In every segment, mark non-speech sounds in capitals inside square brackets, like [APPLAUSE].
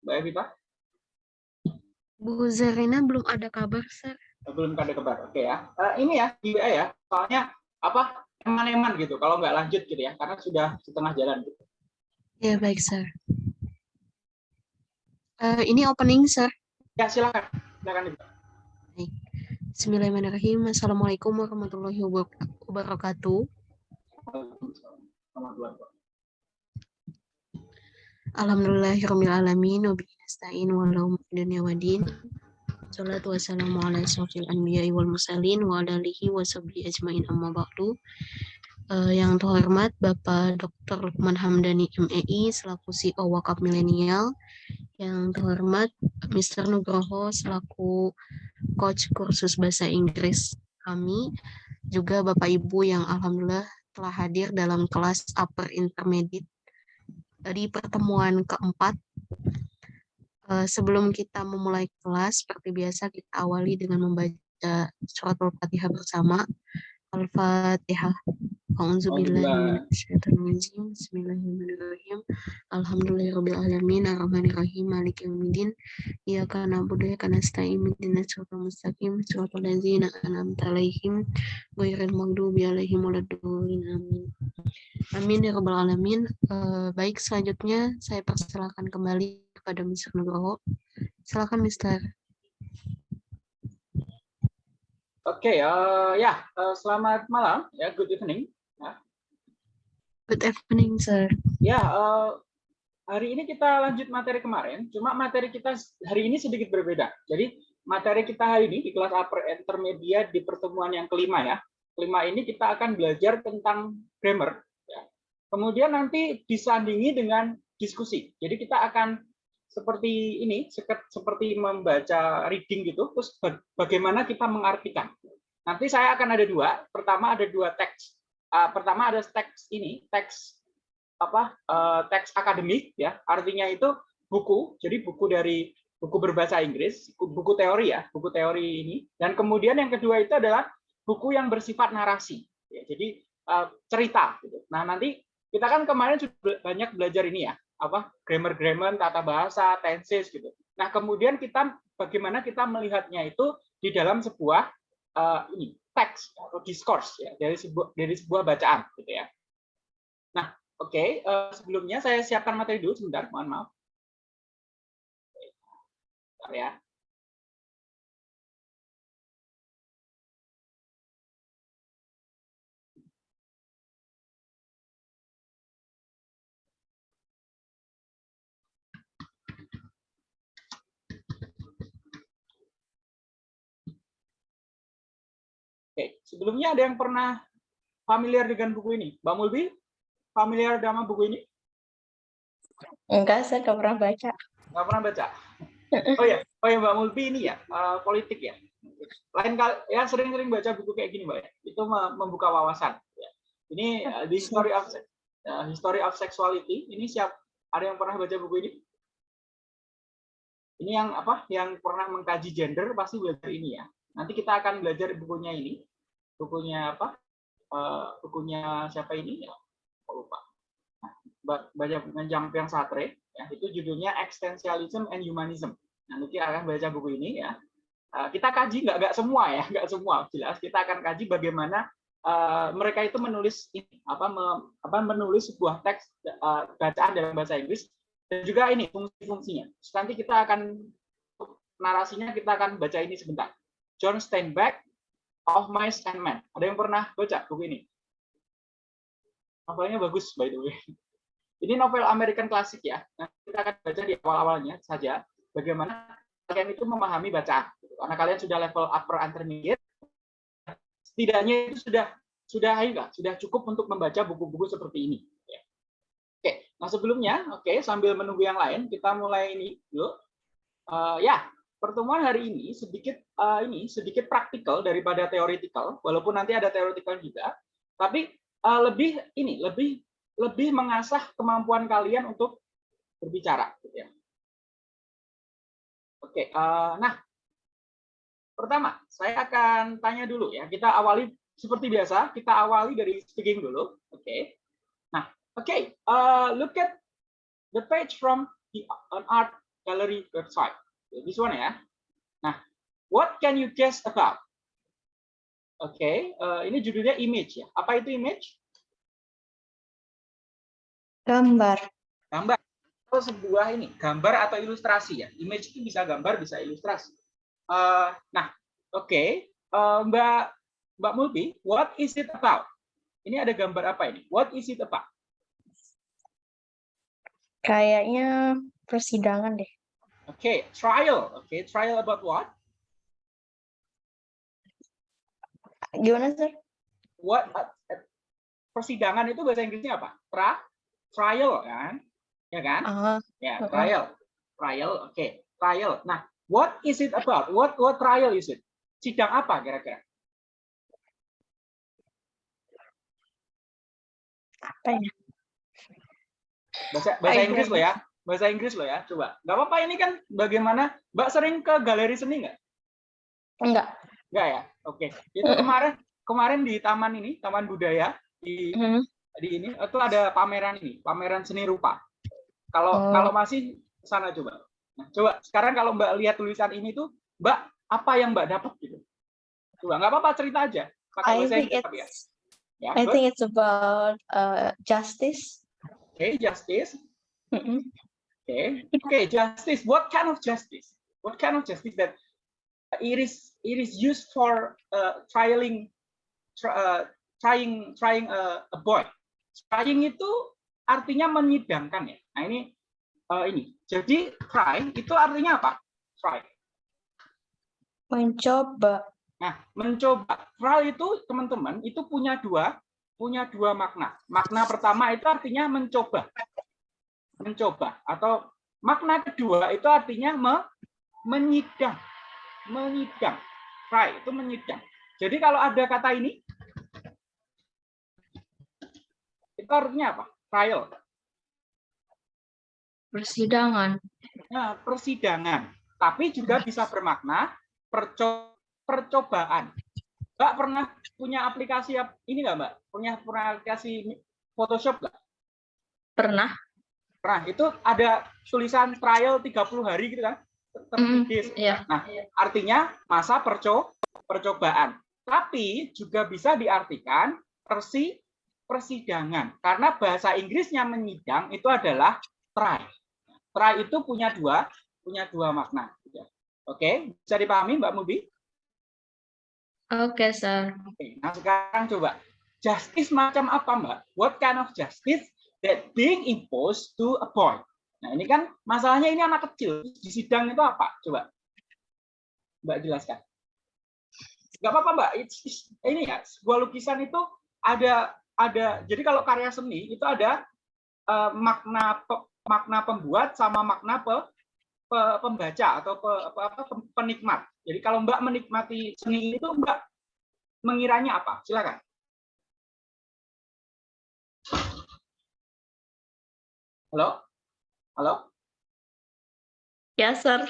Mbak Evita? Bu Zarina belum ada kabar, Sir. Belum ada kabar. Oke ya. Uh, ini ya WA ya. Soalnya apa? Eman-eman gitu. Kalau nggak lanjut gitu ya. Karena sudah setengah jalan gitu. Ya, baik, Sir. Uh, ini opening, Sir. Ya, silakan. Silakan. Baik. Bismillahirrahmanirrahim. Assalamualaikum warahmatullahi wabarakatuh. Alhamdulillahirrahmanirrahim. Wabihi nasta'in walau dunia wadin. Salatu wassalamu ala asrafil anbiya wal mursalin wa ala alihi wa sahbihi ajmain amma ba'du. Uh, yang terhormat Bapak Dr. Lukman Hamdani MEI selaku CEO Wakaf Milenial, yang terhormat Mr. Nugroho selaku coach kursus bahasa Inggris kami, juga Bapak Ibu yang alhamdulillah telah hadir dalam kelas upper intermediate dari pertemuan keempat. Eh, sebelum kita memulai kelas, seperti biasa kita awali dengan membaca surat Al-Fatihah bersama. Al-Fatihah. Bismillahirrahmanirrahim. Alhamdulillahirabbil alamin arrahmanirrahim maliki yaumiddin. Iyyaka na'budu wa iyyaka nasta'in ihdinas siratal mustaqim siratal ladzina an'amta 'alaihim ghairil maghdubi 'alaihim waladdallin. Amin. Amin ya rabbal alamin. Uh, baik selanjutnya saya persilakan kembali kepada Mr. Nugroho. Silakan Mr. Oke, okay, uh, eh, ya, uh, selamat malam, ya, good evening. Good evening, sir. Ya, uh, hari ini kita lanjut materi kemarin, cuma materi kita hari ini sedikit berbeda. Jadi materi kita hari ini di kelas upper intermediate di pertemuan yang kelima ya. Kelima ini kita akan belajar tentang grammar. Ya. Kemudian nanti disandingi dengan diskusi. Jadi kita akan seperti ini, seperti membaca reading gitu, terus bagaimana kita mengartikan. Nanti saya akan ada dua. Pertama ada dua teks uh, pertama ada teks ini, teks apa? Uh, teks akademik ya. Artinya itu buku. Jadi buku dari buku berbahasa Inggris, buku teori ya, buku teori ini. Dan kemudian yang kedua itu adalah buku yang bersifat narasi. Ya, jadi uh, cerita gitu. Nah, nanti kita kan kemarin sudah banyak belajar ini ya, apa? grammar-grammar, tata bahasa, tenses gitu. Nah, kemudian kita bagaimana kita melihatnya itu di dalam sebuah uh, ini teks atau discourse ya dari sebuah dari sebuah bacaan gitu ya. Nah, oke, okay. uh, eh, sebelumnya saya siapkan materi dulu sebentar, mohon maaf. Bentar ya. Oke, sebelumnya ada yang pernah familiar dengan buku ini? Mbak Mulbi, familiar dengan buku ini? Enggak, saya nggak pernah baca. Nggak pernah baca? Oh ya, oh ya Mbak Mulbi ini ya, uh, politik ya. Lain kali, ya sering-sering baca buku kayak gini Mbak ya. Itu membuka wawasan. Ya. Ini uh, the history of uh, history of sexuality. Ini siap ada yang pernah baca buku ini? Ini yang apa? Yang pernah mengkaji gender pasti belajar ini ya. Nanti kita akan belajar bukunya ini bukunya apa? Uh, bukunya siapa ini ya? Lupa. Nah, baca bukunya Jean Sartre, ya, itu judulnya Existentialism and Humanism. Nah, nanti akan baca buku ini ya. Uh, kita kaji nggak nggak semua ya, nggak semua jelas. Kita akan kaji bagaimana uh, mereka itu menulis ini apa, me, apa menulis sebuah teks uh, bacaan dalam bahasa Inggris dan juga ini fungsi-fungsinya. Nanti kita akan narasinya kita akan baca ini sebentar. John Steinbeck of Mice and Men. Ada yang pernah baca buku ini? Novelnya bagus, by the way. Ini novel American klasik ya. Nah, kita akan baca di awal-awalnya saja bagaimana kalian itu memahami bacaan. Karena kalian sudah level upper intermediate, setidaknya itu sudah sudah enggak, sudah cukup untuk membaca buku-buku seperti ini. Oke, nah sebelumnya, oke sambil menunggu yang lain, kita mulai ini dulu. Uh, ya, pertemuan hari ini sedikit uh, ini sedikit praktikal daripada teoritikal, walaupun nanti ada teoritikal juga, tapi uh, lebih ini lebih lebih mengasah kemampuan kalian untuk berbicara. Gitu ya. Oke, uh, nah pertama saya akan tanya dulu ya. Kita awali seperti biasa, kita awali dari speaking dulu. Oke. Nah, oke, okay. uh, look at the page from the an art gallery website. This one ya. Nah, what can you guess about? Oke, okay, uh, ini judulnya image ya. Apa itu image? Gambar. Gambar. Atau sebuah ini, gambar atau ilustrasi ya. Image itu bisa gambar, bisa ilustrasi. Uh, nah, oke. Okay. Uh, Mbak Mbak Multi, what is it about? Ini ada gambar apa ini? What is it about? Kayaknya persidangan deh. Okay, trial. Okay, trial about what? Gimana, Sir? What uh, persidangan itu bahasa Inggrisnya apa? Tra trial kan? Ya kan? Uh, ya, trial. Trial. Oke, okay. trial. Nah, what is it about? What what trial is it? Sidang apa kira-kira? Apa ya? Bahasa bahasa Inggris lo ya. Bahasa Inggris lo ya. Coba. Nggak apa-apa ini kan bagaimana? Mbak sering ke galeri seni nggak? Enggak. Enggak ya? Oke. Itu kemarin kemarin di taman ini, Taman Budaya di Hmm. di ini itu ada pameran ini, pameran seni rupa. Kalau Oh. kalau masih sana coba. Nah, coba sekarang kalau Mbak lihat tulisan ini tuh, Mbak apa yang Mbak dapat gitu? Coba nggak apa-apa cerita aja. Pakai bahasa Inggris ya. Ya, I good. think it's about uh, justice. Okay, justice. Mm-mm. Okay, okay, justice. What kind of justice? What kind of justice that it is it is used for uh, trialing, uh, trying trying a, a boy. Trying itu artinya menyidangkan ya. Nah ini uh, ini. Jadi try itu artinya apa? Try. Mencoba. Nah, mencoba. Trial itu teman-teman itu punya dua punya dua makna. Makna pertama itu artinya mencoba. Mencoba atau makna kedua itu artinya me, menyidang. Menyidang. Try itu menyidang. Jadi kalau ada kata ini itu artinya apa? Trial. Persidangan. Nah, persidangan. Tapi juga bisa bermakna perco percobaan. Mbak pernah punya aplikasi ap- ini nggak Mbak? Punya punya aplikasi Photoshop nggak? Pernah. Pernah. Itu ada tulisan trial 30 hari gitu kan? Mm. Iya. Nah, artinya masa perco percobaan. Tapi juga bisa diartikan persi persidangan. Karena bahasa Inggrisnya menyidang itu adalah try. Try itu punya dua punya dua makna. gitu ya. Oke, bisa dipahami Mbak Mubi? Oke, Sir. Oke, nah sekarang coba justice macam apa Mbak? What kind of justice that being imposed to a boy? Nah ini kan masalahnya ini anak kecil di sidang itu apa? Coba Mbak jelaskan. Gak apa-apa Mbak. It's- it's- ini ya sebuah lukisan itu ada ada. Jadi kalau karya seni itu ada eh, makna pe- makna pembuat sama makna pe, pe- pembaca atau pe, apa, apa, penikmat. Jadi kalau Mbak menikmati seni itu Mbak mengiranya apa? Silakan. Halo? Halo? Ya, Sir.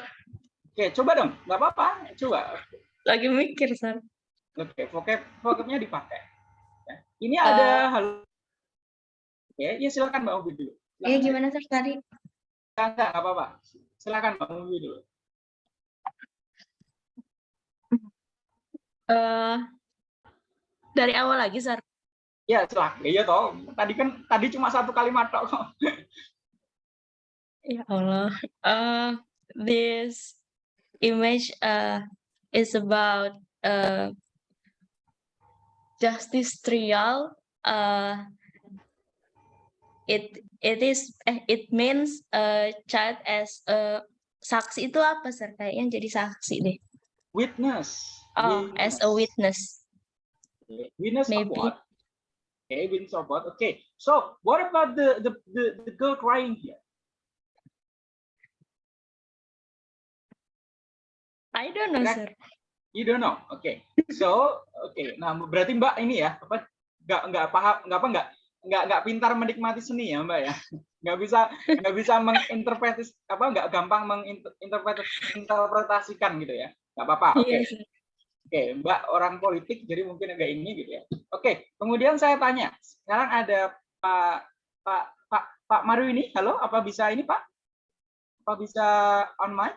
Oke, coba dong. Nggak apa-apa. Coba. Lagi mikir, Sir. Oke, vocab vocabnya dipakai. Ya. Ini ada hal. Oke, ya silakan Mbak Ubi dulu. Iya, gimana Sir tadi? Enggak, enggak, nggak apa-apa. Silakan Mbak Ubi dulu. Eh, dari awal lagi, Sir. Ya, silakan. Iya toh. Tadi kan tadi cuma satu kalimat tok kok. [LAUGHS] Ya Allah. Uh, this image uh, is about uh, justice trial. Uh, it it is eh, it means a child as a saksi itu apa sir? Kayaknya jadi saksi deh. Witness. Oh, as a witness. Witness of Maybe. what? Okay, witness of what? Okay. So, what about the the the, the girl crying here? I don't know, sir. You don't know. Oke. So, oke. Nah, berarti Mbak ini ya, apa nggak nggak paham, nggak apa nggak nggak nggak pintar menikmati seni ya, Mbak ya. [LAUGHS] Nggak bisa nggak bisa menginterpretis apa nggak gampang menginterpretasikan gitu ya. Nggak apa-apa. Oke. Iya, sir. Oke, Mbak orang politik jadi mungkin agak ini gitu ya. Oke, kemudian saya tanya. Sekarang ada Pak Pak Pak Pak Maru ini. Halo, apa bisa ini Pak? Apa Apa bisa on mic?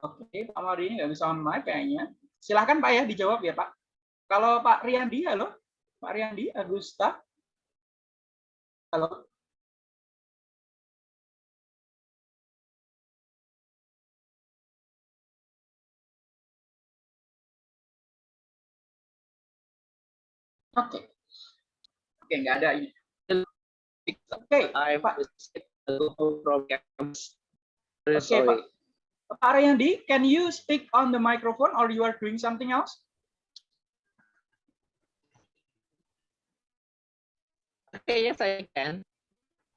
Oke, Pak Mari ini nggak bisa on mic kayaknya. Silahkan Pak ya dijawab ya Pak. Kalau Pak Riyandi, halo? Pak Riyandi, Agusta. Halo? Oke. Oke, nggak ada ini. Oke, I Pak. Oke, Pak. Pak Riyandi, can you speak on the microphone or you are doing something else? Okay, yes, I can.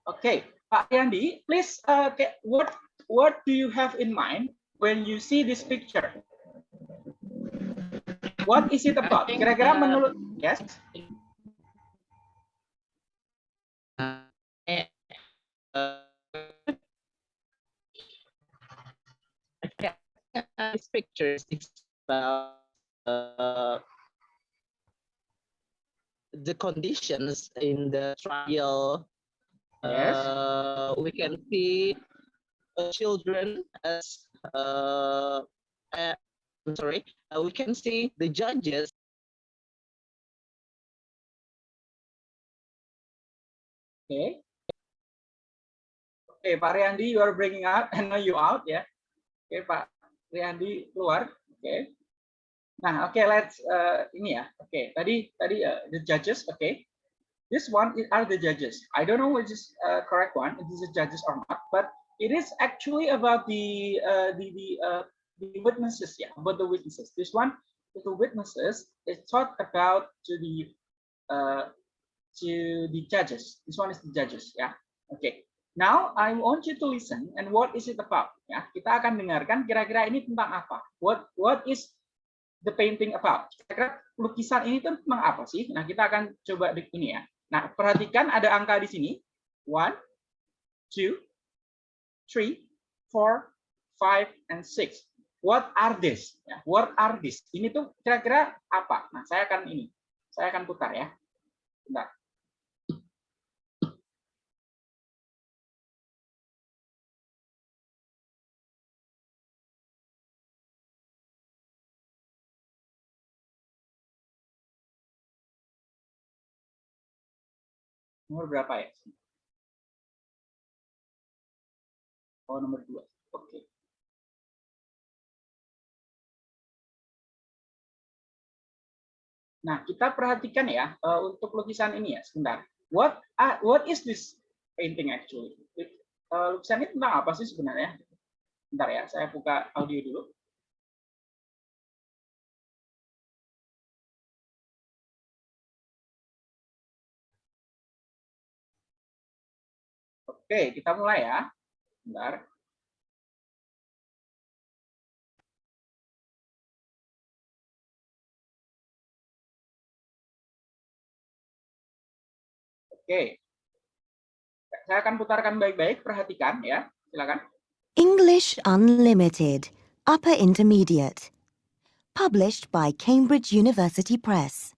Okay, Pak Riyandi, please, uh, what what do you have in mind when you see this picture? What is it about? Kira-kira uh, menurut yes? Uh, uh, this picture is about uh, the conditions in the trial. Yes. Uh, we can see uh, children as uh, uh, I'm sorry. Uh, we can see the judges Okay. Okay, Pak Riyandi, you are bringing out, and [LAUGHS] now you out yeah. Okay, Pak Riyandi keluar. Oke. Nah, oke, let's uh, ini ya. Oke, tadi tadi uh, the judges. Oke. This one is- are the judges. I don't know which is uh, correct one. It is the judges or not, but it is actually about the uh, the the uh, the witnesses. Yeah, about the witnesses. This one the witnesses. It's talk about to the uh, to the judges. This one is the judges. Yeah. Okay. Now I want you to listen and what is it about? Ya, kita akan dengarkan kira-kira ini tentang apa? What what is the painting about? Kira-kira lukisan ini tuh tentang apa sih? Nah, kita akan coba di ini ya. Nah, perhatikan ada angka di sini. One, two, three, four, five, and six. What are this? Ya, what are this? Ini tuh kira-kira apa? Nah, saya akan ini. Saya akan putar ya. Bentar. Nomor berapa ya? Oh, nomor dua. Oke. Nah, kita perhatikan ya eh, untuk lukisan ini ya, sebentar. What are- what is this painting actually? Eh, lukisan ini tentang apa sih sebenarnya? Bentar ya, saya buka audio dulu. Oke, kita mulai ya. Bentar. Oke. Saya akan putarkan baik-baik, perhatikan ya. Silakan. English Unlimited, Upper Intermediate. Published by Cambridge University Press.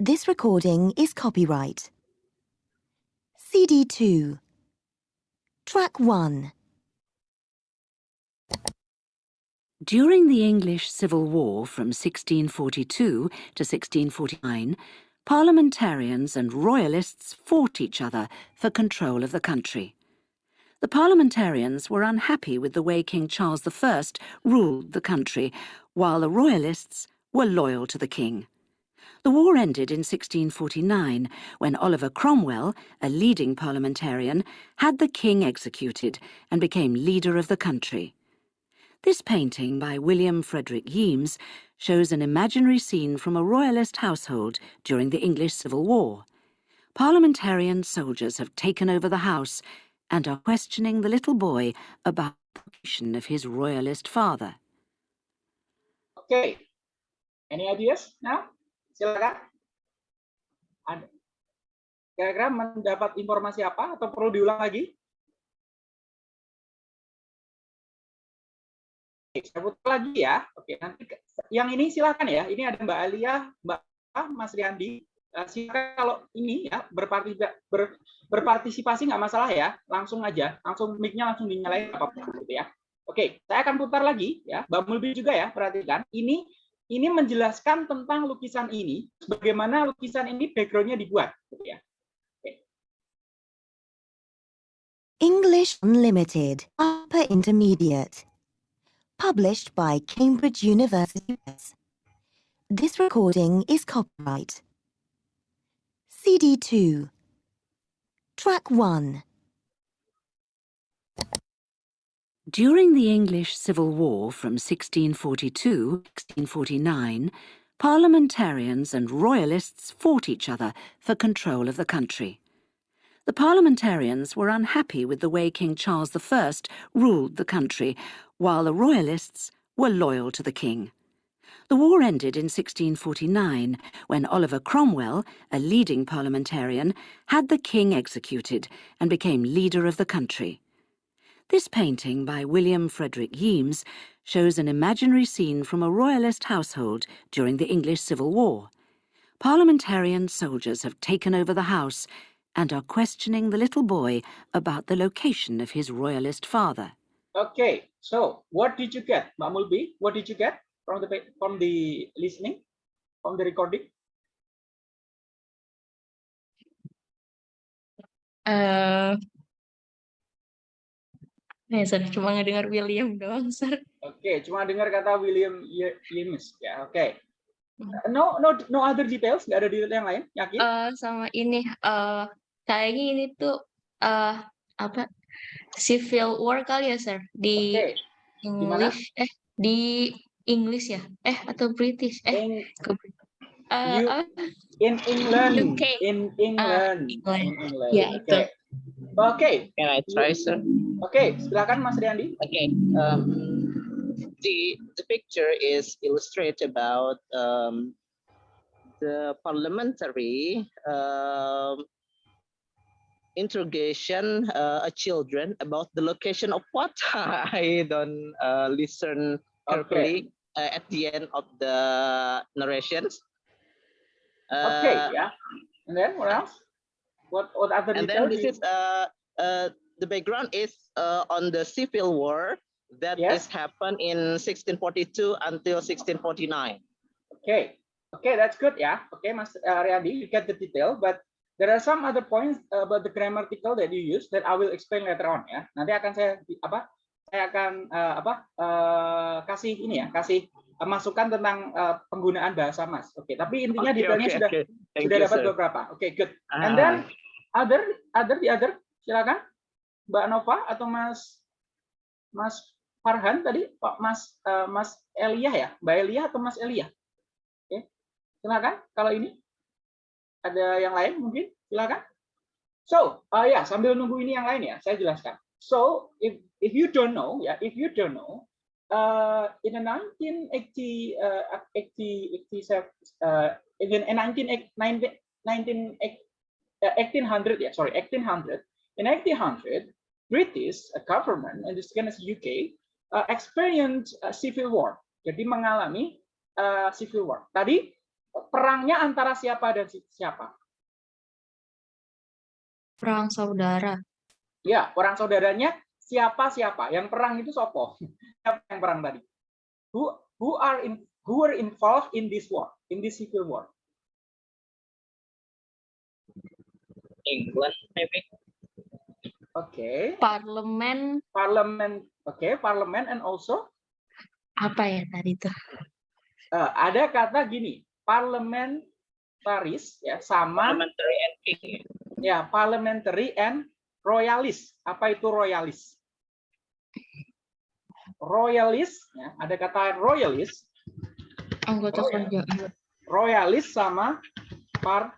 This recording is copyright. CD 2. Track 1. During the English Civil War from 1642 to 1649, parliamentarians and royalists fought each other for control of the country. The parliamentarians were unhappy with the way King Charles I ruled the country, while the royalists were loyal to the king. The war ended in 1649 when Oliver Cromwell, a leading parliamentarian, had the king executed and became leader of the country. This painting by William Frederick Yeames shows an imaginary scene from a royalist household during the English Civil War. Parliamentarian soldiers have taken over the house and are questioning the little boy about the position of his royalist father. Okay. Any ideas now? Silakan. Kira-kira mendapat informasi apa atau perlu diulang lagi? Saya putar lagi ya. Oke, nanti yang ini silakan ya. Ini ada Mbak Alia, Mbak Mas Riyandi. Eh, silakan kalau ini ya berpartisipasi, ber, berpartisipasi nggak masalah ya, langsung aja, langsung mic-nya langsung dinyalain apa gitu ya. Oke, saya akan putar lagi ya, Mbak Mulbi juga ya, perhatikan. Ini ini menjelaskan tentang lukisan ini, bagaimana lukisan ini background-nya dibuat, gitu ya. English Unlimited, Upper Intermediate. Published by Cambridge University Press. This recording is copyright. CD2. Track 1. During the English Civil War from 1642 to 1649, parliamentarians and royalists fought each other for control of the country. The parliamentarians were unhappy with the way King Charles I ruled the country, while the royalists were loyal to the king. The war ended in 1649 when Oliver Cromwell, a leading parliamentarian, had the king executed and became leader of the country. This painting by William Frederick Yeames shows an imaginary scene from a royalist household during the English Civil War. Parliamentarian soldiers have taken over the house and are questioning the little boy about the location of his royalist father. Okay, so what did you get, Mbak Mulbi? What did you get from the from the listening, from the recording? Eh, ya, Sir, cuma ngedengar William doang, Sir. Oke, cuma dengar kata William Ye- Yeames ya. Oke. Hmm. No, no, no other details. Nggak ada detail yang lain. Yakin? Eh, sama ini, eh kayaknya ini tuh eh apa? Civil War kali ya, Sir? Di mana? English, eh di English ya? Eh atau British? Eh, In, ke, eh, You- in England. UK. In England. England. In England. Ya, Oke. itu. Oke. Can I try, sir? Oke, silakan Mas Riandi. Okay. Um, the the picture is illustrate about um, the parliamentary um, interrogation uh, children about the location of what [LAUGHS] I don't uh, listen carefully uh, at the end of the narrations. Oke, Uh, ya. And then what else? What what other and then this is uh, uh, the background is uh, on the civil war that Yes. happened in 1642 until 1649. Okay, okay, that's good ya. Okay, Mas uh, Riandi, you get the detail, but there are some other points about the grammatical that you use that I will explain later on ya. Nanti akan saya apa? Saya akan uh, apa? uh, kasih ini ya, kasih masukan tentang uh, penggunaan bahasa Mas. Oke, tapi intinya detailnya sudah Thank sudah you, dapat sir. beberapa. Oke, good. And Ah, then other other the other. Silakan. Mbak Nova atau Mas Mas Farhan tadi? Pak Mas eh, Mas Elia ya? Mbak Elia atau Mas Elia? Oke silakan. Kalau ini ada yang lain mungkin? Silakan. So uh, ya sambil nunggu ini yang lain ya saya jelaskan. So if if you don't know ya if you don't know uh, in the 1980 uh, 80 87 uh, in the 19 19 uh, 1800 yeah sorry 1800 in 1800 British government and this again is UK uh, experienced civil war. Jadi mengalami uh, civil war. Tadi perangnya antara siapa dan si- siapa? Perang saudara. ya perang saudaranya siapa siapa yang perang itu sopo [LAUGHS] siapa yang perang tadi? Who who are in who were involved in this war? In this civil war? England, maybe. okay Parlemen. Parliament okay parliament and also? Apa ya tadi tuh? uh, ada kata gini parlementaris ya sama Parliamentary and king. ya parliamentary and royalis. Apa itu royalis royalis ya, ada kata royalis. Anggota Oh, kerajaan. royalis sama par.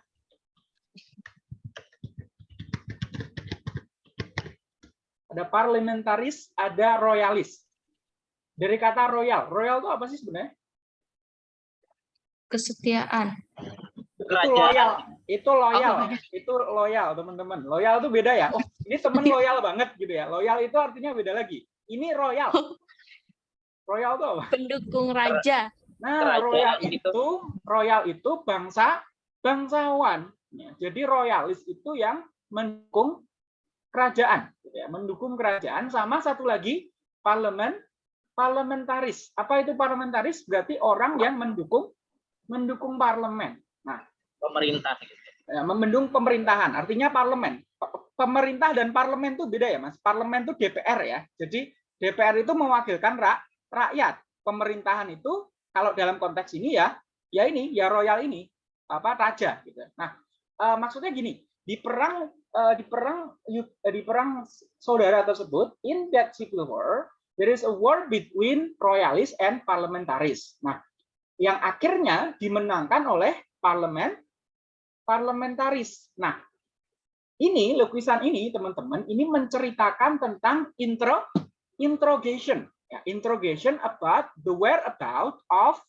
Ada parlementaris ada royalis. Dari kata royal royal itu apa sih sebenarnya? Kesetiaan. Itu loyal itu loyal beda. itu loyal teman-teman loyal itu beda ya oh ini temen [LAUGHS] loyal banget gitu ya loyal itu artinya beda lagi ini royal [LAUGHS] royal itu apa Pendukung raja. nah Kerajaan royal gitu. itu royal itu bangsa bangsawan. Ya, jadi royalis itu yang mendukung kerajaan, gitu ya, mendukung kerajaan. Sama satu lagi parlemen parlementaris. Apa itu parlementaris? Berarti orang yang mendukung mendukung parlemen. Pemerintah. ya, mendukung pemerintahan. Artinya parlemen. Pemerintah dan parlemen itu beda ya, Mas. Parlemen itu DPR ya. Jadi DPR itu mewakilkan rak, rakyat. Pemerintahan itu kalau dalam konteks ini ya, ya ini, ya royal ini, apa raja gitu. Nah, eh, maksudnya gini, di perang eh, di perang eh, di perang saudara tersebut in that civil war there is a war between royalists and parliamentaries. Nah, yang akhirnya dimenangkan oleh parlemen parlementaris. Nah, ini lukisan ini teman-teman ini menceritakan tentang intro interrogation ya, interrogation about the whereabout of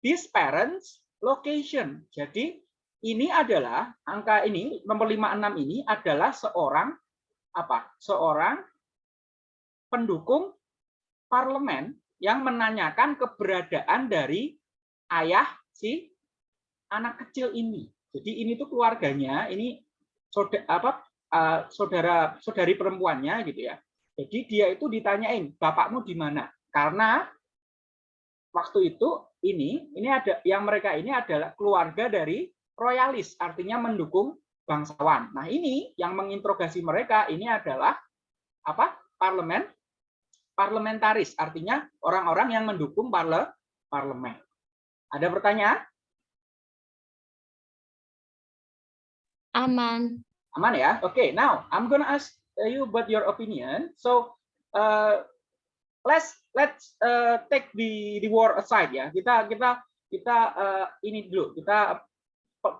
these parents location. Jadi ini adalah angka ini nomor 56 ini adalah seorang apa? Seorang pendukung parlemen yang menanyakan keberadaan dari ayah si anak kecil ini. Jadi ini tuh keluarganya, ini saudara apa eh, saudara saudari perempuannya gitu ya. Jadi dia itu ditanyain, bapakmu di mana? Karena waktu itu ini ini ada yang mereka ini adalah keluarga dari royalis, artinya mendukung bangsawan. Nah, ini yang menginterogasi mereka ini adalah apa? parlemen parlementaris, artinya orang-orang yang mendukung parle parlemen. Ada pertanyaan? Aman. Aman ya? Oke, now I'm gonna ask you about your opinion. So, uh, let's let's uh, take the the war aside ya. Kita kita kita uh, ini dulu, kita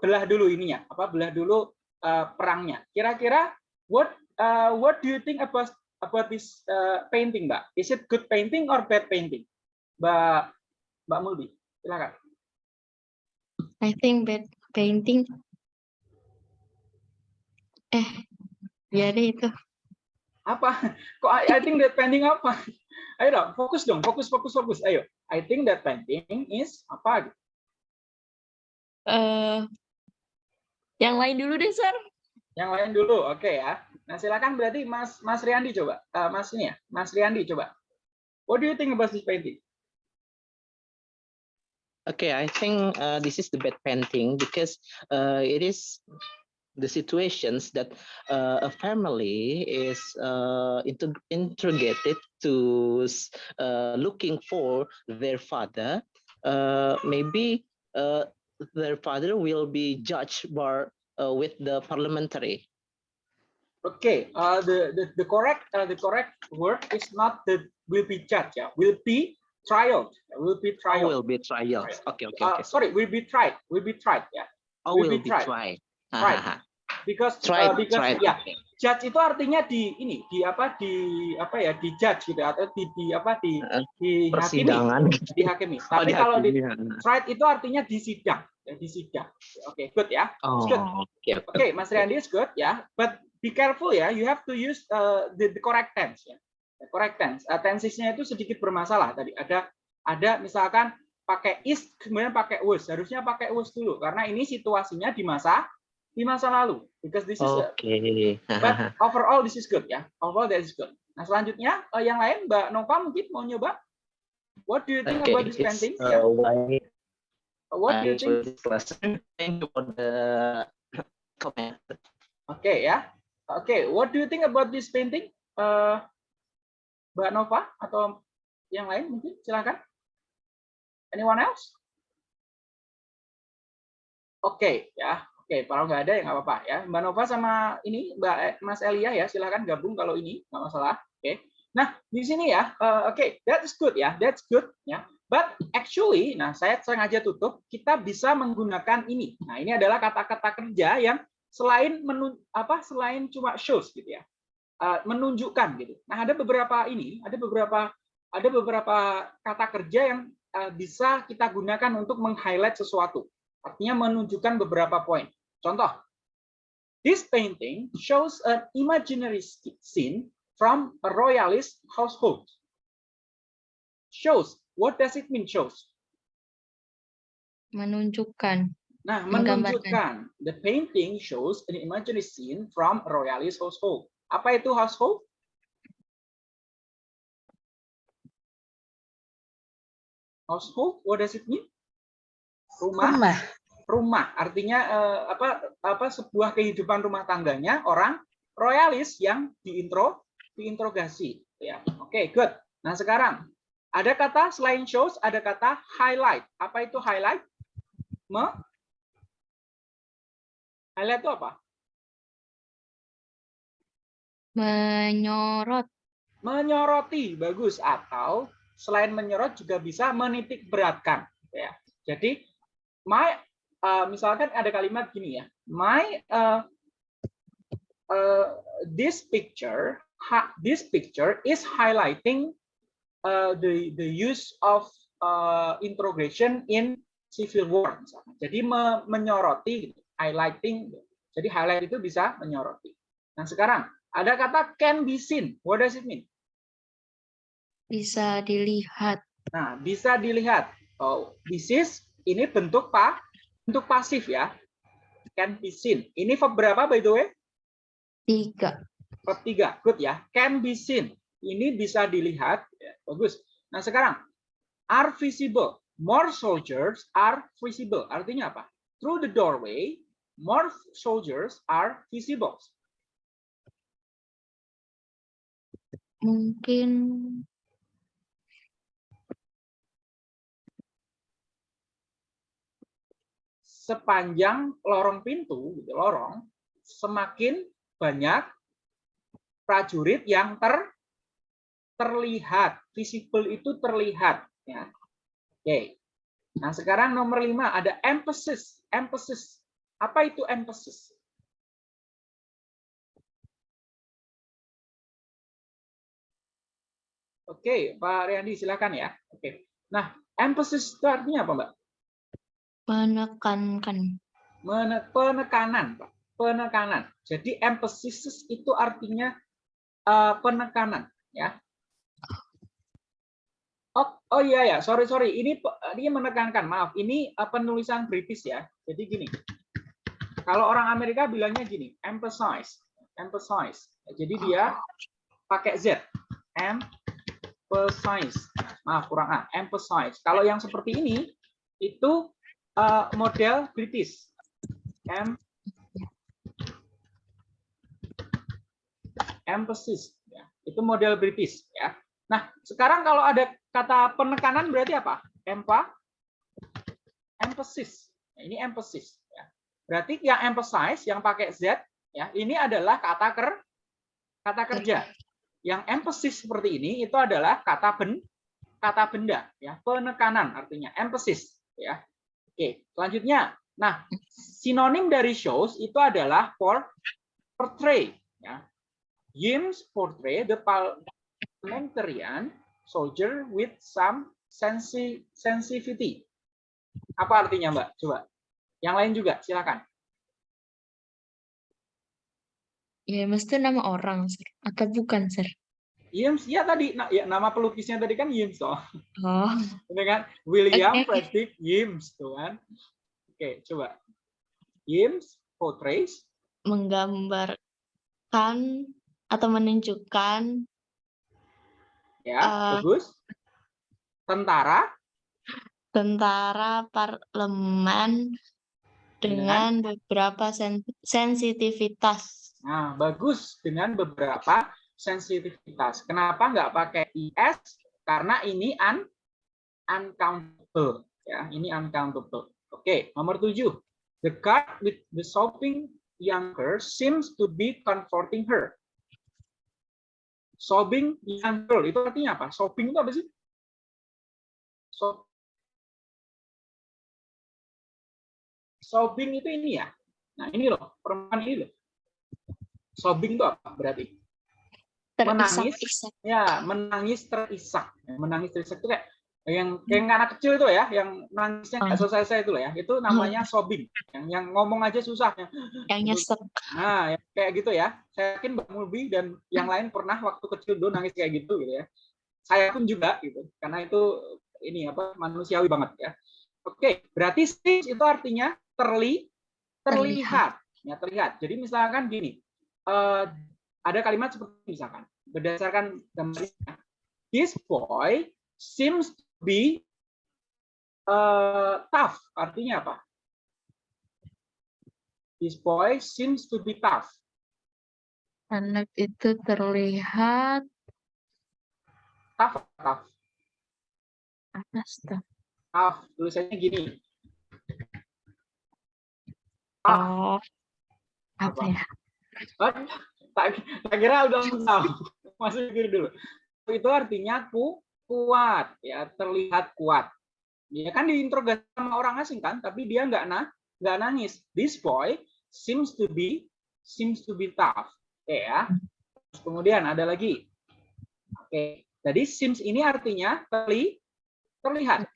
belah dulu ininya, apa belah dulu uh, perangnya. Kira-kira what uh, what do you think about about this uh, painting, Mbak? Is it good painting or bad painting? Mbak Mbak Muldi, silakan. I think bad painting. Eh, biar deh itu. apa? Kok I, I think that painting apa? Ayo dong fokus dong fokus fokus fokus. Ayo I think that painting is apa? Eh, yang lain dulu deh, Sir. yang lain dulu oke ya. Nah silakan berarti Mas Mas Riandi coba. Eh, Mas ini ya Mas Riandi coba. What do you think about this painting? Okay, I think uh, this is the bad painting because uh, it is the situations that uh, a family is uh, integ- interrogated to uh, looking for their father. Uh, maybe uh, their father will be judged by, uh, with the parliamentary. Okay, uh, the, the the correct uh, the correct word is not the will be judged yeah, will be trialed, will be Oh, trialed. will be trial. Okay, okay, okay. sorry, will be tried, will be tried yeah. Oh, will will be be tried. tried. Hahaha. because Tried, uh, because tried. ya okay. judge itu artinya di ini di apa di apa ya di judge gitu atau di, di apa di Uh, di hakimi Persidangan. dihakimi. Oh, Tapi kalau di tried itu artinya disidang, ya, disidang. Oke, good ya. Oh, good. okay. Oke, Mas Riandi is good ya. But be careful ya. You have to use uh, the, the correct tense ya. The correct tense. Uh, tensesnya itu sedikit bermasalah tadi. Ada ada misalkan pakai is kemudian pakai was. Harusnya pakai was dulu karena ini situasinya di masa di masa lalu. Because this is a- Okay. but overall this is good ya. Overall that is good. Nah, selanjutnya eh, yang lain Mbak Nova mungkin mau nyoba. What do you think Okay, about this painting? uh, why What do you I think? this lesson. Thank you for the [COUGHS] comment. Oke ya. Oke, what do you think about this painting? Eh, Mbak Nova atau yang lain mungkin silakan. Anyone else? Oke ya. Oke, kalau nggak ada ya nggak apa-apa ya. Mbak Nova sama ini Mbak eh, Mas Elia ya, silakan gabung kalau ini nggak masalah. Oke. Nah di sini ya, eh, oke, that is good ya, that's good ya. But actually, nah saya sengaja tutup, kita bisa menggunakan ini. Nah ini adalah kata-kata kerja yang selain menun, apa selain cuma shows gitu ya eh, menunjukkan gitu nah ada beberapa ini ada beberapa ada beberapa kata kerja yang eh, bisa kita gunakan untuk meng-highlight sesuatu artinya menunjukkan beberapa poin contoh this painting shows an imaginary scene from a royalist household shows what does it mean shows Menunjukkan. Nah, menunjukkan. The painting shows an imaginary scene from a royalist household. Apa itu household? Household, what does it mean? Rumah. Rumah. Rumah, artinya eh, apa apa sebuah kehidupan rumah tangganya orang royalis yang diintro diinterogasi. Ya, oke, good. Nah sekarang ada kata selain shows, ada kata highlight. Apa itu highlight? Me highlight itu apa? Menyorot. menyoroti bagus atau selain menyorot juga bisa menitik beratkan ya jadi my uh, misalkan ada kalimat gini ya my uh, uh, this picture ha, this picture is highlighting uh, the the use of uh, interrogation in civil war misalnya. jadi me, menyoroti highlighting jadi highlight itu bisa menyoroti nah sekarang ada kata can be seen what does it mean Bisa dilihat. Nah, bisa dilihat. Oh, this is ini bentuk pa, bentuk pasif ya. Can be seen. Ini verb berapa by the way? Tiga. Verb tiga. Good ya. Can be seen. Ini bisa dilihat. Ya, bagus. Nah, sekarang are visible. More soldiers are visible. Artinya apa? Through the doorway, more soldiers are visible. Mungkin sepanjang lorong pintu, gitu, lorong, semakin banyak prajurit yang ter terlihat, visible itu terlihat. Ya. Oke. Nah sekarang nomor lima ada emphasis. Emphasis. Apa itu emphasis? Oke, Pak Riandi silakan ya. Oke. Nah, emphasis itu artinya apa, Mbak? Menekankan. Mene- penekanan, Pak. Penekanan. Jadi emphasis itu artinya eh, penekanan, ya. Oh, oh iya ya, sorry sorry. Ini ini menekankan. Maaf, ini eh, penulisan British ya. Jadi gini. Kalau orang Amerika bilangnya gini, emphasize, emphasize. Jadi dia pakai Z. Emphasize. Maaf kurang A. Emphasize. Kalau yang seperti ini itu eh, model British. Em emphasis ya. Itu model British ya. Nah, sekarang kalau ada kata penekanan berarti apa? Empa emphasis. Nah, ini emphasis ya. Berarti yang emphasize yang pakai Z ya, ini adalah kata ker kata kerja. Yang emphasis seperti ini itu adalah kata ben kata benda ya, penekanan artinya emphasis ya. Oke, selanjutnya. Nah, sinonim dari shows itu adalah for portray ya. James portray the parliamentarian soldier with some sensi sensitivity. Apa artinya, Mbak? Coba. Yang lain juga, silakan. Ya, mesti nama orang, Sir. Atau bukan, Sir? James, ya tadi, nah, ya, nama pelukisnya tadi kan James toh. Oh, [LAUGHS] kan William Oke. Frederick James tuh kan. Oke, coba. James portrays menggambarkan atau menunjukkan ya, Eh. bagus. Tentara tentara parlemen dengan beberapa sen- sensitivitas. Nah, bagus dengan beberapa sensitivitas. Kenapa nggak pakai IS? Karena ini un uncountable. Ya, ini uncountable. Oke, nomor tujuh. The guard with the sobbing young girl seems to be comforting her. Sobbing young girl itu artinya apa? Sobbing itu apa sih? So sobbing itu ini ya. Nah, ini loh, perempuan ini loh. Sobbing itu apa berarti? Menangis. Terisak-isak. Ya, menangis terisak. Menangis terisak itu kayak yang kayak anak kecil itu ya, yang nangisnya nggak Hmm. selesai itu loh ya. Itu namanya sobbing. Yang yang ngomong aja susah. Yang, nyesek. Nah, ya, kayak gitu ya. Saya yakin Mbak Mulbi dan yang lain pernah waktu kecil dulu nangis kayak gitu gitu ya. Saya pun juga gitu. Karena itu ini apa manusiawi banget ya. Oke, berarti stage itu artinya terli terlihat ya terlihat jadi misalkan gini eh, ada kalimat seperti ini, misalkan berdasarkan gambarnya this boy seems to be eh, tough artinya apa this boy seems to be tough Anak itu terlihat tough tough tuh. tough tulisannya gini tough Oh, apa Apa? ya? Tak, tak kira udah tahu. [LAUGHS] Masih pikir dulu. Itu artinya ku, kuat, ya terlihat kuat. Ya kan diinterogasi sama orang asing kan, tapi dia nggak nah, nggak nangis. This boy seems to be seems to be tough. Oke ya. Terus kemudian ada lagi. Oke. Jadi seems ini artinya terli, terlihat.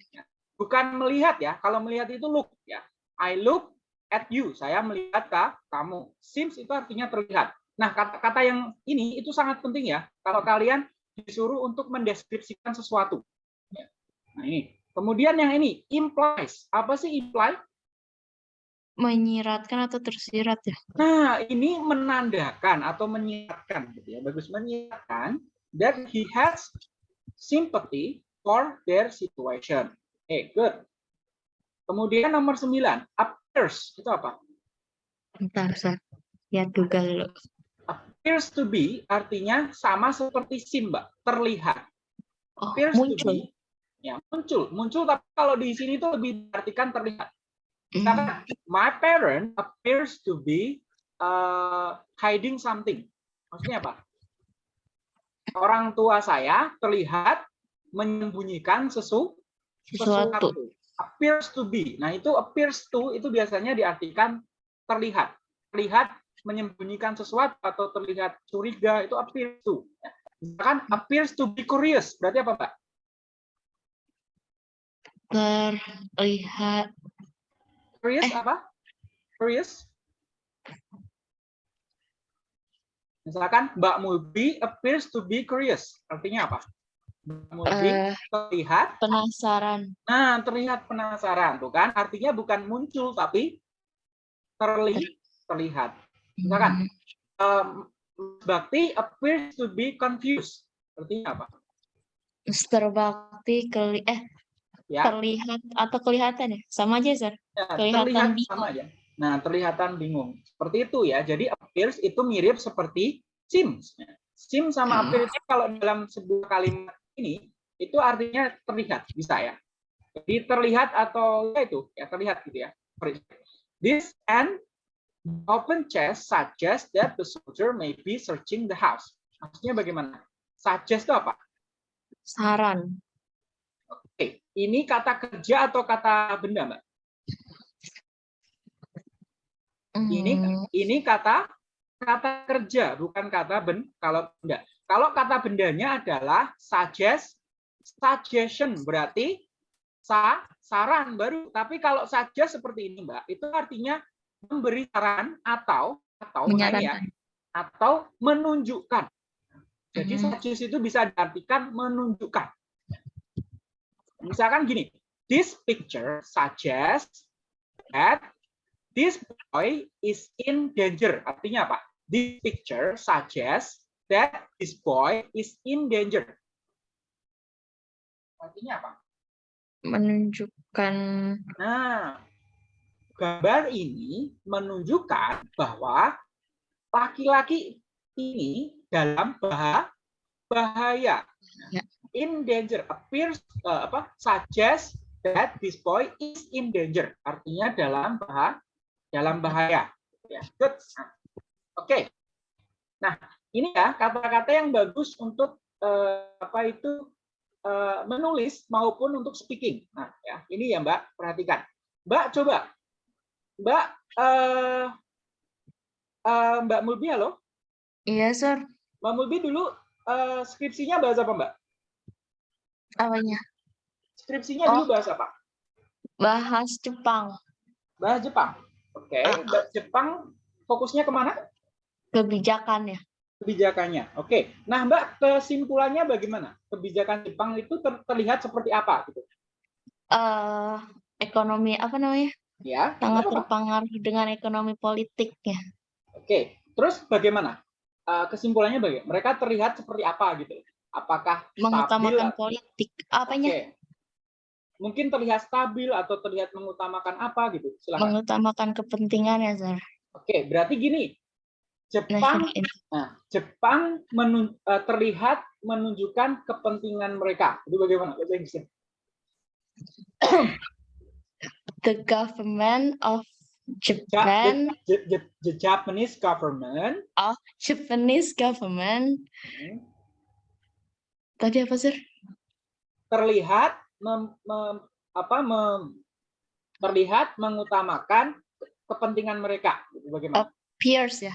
Bukan melihat ya. Kalau melihat itu look ya. I look at you. Saya melihat kamu. Seems itu artinya terlihat. Nah, kata-kata yang ini itu sangat penting ya. Kalau kalian disuruh untuk mendeskripsikan sesuatu. Ya. Nah, ini. Kemudian yang ini, implies. Apa sih imply? Menyiratkan atau tersirat ya? Nah, ini menandakan atau menyiratkan gitu ya. Bagus menyiratkan that he has sympathy for their situation. Eh, good. Kemudian nomor 9, appears itu apa? Bentar, Sir. Ya, duga dulu. Appears to be artinya sama seperti sim, Mbak, terlihat. Oh, Appears to muncul. be ya muncul, muncul tapi kalau di sini itu lebih diartikan terlihat. Hmm, Misalkan, my parent appears to be uh, hiding something. Maksudnya apa? Orang tua saya terlihat menyembunyikan sesu, Sesuatu. Appears to be. Nah, itu appears to itu biasanya diartikan terlihat. Terlihat menyembunyikan sesuatu atau terlihat curiga itu appears to. Misalkan appears to be curious. Berarti apa, Mbak? Terlihat. Curious Eh. apa? Curious? Misalkan Mbak Mulbi appears to be curious. Artinya apa? Mbak Mulbi eh, terlihat, penasaran. nah terlihat penasaran, tuh kan? Artinya bukan muncul tapi terli terlihat. Hmm, Um, Bakti appears to be confused. Artinya apa? Mr. Bakti keli eh Ya, terlihat atau kelihatan ya? Sama aja, Sir. ya, kelihatan terlihat bingung. sama aja. Nah, terlihatan bingung. Seperti itu ya. Jadi appears itu mirip seperti seems. Seems sama Hmm. appears itu kalau dalam sebuah kalimat ini itu artinya terlihat, bisa ya. Jadi terlihat atau ya itu ya terlihat gitu ya. This and open chest suggests that the soldier may be searching the house. Maksudnya bagaimana? Suggest itu apa? Saran. Oke, ini kata kerja atau kata benda, Mbak? Ini Hmm, ini kata kata kerja, bukan kata ben kalau benda. Kalau kata bendanya adalah suggest, suggestion berarti sa, saran baru. Tapi kalau suggest seperti ini, Mbak, itu artinya memberi saran atau atau ini ya, menyarankan. atau menunjukkan. Jadi Mhm. suggest itu bisa diartikan menunjukkan. Misalkan gini, this picture suggests that this boy is in danger. Artinya apa? This picture suggests that this boy is in danger. Artinya apa? Menunjukkan Nah, gambar ini menunjukkan bahwa laki-laki ini dalam bah- bahaya. Ya. In danger appears eh, apa? Suggests that this boy is in danger. Artinya dalam bahaya, dalam bahaya. Ya, good. Oke. Nah, ini ya kata-kata yang bagus untuk eh, apa itu eh, menulis maupun untuk speaking. Nah, ya, ini ya Mbak, perhatikan. Mbak coba. Mbak eh eh, Mbak Mulbi halo. Iya, Sir. Mbak Mulbi dulu eh, skripsinya bahasa apa, Mbak? Apanya? Skripsinya Oh. dulu bahasa apa? Bahas Jepang. Bahasa Jepang. Oke, Ah. Mbak Jepang fokusnya ke mana? Kebijakan ya. Kebijakannya. Oke. Nah, Mbak kesimpulannya bagaimana? Kebijakan Jepang itu ter- terlihat seperti apa gitu? eh ekonomi apa namanya? Ya, sangat terpengaruh dengan ekonomi politiknya. Oke, terus bagaimana? Eh, kesimpulannya bagaimana? Mereka terlihat seperti apa gitu? Apakah stabil? Mengutamakan politik. Apanya? Oke. Mungkin terlihat stabil atau terlihat mengutamakan apa gitu? Silakan. Mengutamakan kepentingannya, Sir. Oke, berarti gini. Jepang, National interest. nah, Jepang menun- eh, terlihat menunjukkan kepentingan mereka. Itu bagaimana? Bahasa Inggrisnya? The government of Ja- Japan, the, the, the Japanese government Japanese government. hmm, Tadi apa, Sir? terlihat mem, mem- apa mem- terlihat mengutamakan kepentingan mereka. Bagaimana? Appears ya.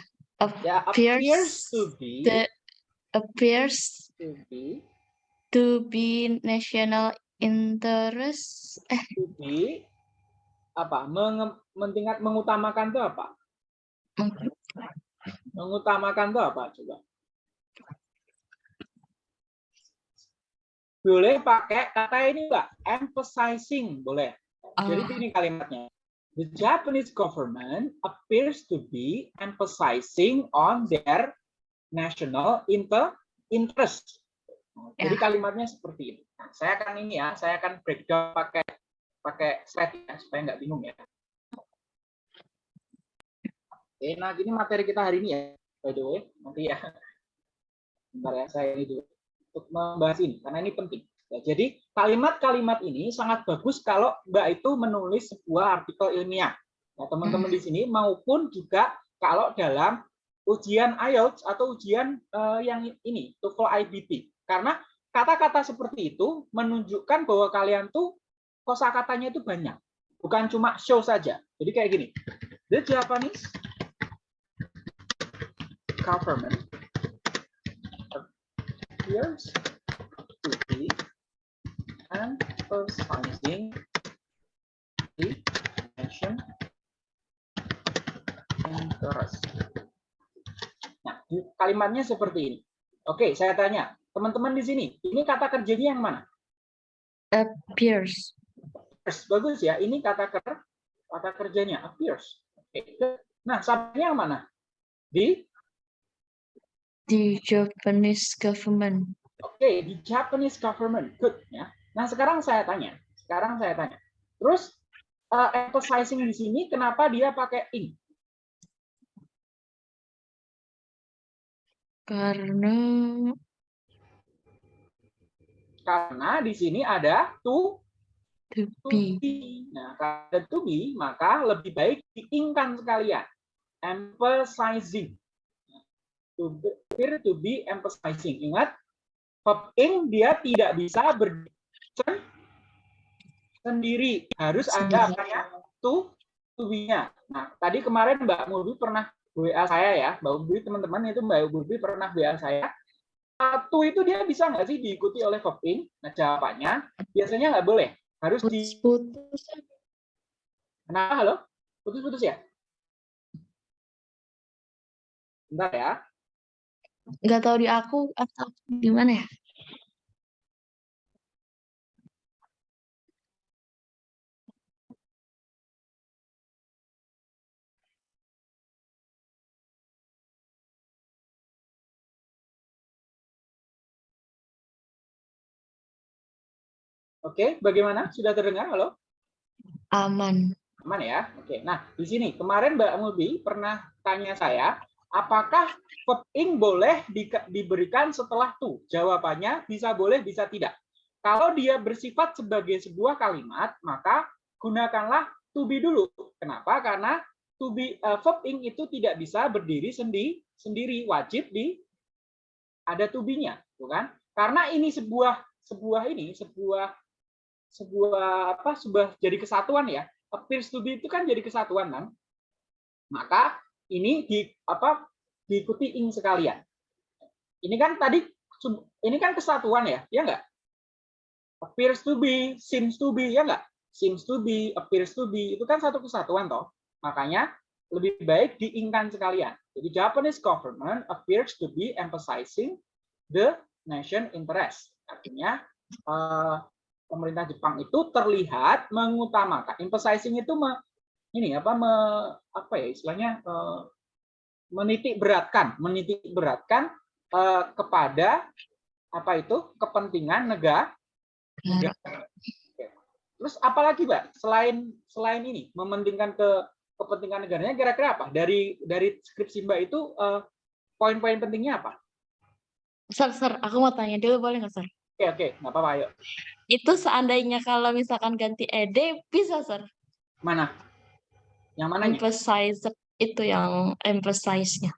ya, appears appears to be the- Appears to be to be national interest. Eh, to be apa? Mentingkat mengutamakan itu apa? meng- Mengutamakan itu apa? Coba. Boleh pakai kata ini enggak? Emphasizing boleh. Jadi ah, ini kalimatnya. The Japanese government appears to be emphasizing on their national inter interest. Jadi Ya. kalimatnya seperti ini. Nah, saya akan ini ya, saya akan breakdown pakai pakai slide ya supaya nggak bingung ya. Oke, nah gini materi kita hari ini ya, by the way, nanti ya. Bentar ya, saya ini dulu untuk membahas ini karena ini penting. Ya, jadi kalimat-kalimat ini sangat bagus kalau Mbak itu menulis sebuah artikel ilmiah. Ya, teman-teman di sini maupun juga kalau dalam ujian IELTS atau ujian eh, yang ini, TOEFL IBT. Karena kata-kata seperti itu menunjukkan bahwa kalian tuh kosakatanya itu banyak. Bukan cuma show saja. Jadi kayak gini. The Japanese government appears to be emphasizing the nation interest. Nah, kalimatnya seperti ini. Oke, saya tanya, teman-teman di sini, ini kata kerjanya yang mana? appears. Appears. Bagus ya, ini kata ker kata kerjanya appears. Oke. Nah, subjeknya mana? Di The Japanese government. Oke, di Japanese government. Good ya. Nah, sekarang saya tanya. Sekarang saya tanya. Terus uh, emphasizing di sini kenapa dia pakai in? Karena Karena di sini ada to to be. Nah, ada to be, maka lebih baik diingkan sekalian. Emphasizing. To be, appear to be emphasizing. Ingat, verb ing dia tidak bisa berdiri sen- sendiri. Harus ada apanya? To, to be-nya. Nah, tadi kemarin Mbak Murbi pernah WA saya ya. Mbak Murbi, teman-teman itu Mbak Murbi pernah WA saya. Satu itu dia bisa nggak sih diikuti oleh verb? Nah, jawabannya biasanya nggak boleh. Harus di Putus-putus. Kenapa halo? Putus-putus ya? Bentar ya. Nggak tahu di aku atau di mana ya? Oke, bagaimana? Sudah terdengar? Halo? Aman. Aman ya? Oke. Nah, di sini kemarin Mbak Mulbi pernah tanya saya, apakah verb ing boleh di- diberikan setelah to? Jawabannya bisa boleh, bisa tidak. Kalau dia bersifat sebagai sebuah kalimat, maka gunakanlah to be dulu. Kenapa? Karena to be eh, verb ing itu tidak bisa berdiri sendi, sendiri, wajib di ada to be-nya, bukan? Karena ini sebuah sebuah ini sebuah sebuah apa sebuah jadi kesatuan ya. To be itu kan jadi kesatuan kan? Maka ini di apa diikuti ing sekalian. Ini kan tadi ini kan kesatuan ya ya enggak appears to be seems to be ya enggak seems to be appears to be itu kan satu kesatuan toh. Makanya lebih baik diingkan sekalian. Jadi Japanese government appears to be emphasizing the nation interest. Artinya eh, pemerintah Jepang itu terlihat mengutamakan emphasizing itu me- ini apa me, apa ya istilahnya eh, menitik beratkan, menitik beratkan eh, kepada apa itu kepentingan negara. negara. Terus apalagi, Mbak? Selain selain ini mementingkan ke kepentingan negaranya kira-kira apa? Dari dari skripsi Mbak itu eh, poin-poin pentingnya apa? Sir, sir, aku mau tanya dulu boleh nggak, sir? Oke, oke, nggak apa-apa, ayo. Itu seandainya kalau misalkan ganti ed bisa, sir. Mana? Yang mananya? Emphasize itu yang emphasize-nya.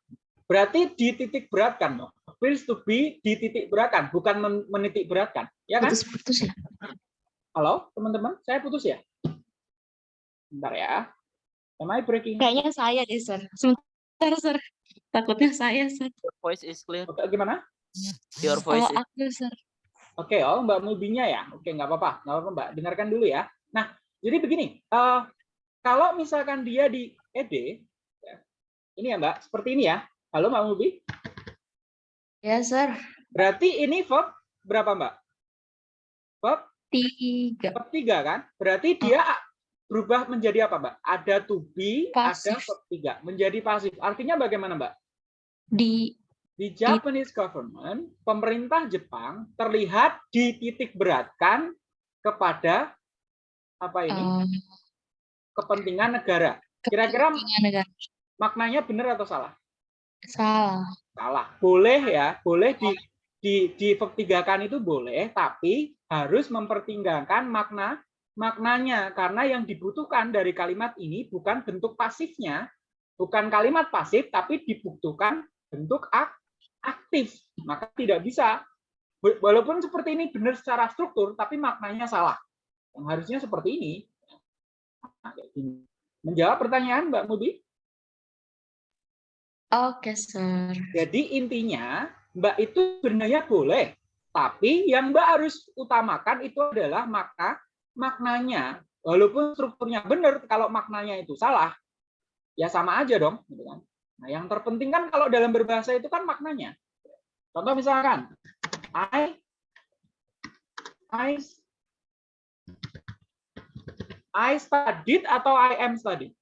Berarti dititik beratkan dong. Feels to be dititik beratkan, bukan men- menitik beratkan. Ya kan? Putus-putus ya. Halo, teman-teman, saya putus ya? Bentar ya. Am I breaking? Kayaknya saya deh, sir. Sebentar, sir. Takutnya saya, sir. Your voice is clear. Oke, gimana? Your voice Kalau is aku, sir. Oke, oh Mbak Mubinya ya. Oke, nggak apa-apa, nggak apa-apa Mbak. Dengarkan dulu ya. Nah, jadi begini. eh, kalau misalkan dia di ED, ya, ini ya Mbak, seperti ini ya. Halo Mbak Mubi. Ya, sir. Berarti ini verb berapa Mbak? Verb Tiga. verb tiga kan? Berarti dia berubah menjadi apa Mbak? Ada to be, ada Pasif. verb tiga, menjadi pasif. Artinya bagaimana Mbak? Di Di Japanese government, pemerintah Jepang terlihat dititik beratkan kepada apa ini? em, kepentingan negara. Kira-kira maknanya benar atau salah? Salah. Salah. Boleh ya, boleh di di di vertigakan itu boleh, tapi harus mempertimbangkan makna maknanya karena yang dibutuhkan dari kalimat ini bukan bentuk pasifnya, bukan kalimat pasif tapi dibutuhkan bentuk ak- aktif. Maka tidak bisa Wa- walaupun seperti ini benar secara struktur tapi maknanya salah. Yang harusnya seperti ini. Nah. Menjawab pertanyaan Mbak Mubi? Oke, sir. Jadi intinya Mbak itu sebenarnya boleh, tapi yang Mbak harus utamakan itu adalah makna maknanya. Walaupun strukturnya benar, kalau maknanya itu salah, ya sama aja dong. Gitu kan. Nah, yang terpenting kan kalau dalam berbahasa itu kan maknanya. Contoh misalkan, I, I, I studied atau I am studying?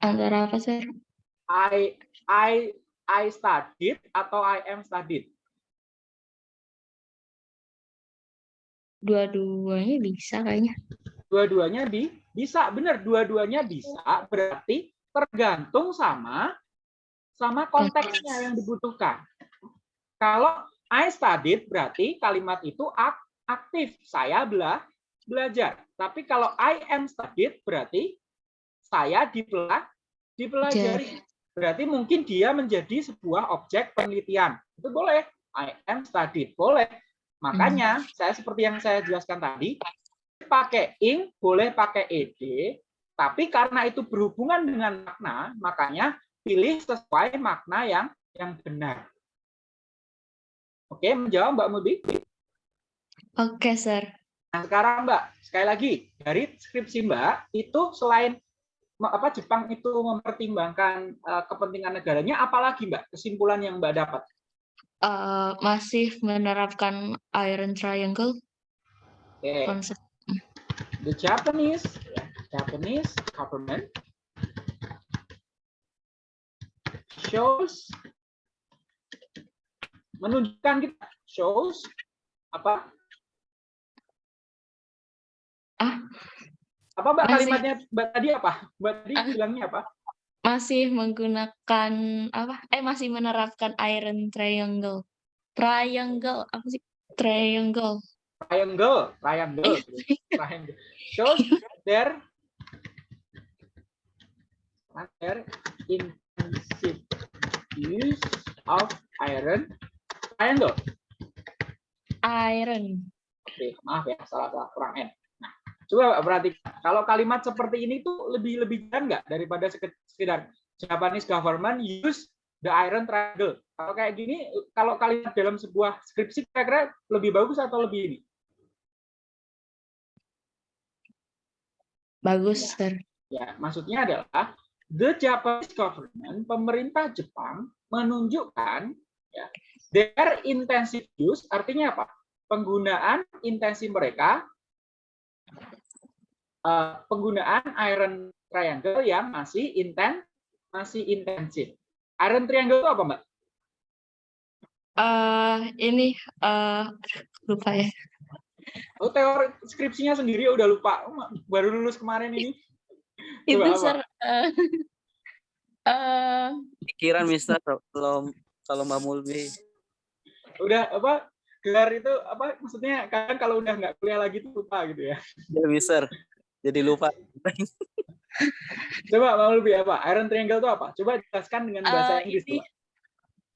Antara apa, sir? I I I studied atau I am studied? Dua-duanya bisa kayaknya. Dua-duanya bi bisa, benar dua-duanya bisa, berarti tergantung sama sama konteksnya yang dibutuhkan. Kalau I studied berarti kalimat itu ak- aktif, saya bela belajar. Tapi kalau I am studied berarti saya dipela dipelajari. Berarti mungkin dia menjadi sebuah objek penelitian. Itu boleh. I am studied. Boleh. Makanya saya seperti yang saya jelaskan tadi, pakai ing, boleh pakai ed, tapi karena itu berhubungan dengan makna, makanya pilih sesuai makna yang yang benar. Oke, menjawab Mbak Mubi? Oke, sir. Nah, sekarang Mbak, sekali lagi dari skripsi Mbak itu selain apa Jepang itu mempertimbangkan eh, kepentingan negaranya, apalagi Mbak kesimpulan yang Mbak dapat? Eh, masih menerapkan iron triangle Oke, konsep. The Japanese Japanese government shows menunjukkan kita shows apa Ah. apa mbak Masih. kalimatnya mbak tadi apa mbak tadi Ah. bilangnya apa Masih menggunakan apa? Eh, masih menerapkan iron triangle. Triangle apa sih? Triangle. Triangle triangle triangle shows their their intensive use of iron triangle Iron. Oke, maaf ya, salah salah kurang n. Nah, coba perhatikan. Kalau kalimat seperti ini tuh lebih lebih jarang nggak daripada seke- sekedar Japanese government use the iron triangle. Kalau kayak gini, kalau kalimat dalam sebuah skripsi kira-kira lebih bagus atau lebih ini? Bagus, sir. Ya, maksudnya adalah the Japanese government, pemerintah Jepang menunjukkan ya, their intensive use artinya apa? Penggunaan intensi mereka eh, penggunaan iron triangle yang masih inten masih intensif. Iron triangle itu apa, Mbak? eh ini eh lupa ya. Oh, teori skripsinya sendiri udah lupa. Baru lulus kemarin ini. Itu Coba apa? sir eh eh, pikiran Mister kalau kalau Mbak Mulbi Udah apa? Gelar itu apa maksudnya kan kalau udah nggak kuliah lagi tuh lupa gitu ya. ya Mister jadi lupa Coba mau lebih apa? Iron triangle itu apa? Coba jelaskan dengan bahasa Eh, Inggris ini- coba.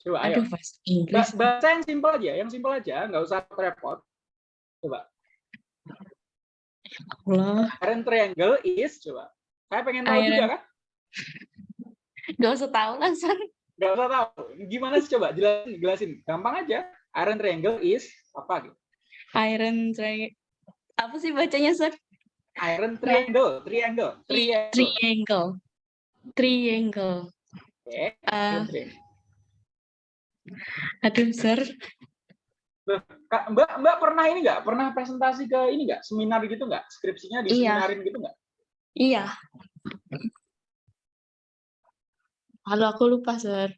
Coba ayo. aduh bahasa Inggris. Ba- Bahasa yang simpel aja, yang simpel aja, nggak usah repot. Coba. Allah. Iron triangle is coba. Saya pengen tahu Iron- juga kan? [LAUGHS] Gak usah tahu lah sir. Nggak usah tahu. Gimana sih coba jelasin, jelasin. Gampang aja. Iron triangle is apa gitu? Iron triangle. Apa sih bacanya sir? Iron triangle, triangle, triangle. Triangle. Triangle. Oke, Eh, iron triangle. aduh sir. Kak, Mbak, Mbak pernah ini nggak? Pernah presentasi ke ini nggak? Seminar gitu nggak? Skripsinya di Iya. seminarin gitu nggak? Iya. Kalau aku lupa sir.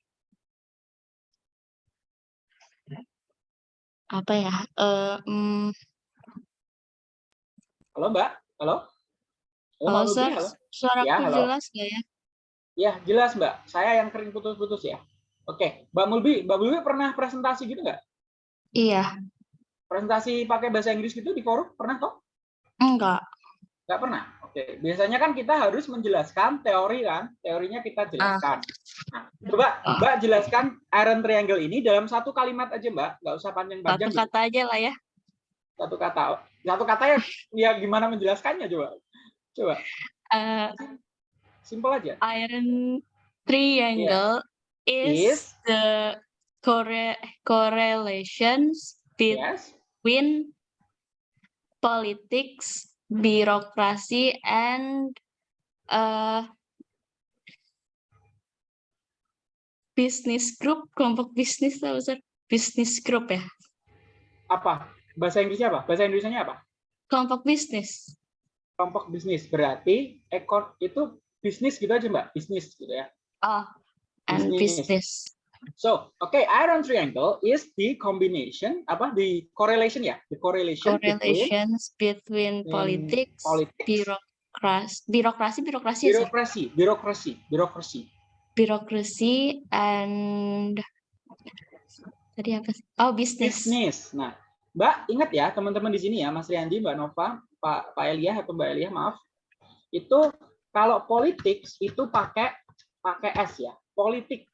Apa ya? Eh, mm, Halo Mbak, halo? Halo, halo sir, halo? suaraku Ya, halo. jelas gak ya? Ya, jelas Mbak. Saya yang kering putus-putus ya. Oke, Mbak Mulbi, Mbak Mulbi pernah presentasi gitu nggak? Iya, Presentasi pakai bahasa Inggris gitu di forum? Pernah kok? enggak. Nggak pernah? Oke, biasanya kan kita harus menjelaskan teori kan? Teorinya kita jelaskan. Nah, coba Ah. Mbak jelaskan iron triangle ini dalam satu kalimat aja Mbak. Nggak usah Satu panjang-panjang. gitu. kata aja lah ya. Satu kata. Satu kata ya, ya gimana menjelaskannya coba? Coba, Eh, simpel aja. iron triangle is, Is. the corre- correlations Yes. between politics, birokrasi, and uh, business group, kelompok bisnis Sir? Business group ya, Apa? Bahasa Inggrisnya apa? Bahasa Indonesianya apa? kelompok bisnis. kelompok bisnis berarti ekor itu bisnis gitu aja mbak bisnis gitu ya Oh, and Bisnis. business. So oke iron triangle is the combination apa the correlation ya? The correlation, between Correlations between between politics, politics. birokrasi, birokrasi, birokrasi, ya, birokrasi birokrasi birokrasi. Birokrasi and tadi apa sih? Oh, bisnis. bisnis nah mbak ingat ya teman-teman di sini ya mas Riyandi mbak Nova pak pak Elia atau mbak Elia maaf. Itu kalau politics itu pakai pakai S ya politik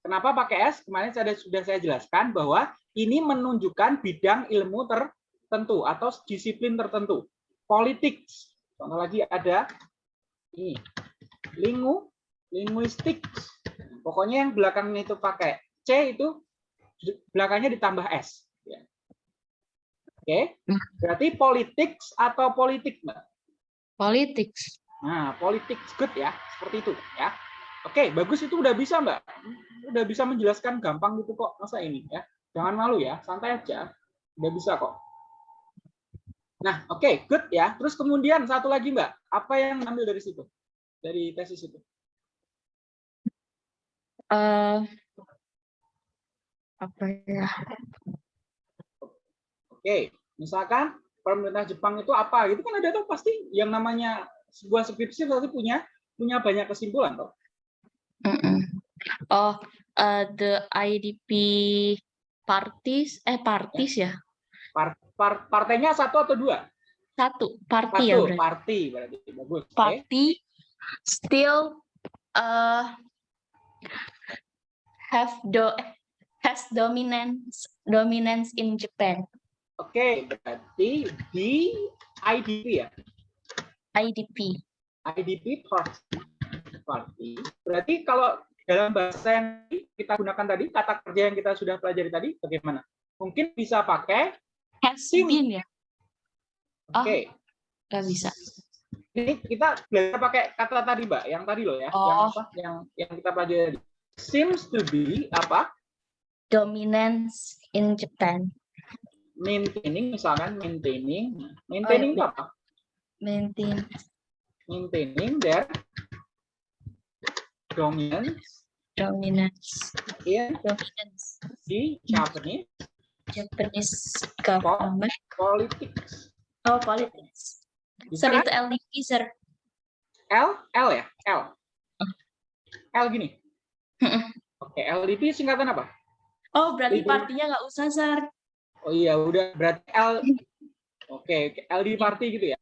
Kenapa pakai S? Kemarin saya sudah saya jelaskan bahwa ini menunjukkan bidang ilmu tertentu atau disiplin tertentu. Politik. Contoh lagi ada ini. Lingu, linguistik. Pokoknya yang belakangnya itu pakai C itu belakangnya ditambah S. Ya. Oke, berarti politik atau politik, Mbak. Politics. Nah, politik good ya, seperti itu ya. Oke, bagus itu udah bisa Mbak. Udah bisa menjelaskan gampang gitu kok masa ini ya. Jangan malu ya, santai aja. Udah bisa kok. Nah, oke, good ya. Terus kemudian satu lagi Mbak, apa yang ambil dari situ? Dari tesis itu? eh apa ya? Oke, misalkan pemerintah Jepang itu apa? Itu kan ada tuh pasti yang namanya sebuah skripsi pasti punya punya banyak kesimpulan toh. Mm-mm. Oh, eh, the IDP parties, eh parties ya? Par- par- partainya satu atau dua? Satu, party ya Satu, berarti. party berarti bagus. Oke. Party still uh, have do has dominance dominance in Japan. Oke, berarti di IDP ya. IDP. IDP party. Party. Berarti kalau dalam bahasa yang kita gunakan tadi, kata kerja yang kita sudah pelajari tadi, bagaimana? Mungkin bisa pakai, Has been ya? Oh. oke. Gak bisa. Ini kita belajar pakai kata tadi, Mbak. Yang tadi loh ya. Yang Oh. apa? Yang yang kita pelajari tadi. Seems to be apa? Dominance in Japan. Maintaining, misalkan maintaining. Maintaining itu apa? maintain maintaining their dominance dominance in dominance the Japanese Japanese government politics. oh politics Bisa sir kan? itu LDP sir L, L ya, L. L gini. Oke, LDP singkatan apa? oh berarti partinya nggak usah sir Oh iya, udah berarti L. Oke, oke, LD party gitu ya.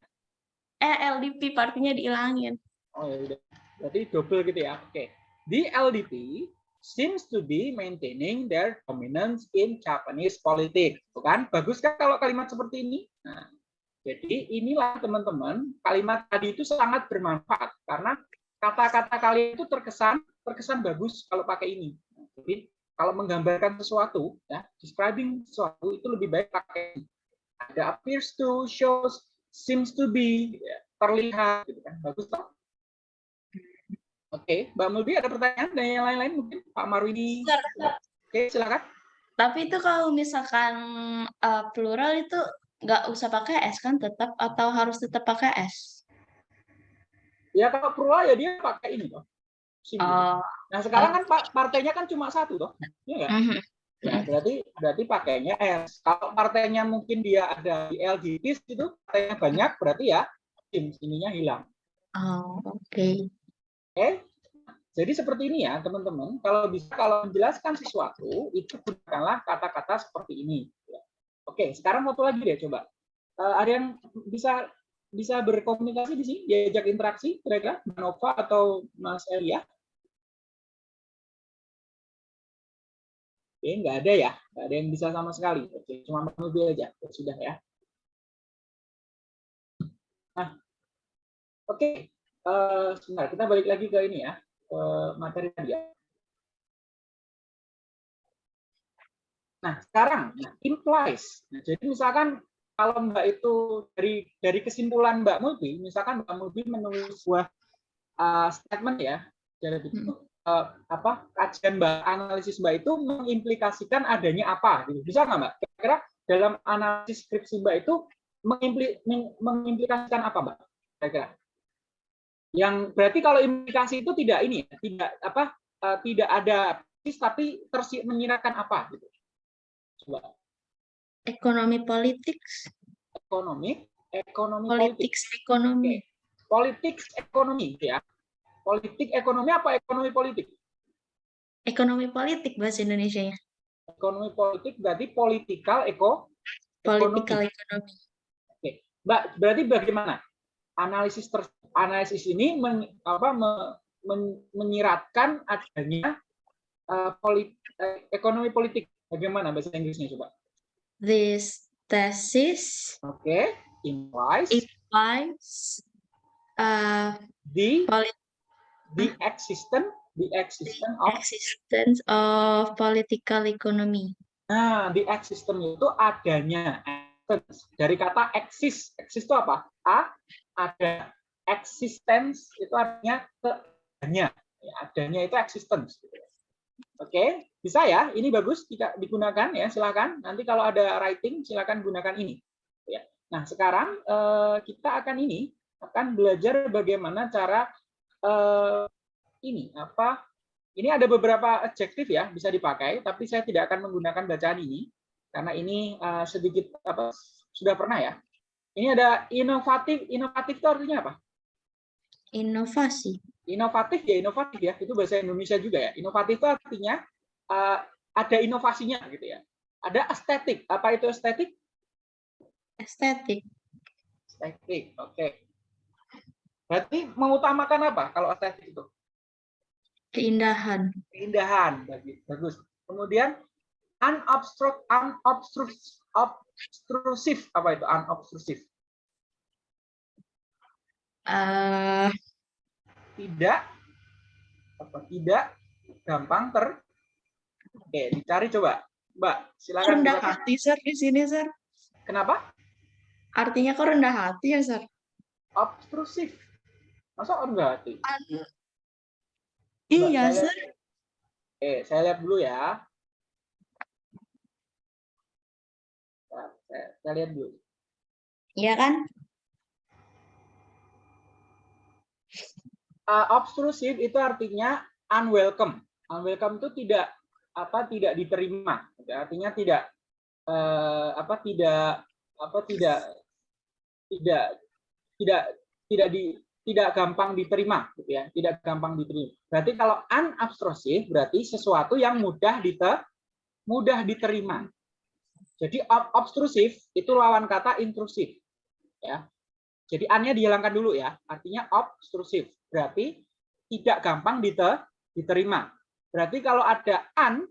eh LDP partinya dihilangin Oh ya udah. Berarti double gitu ya. Oke. The LDP seems to be maintaining their dominance in Japanese politics. Tuh kan? Bagus kan kalau kalimat seperti ini? Nah, jadi inilah teman-teman, kalimat tadi itu sangat bermanfaat karena kata-kata kalian itu terkesan terkesan bagus kalau pakai ini. Nah, Jadi kalau menggambarkan sesuatu, ya, describing sesuatu itu lebih baik pakai ada appears to, shows, seems to be, ya, terlihat, gitu kan. Bagus toh? Oke, Mbak Mulbi ada pertanyaan dan yang lain-lain mungkin Pak Marwini. Sir, Oke, silakan. tapi itu kalau misalkan eh, plural itu nggak usah pakai S kan tetap atau harus tetap pakai S Ya kalau plural ya dia pakai ini toh. Oh Nah sekarang kan partainya kan cuma satu toh, Iya nggak? mhm. Ya, berarti berarti pakainya S. Kalau partainya mungkin dia ada di LGT itu partainya banyak, berarti ya tim ininya hilang. oh oke Oke. Jadi seperti ini ya teman-teman. Kalau bisa kalau menjelaskan sesuatu itu gunakanlah kata-kata seperti ini. Oke, sekarang satu lagi deh coba. Eh, ada yang bisa bisa berkomunikasi di sini, diajak interaksi kira-kira Nova atau Mas Elia? Oke, nggak ada ya, nggak ada yang bisa sama sekali. Oke, cuma Nubi aja, sudah ya. Nah, oke, Eh, sebentar, kita balik lagi ke ini ya, ke materi tadi ya. Nah, sekarang nah, implies. Nah, jadi misalkan kalau Mbak itu dari dari kesimpulan Mbak Mulbi, misalkan Mbak Mulbi menulis sebuah uh, statement ya, jadi itu uh, apa kajian Mbak analisis Mbak itu mengimplikasikan adanya apa gitu. Bisa nggak Mbak? Kira-kira dalam analisis skripsi Mbak itu mengimpli, meng- mengimplikasikan apa Mbak? Kira-kira? Yang berarti kalau implikasi itu tidak ini ya, tidak apa eh, tidak ada persis tapi tersi menyiratkan apa gitu. Coba ekonomi politik ekonomi, ekonomi politik, ekonomi politik ekonomi gitu ya. Politik ekonomi apa ekonomi politik? ekonomi politik bahasa Indonesia nya Ekonomi politik berarti political eko. political ekonomi Mbak, berarti bagaimana? Analisis ter, analisis ini men, apa, me- men- menyiratkan adanya eh, polit- eh, ekonomi politik. Bagaimana bahasa Inggrisnya coba? this thesis Oke, implies implies uh, the the existence the existence of existence of political economy nah the existence itu adanya dari kata exist exist itu apa a ada existence itu artinya keadanya Ya, adanya itu existence oke bisa ya? Ini bagus tidak digunakan ya silakan. Nanti kalau ada writing silakan gunakan ini ya. Nah sekarang eh, kita akan ini akan belajar bagaimana cara eh, ini apa ini ada beberapa adjektif ya bisa dipakai tapi saya tidak akan menggunakan bacaan ini karena ini eh, sedikit apa sudah pernah ya ini ada inovatif inovatif itu artinya apa? Inovasi. Inovatif ya inovatif ya. Itu bahasa Indonesia juga ya. Inovatif itu artinya eh, ada inovasinya gitu ya. Ada estetik. Apa itu estetik? Estetik. Estetik oke. Berarti mengutamakan apa kalau estetik itu? Keindahan. Keindahan bagus. Kemudian unobstruct unobstructive obstrusive apa itu unobstrusive eh tidak. Apa tidak. Gampang ter. Oke dicari coba. Mbak silakan rendah silakan. hati sir di sini sir kenapa? Artinya kok rendah hati ya sir obstrusif. Masa enggak hati? Iya sir oke saya lihat dulu ya. Nah, saya, saya lihat dulu. Iya kan uh, obstrusive itu artinya unwelcome. Unwelcome itu tidak apa tidak diterima. Artinya tidak uh, apa tidak apa tidak tidak tidak tidak di tidak gampang diterima gitu ya tidak gampang diterima berarti kalau unobtrusive berarti sesuatu yang mudah diter mudah diterima jadi obstrusif itu lawan kata intrusif ya jadi annya dihilangkan dulu ya artinya obstrusif berarti tidak gampang diter diterima berarti kalau ada an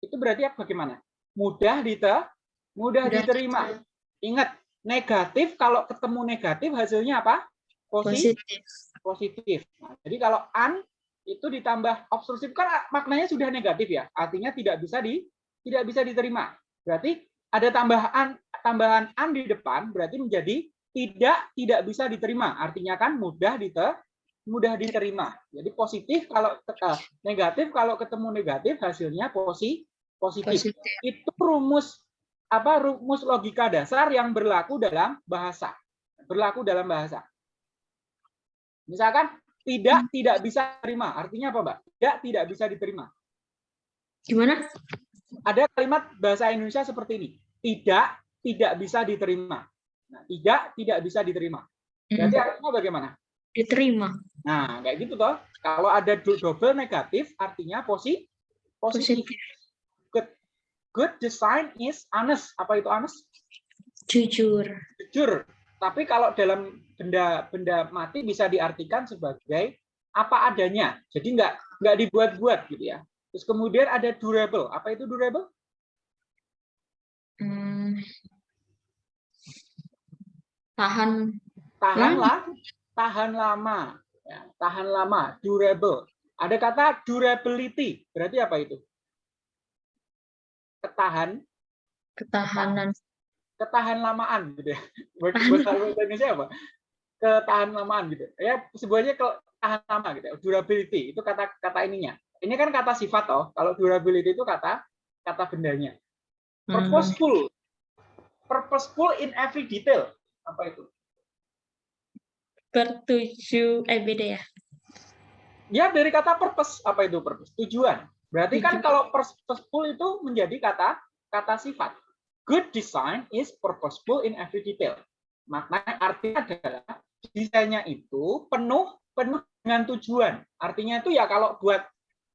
itu berarti bagaimana mudah diter mudah diterima ingat negatif kalau ketemu negatif hasilnya apa? Positif. Positif. Nah, jadi kalau an itu ditambah obstrusif kan maknanya sudah negatif ya. Artinya tidak bisa di tidak bisa diterima. Berarti ada tambahan tambahan an di depan berarti menjadi tidak tidak bisa diterima. Artinya kan mudah diter mudah diterima. Jadi positif kalau uh, negatif kalau ketemu negatif hasilnya posi positif. positif. Itu rumus apa rumus logika dasar yang berlaku dalam bahasa. Berlaku dalam bahasa. Misalkan tidak hmm. tidak bisa diterima. Artinya apa, Mbak? Tidak tidak bisa diterima. Gimana? Ada kalimat bahasa Indonesia seperti ini. Tidak tidak bisa diterima. Nah, tidak tidak bisa diterima. Berarti hmm. artinya bagaimana? Diterima. Nah, kayak gitu toh. Kalau ada double negatif artinya posi positif. positif good design is honest. Apa itu honest? Jujur. Jujur. Tapi kalau dalam benda-benda mati bisa diartikan sebagai apa adanya. Jadi nggak nggak dibuat-buat gitu ya. Terus kemudian ada durable. Apa itu durable? Hmm. Tahan. Tahan lah. Tahan lama. Ya, tahan lama. Durable. Ada kata durability. Berarti apa itu? ketahan ketahanan ketahan lamaan gitu ya bahasa Indonesia apa ketahan lamaan gitu ya sebenarnya ketahan lama gitu ya. durability itu kata kata ininya ini kan kata sifat toh. Kalau durability itu kata kata bendanya. Hmm. purposeful. Purposeful in every detail. Apa itu? Bertuju eh beda ya? Ya dari kata purpose. Apa itu purpose? Tujuan. Berarti kan kalau purposeful itu menjadi kata kata sifat. Good design is purposeful in every detail. Maknanya artinya adalah desainnya itu penuh penuh dengan tujuan. Artinya itu ya kalau buat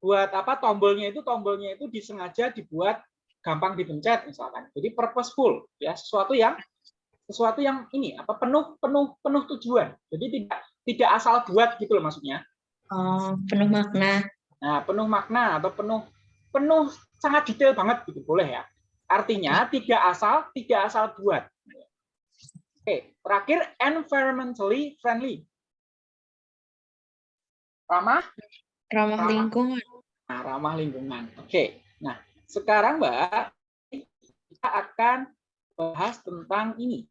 buat apa tombolnya itu tombolnya itu disengaja dibuat gampang dipencet misalkan. Jadi purposeful ya sesuatu yang sesuatu yang ini apa penuh penuh penuh tujuan. Jadi tidak tidak asal buat gitu loh maksudnya. Oh, penuh makna. Nah, penuh makna atau penuh penuh sangat detail banget gitu boleh ya. Artinya tidak asal tidak asal buat. Oke, terakhir environmentally friendly. Ramah? Ramah, lingkungan. Nah, ramah lingkungan. Oke. Nah, sekarang Mbak kita akan bahas tentang ini.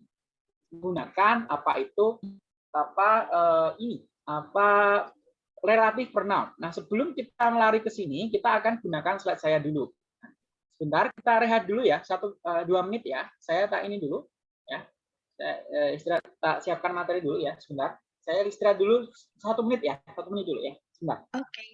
Menggunakan apa itu apa uh, ini apa relatif pronoun. Nah, sebelum kita melari ke sini, kita akan gunakan slide saya dulu. Sebentar, kita rehat dulu ya, satu uh, dua menit ya. Saya tak ini dulu, ya. Saya uh, istirahat, tak siapkan materi dulu ya, sebentar. Saya istirahat dulu satu menit ya, satu menit dulu ya, sebentar. Oke. Okay.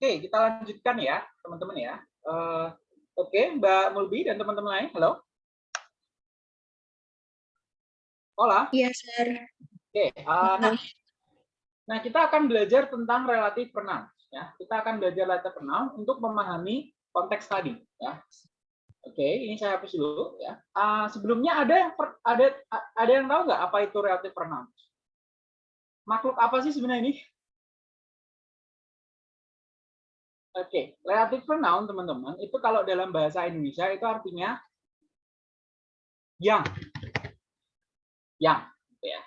Oke, kita lanjutkan ya, teman-teman ya. Eh, Oke, Mbak Mulbi dan teman-teman lain, halo. Hola. Iya, Sir. Oke, eh, nah, nah kita akan belajar tentang relatif pronoun. Ya, kita akan belajar relatif pronoun untuk memahami konteks tadi. Ya. Oke, ini saya hapus dulu. Ya. Eh, sebelumnya ada yang per- ada ada yang tahu nggak apa itu relatif pronoun? Makhluk apa sih sebenarnya ini? Oke, relative pronoun teman-teman itu kalau dalam bahasa Indonesia itu artinya yang, yang, gitu ya.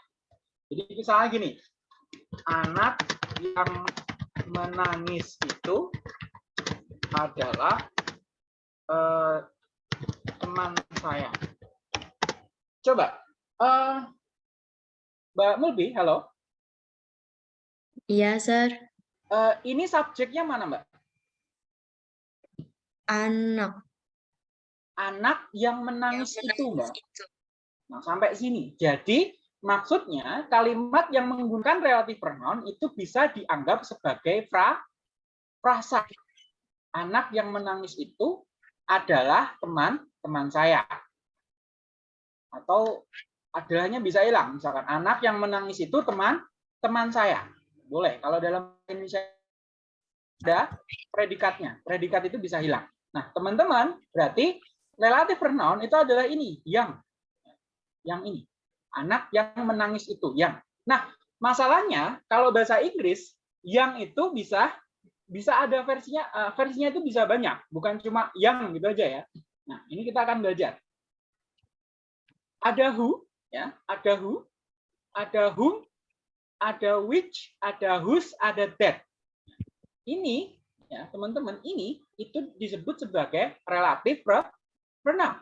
Jadi misalnya gini, anak yang menangis itu adalah eh, teman saya. Coba, eh, Mbak Mulbi, halo. Iya, Sir. Eh, ini subjeknya mana, Mbak? Anak. Anak yang menangis Yang itu, Mbak. menangis itu. Nah, sampai sini. Jadi, maksudnya kalimat yang menggunakan relative pronoun itu bisa dianggap sebagai fra, frasa. Anak yang menangis itu adalah teman-teman saya. Atau adanya bisa hilang. Misalkan, anak yang menangis itu teman-teman saya. Boleh. Kalau dalam Indonesia ada predikatnya. Predikat itu bisa hilang. Nah, teman-teman, berarti relative pronoun itu adalah ini, yang. Yang ini. Anak yang menangis itu, yang. Nah, masalahnya kalau bahasa Inggris, yang itu bisa bisa ada versinya, eh, versinya itu bisa banyak, bukan cuma yang gitu aja ya. Nah, ini kita akan belajar. Ada who, ya, ada who, ada whom, ada which, ada whose, ada that. Ini ya teman-teman ini itu disebut sebagai relatif pronoun.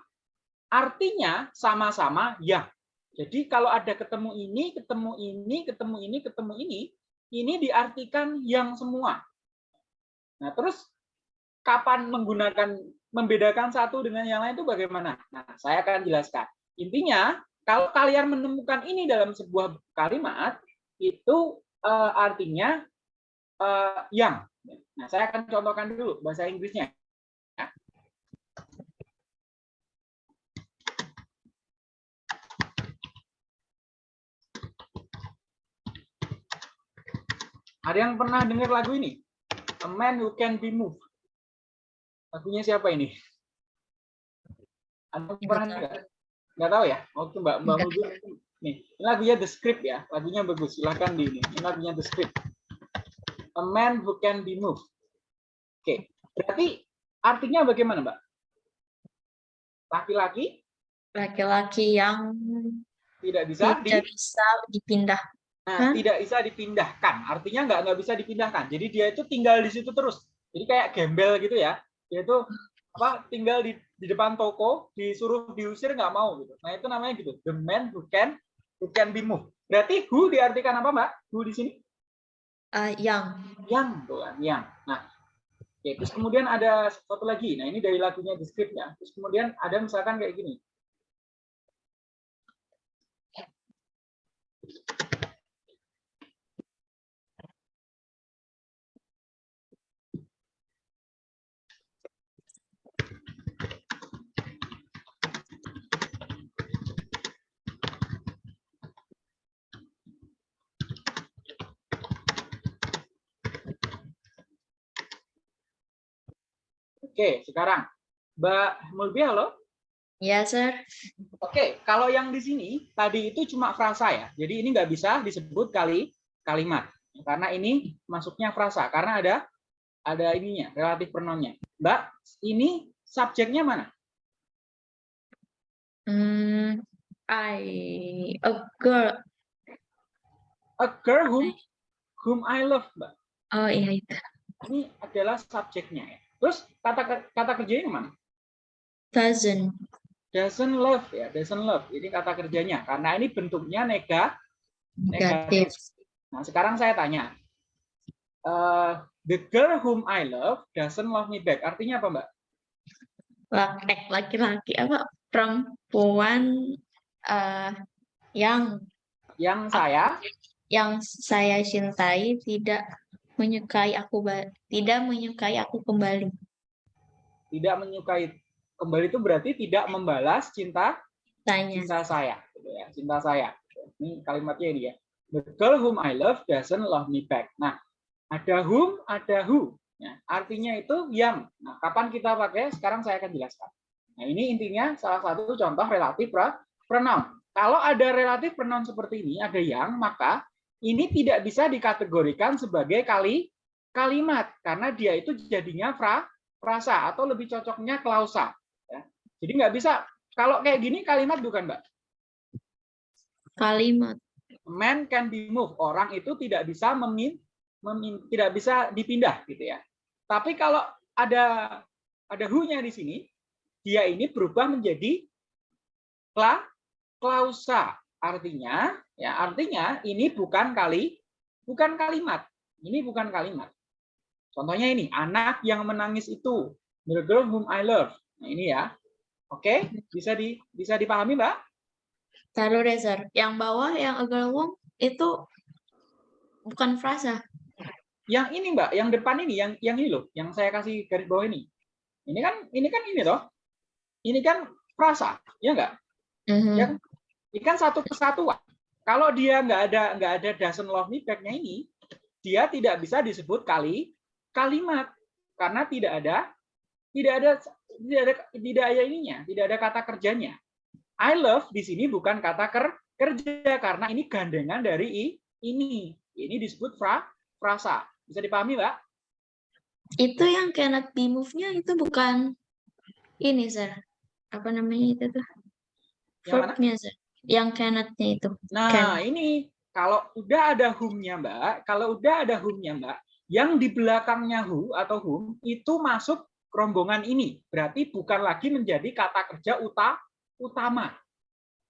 Artinya sama-sama yang. Jadi kalau ada ketemu ini, ketemu ini, ketemu ini, ketemu ini, ini diartikan yang semua. Nah, terus kapan menggunakan membedakan satu dengan yang lain itu bagaimana? Nah, saya akan jelaskan. Intinya, kalau kalian menemukan ini dalam sebuah kalimat, itu eh, artinya eh, yang. Nah, saya akan contohkan dulu bahasa Inggrisnya. Ya. Ada yang pernah dengar lagu ini? A Man Who Can Be Moved. Lagunya siapa ini? Yang pernah dengar? Nggak tahu ya? Waktu Mbak Mbak Nggak Mulbi, nih, ini lagunya The Script ya. Lagunya bagus. Silahkan di ini. Ini lagunya The Script. A man who can be moved. Oke, berarti artinya bagaimana, Mbak? Laki-laki Laki-laki yang tidak bisa di, tidak bisa dipindah. nah, Hah? tidak bisa dipindahkan. Artinya nggak nggak bisa dipindahkan. Jadi dia itu tinggal di situ terus. Jadi kayak gembel gitu ya. Dia itu apa tinggal di, di depan toko, disuruh diusir nggak mau gitu. Nah itu namanya gitu. The man who can who can be moved. Berarti who diartikan apa, Mbak? Who di sini? Eh, yang. yang tuh kan yang. Nah oke, terus kemudian ada satu lagi. Nah ini dari lagunya The Script ya terus kemudian ada misalkan kayak gini oke sekarang Mbak Mulbi halo Ya, Sir. Oke, kalau yang di sini tadi itu cuma frasa ya. Jadi ini nggak bisa disebut kali kalimat karena ini masuknya frasa karena ada ada ininya relatif pronounnya. Mbak, ini subjeknya mana? Hmm, I a girl. A girl whom whom I love, Mbak. Oh iya itu. Ini adalah subjeknya ya. Terus kata kata kerjanya mana? Doesn't. Doesn't love ya, doesn't love. Ini kata kerjanya karena ini bentuknya nega Negatif. Nah, sekarang saya tanya. Eh, the girl whom I love doesn't love me back. Artinya apa, Mbak? Laki- Laki-laki apa? Perempuan eh, yang Yang saya yang saya cintai tidak menyukai aku tidak menyukai aku kembali. Tidak menyukai kembali itu berarti tidak membalas cinta Tanya. cinta saya, gitu ya, cinta saya. Ini kalimatnya ini ya. The girl whom I love doesn't love me back. Nah, ada whom, ada who. Ya, artinya itu yang. Nah, kapan kita pakai? Sekarang saya akan jelaskan. Nah, ini intinya salah satu contoh relatif pronoun. Kalau ada relatif pronoun seperti ini, ada yang, maka ini tidak bisa dikategorikan sebagai kali kalimat karena dia itu jadinya fra, frasa atau lebih cocoknya klausa. Ya. Jadi nggak bisa. Kalau kayak gini kalimat bukan, Mbak? Kalimat. man can be moved. Orang itu tidak bisa memin, memin- tidak bisa dipindah gitu ya. Tapi kalau ada ada who-nya di sini, dia ini berubah menjadi kla, klausa. Artinya ya artinya ini bukan kali bukan kalimat. Ini bukan kalimat. Contohnya ini, anak yang menangis itu, the girl whom I love. Nah, ini ya. Oke, bisa di bisa dipahami, Mbak? Taruh Sir. Yang bawah, yang agak wong itu bukan frasa. yang ini mbak yang depan ini yang yang ini loh yang saya kasih garis bawah ini ini kan ini kan ini toh ini kan frasa ya enggak Mhm. yang ini kan satu kesatuan kalau dia nggak ada nggak ada doesn't love me back-nya ini dia tidak bisa disebut kali kalimat karena tidak ada tidak ada tidak ada tidak ada ininya tidak ada kata kerjanya I love di sini bukan kata ker, kerja karena ini gandengan dari i, ini ini disebut fra, frasa bisa dipahami mbak Itu yang cannot be move-nya itu bukan ini, Sir. Apa namanya itu tuh? Verb-nya, Sir. Yang cannot-nya itu. Nah, Can. ini kalau udah ada whom-nya, Mbak, kalau udah ada whom-nya, Mbak, yang di belakangnya who atau whom itu masuk rombongan ini. Berarti bukan lagi menjadi kata kerja uta, utama.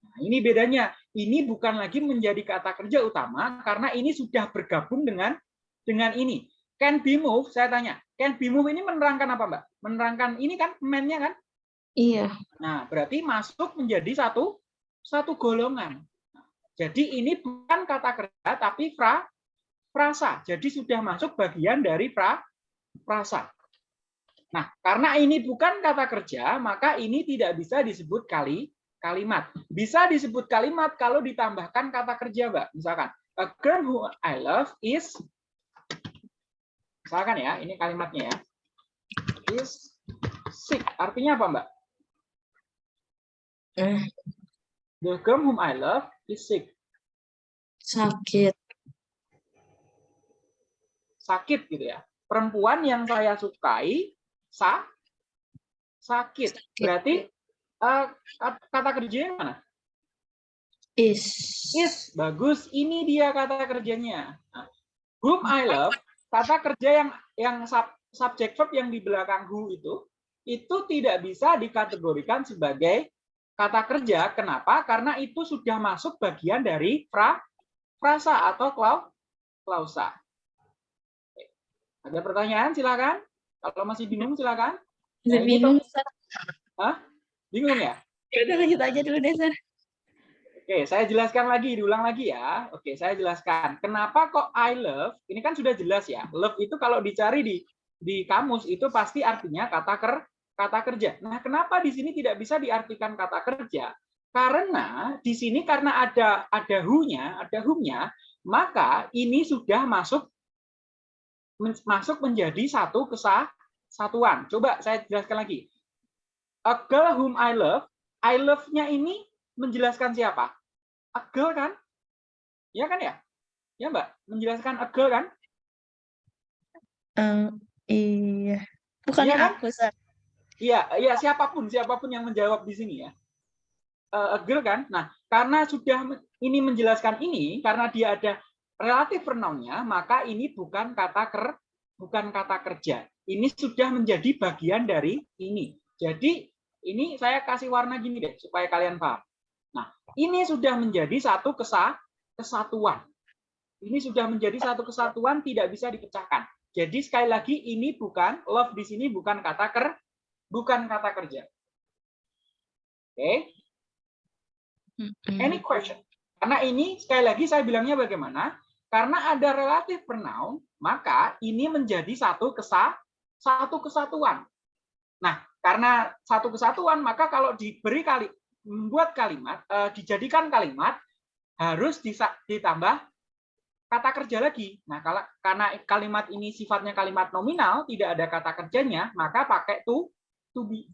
Nah, ini bedanya. Ini bukan lagi menjadi kata kerja utama karena ini sudah bergabung dengan dengan ini. Can be moved, saya tanya. Can be moved ini menerangkan apa, Mbak? Menerangkan ini kan man-nya kan? Iya. Nah, berarti masuk menjadi satu satu golongan. Jadi ini bukan kata kerja tapi fra, frasa. Jadi sudah masuk bagian dari pra, frasa. Nah, karena ini bukan kata kerja, maka ini tidak bisa disebut kali kalimat. Bisa disebut kalimat kalau ditambahkan kata kerja, Mbak. Misalkan, a girl who I love is Misalkan ya, ini kalimatnya ya. Is sick. Artinya apa, Mbak? Eh, The girl whom I love is sick. sakit. Sakit gitu ya. Perempuan yang saya sukai sa sakit. Berarti eh, kat- kata kerjanya mana? Is. Is. Bagus. Ini dia kata kerjanya. Nah, whom I love, kata kerja yang yang sub, subject verb yang di belakang who itu itu tidak bisa dikategorikan sebagai kata kerja. Kenapa? Karena itu sudah masuk bagian dari fra, frasa atau klau, klausa. Ada pertanyaan? Silakan. Kalau masih bingung, silakan. Bisa Nah, bingung, Sir. Bingung ya? Ya udah lanjut aja dulu deh, Sir. Oke, saya jelaskan lagi, diulang lagi ya. Oke, saya jelaskan. Kenapa kok I love? Ini kan sudah jelas ya. Love itu kalau dicari di di kamus itu pasti artinya kata ker kata kerja. Nah, kenapa di sini tidak bisa diartikan kata kerja? Karena di sini karena ada ada who-nya, ada whom-nya, maka ini sudah masuk masuk menjadi satu kesatuan. Coba saya jelaskan lagi. A girl whom I love, I love-nya ini menjelaskan siapa? A girl kan? Ya kan ya? Ya Mbak, menjelaskan a girl kan? Eh, iya. Bukan Iya kan? aku, Sir. Iya, iya siapa pun, siapa pun yang menjawab di sini ya. Eh, a girl kan? Nah, karena sudah ini menjelaskan ini, karena dia ada relatif pronounnya, maka ini bukan kata ker, bukan kata kerja. Ini sudah menjadi bagian dari ini. Jadi ini saya kasih warna gini deh supaya kalian paham. Nah, ini sudah menjadi satu kesa, kesatuan. Ini sudah menjadi satu kesatuan tidak bisa dipecahkan. Jadi sekali lagi ini bukan love di sini bukan kata ker, bukan kata kerja. Oke, Mm-mm. any question? Karena ini sekali lagi saya bilangnya bagaimana? Karena ada relatif pronoun, maka ini menjadi satu kesa satu kesatuan. Nah, karena satu kesatuan, maka kalau diberi kali membuat kalimat, eh, dijadikan kalimat harus ditambah kata kerja lagi. Nah, kalau karena kalimat ini sifatnya kalimat nominal, tidak ada kata kerjanya, maka pakai to to be.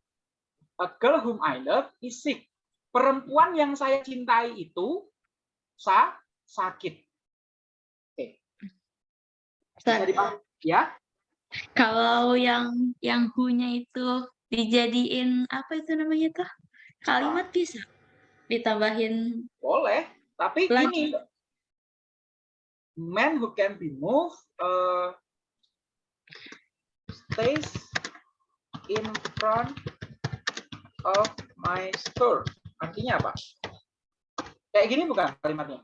A girl whom I love is sick. Perempuan yang saya cintai itu sa sakit. Sir, dipahami? Ya, kalau yang yang who-nya itu dijadiin apa itu namanya tuh? Kalimat bisa ditambahin boleh. Tapi Lagi. ini man who can be moved uh, stays in front of my store. Artinya apa? Kayak gini bukan kalimatnya?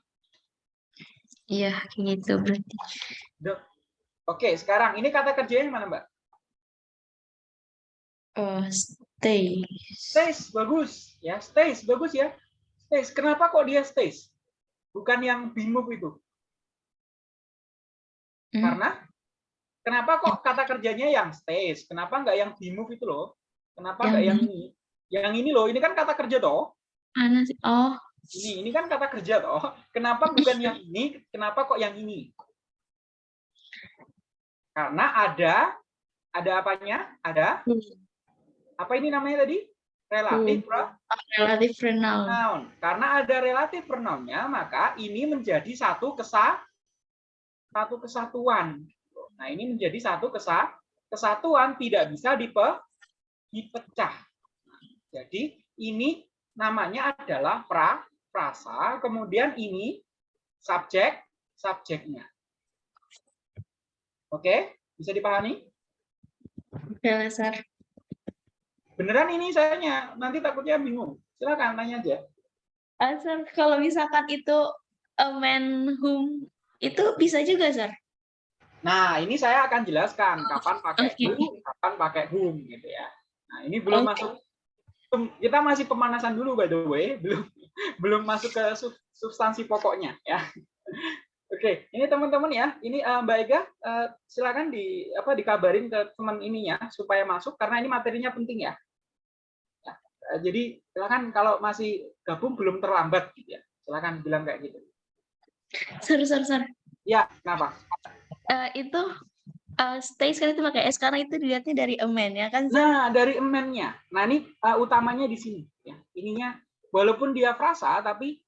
Iya, gitu berarti. Oke, sekarang ini kata kerja yang mana, Mbak? Oh, stay. Stays, bagus. Ya, stays, bagus ya. Stays. Kenapa kok dia stays? Bukan yang move itu. Hmm, Karena kenapa kok kata kerjanya yang stays? Kenapa nggak yang be move itu loh? Kenapa Yang nggak yang ini? Yang ini loh, ini kan kata kerja toh. Oh, Ini, ini kan kata kerja toh. Kenapa bukan yang ini? Kenapa kok yang ini? Karena ada ada apanya? Ada hmm, apa ini namanya tadi? Relatif pro- relatif pronoun. noun. Karena ada relatif pronounnya, maka ini menjadi satu kesa satu kesatuan. Nah, ini menjadi satu kesa kesatuan tidak bisa dipe, dipecah. Jadi ini namanya adalah pra frasa, kemudian ini subjek subjeknya. Oke, bisa dipahami? Oke lah, Sir. Beneran ini sayanya, nanti takutnya bingung. Silakan tanya aja. Ah, Sir, kalau misalkan itu a man whom itu bisa juga, Sir. Nah, ini saya akan jelaskan kapan pakai Oke. who, kapan pakai whom gitu ya. Nah, ini belum Oke. masuk kita masih pemanasan dulu by the way, [LAUGHS] belum belum masuk ke sub- substansi pokoknya ya. [LAUGHS] Oke, ini teman-teman ya. Ini eh, Mbak Ega eh, silakan di apa dikabarin ke teman ininya supaya masuk karena ini materinya penting ya. Ya, eh, jadi silakan kalau masih gabung belum terlambat gitu ya. Silakan bilang kayak gitu. Sir, Sir, Sir. Ya, kenapa? Eh, itu eh, stay sekali itu pakai S karena itu dilihatnya dari a man ya kan? Nah, dari emennya. Nah, ini uh, utamanya di sini ya. Ininya walaupun dia frasa tapi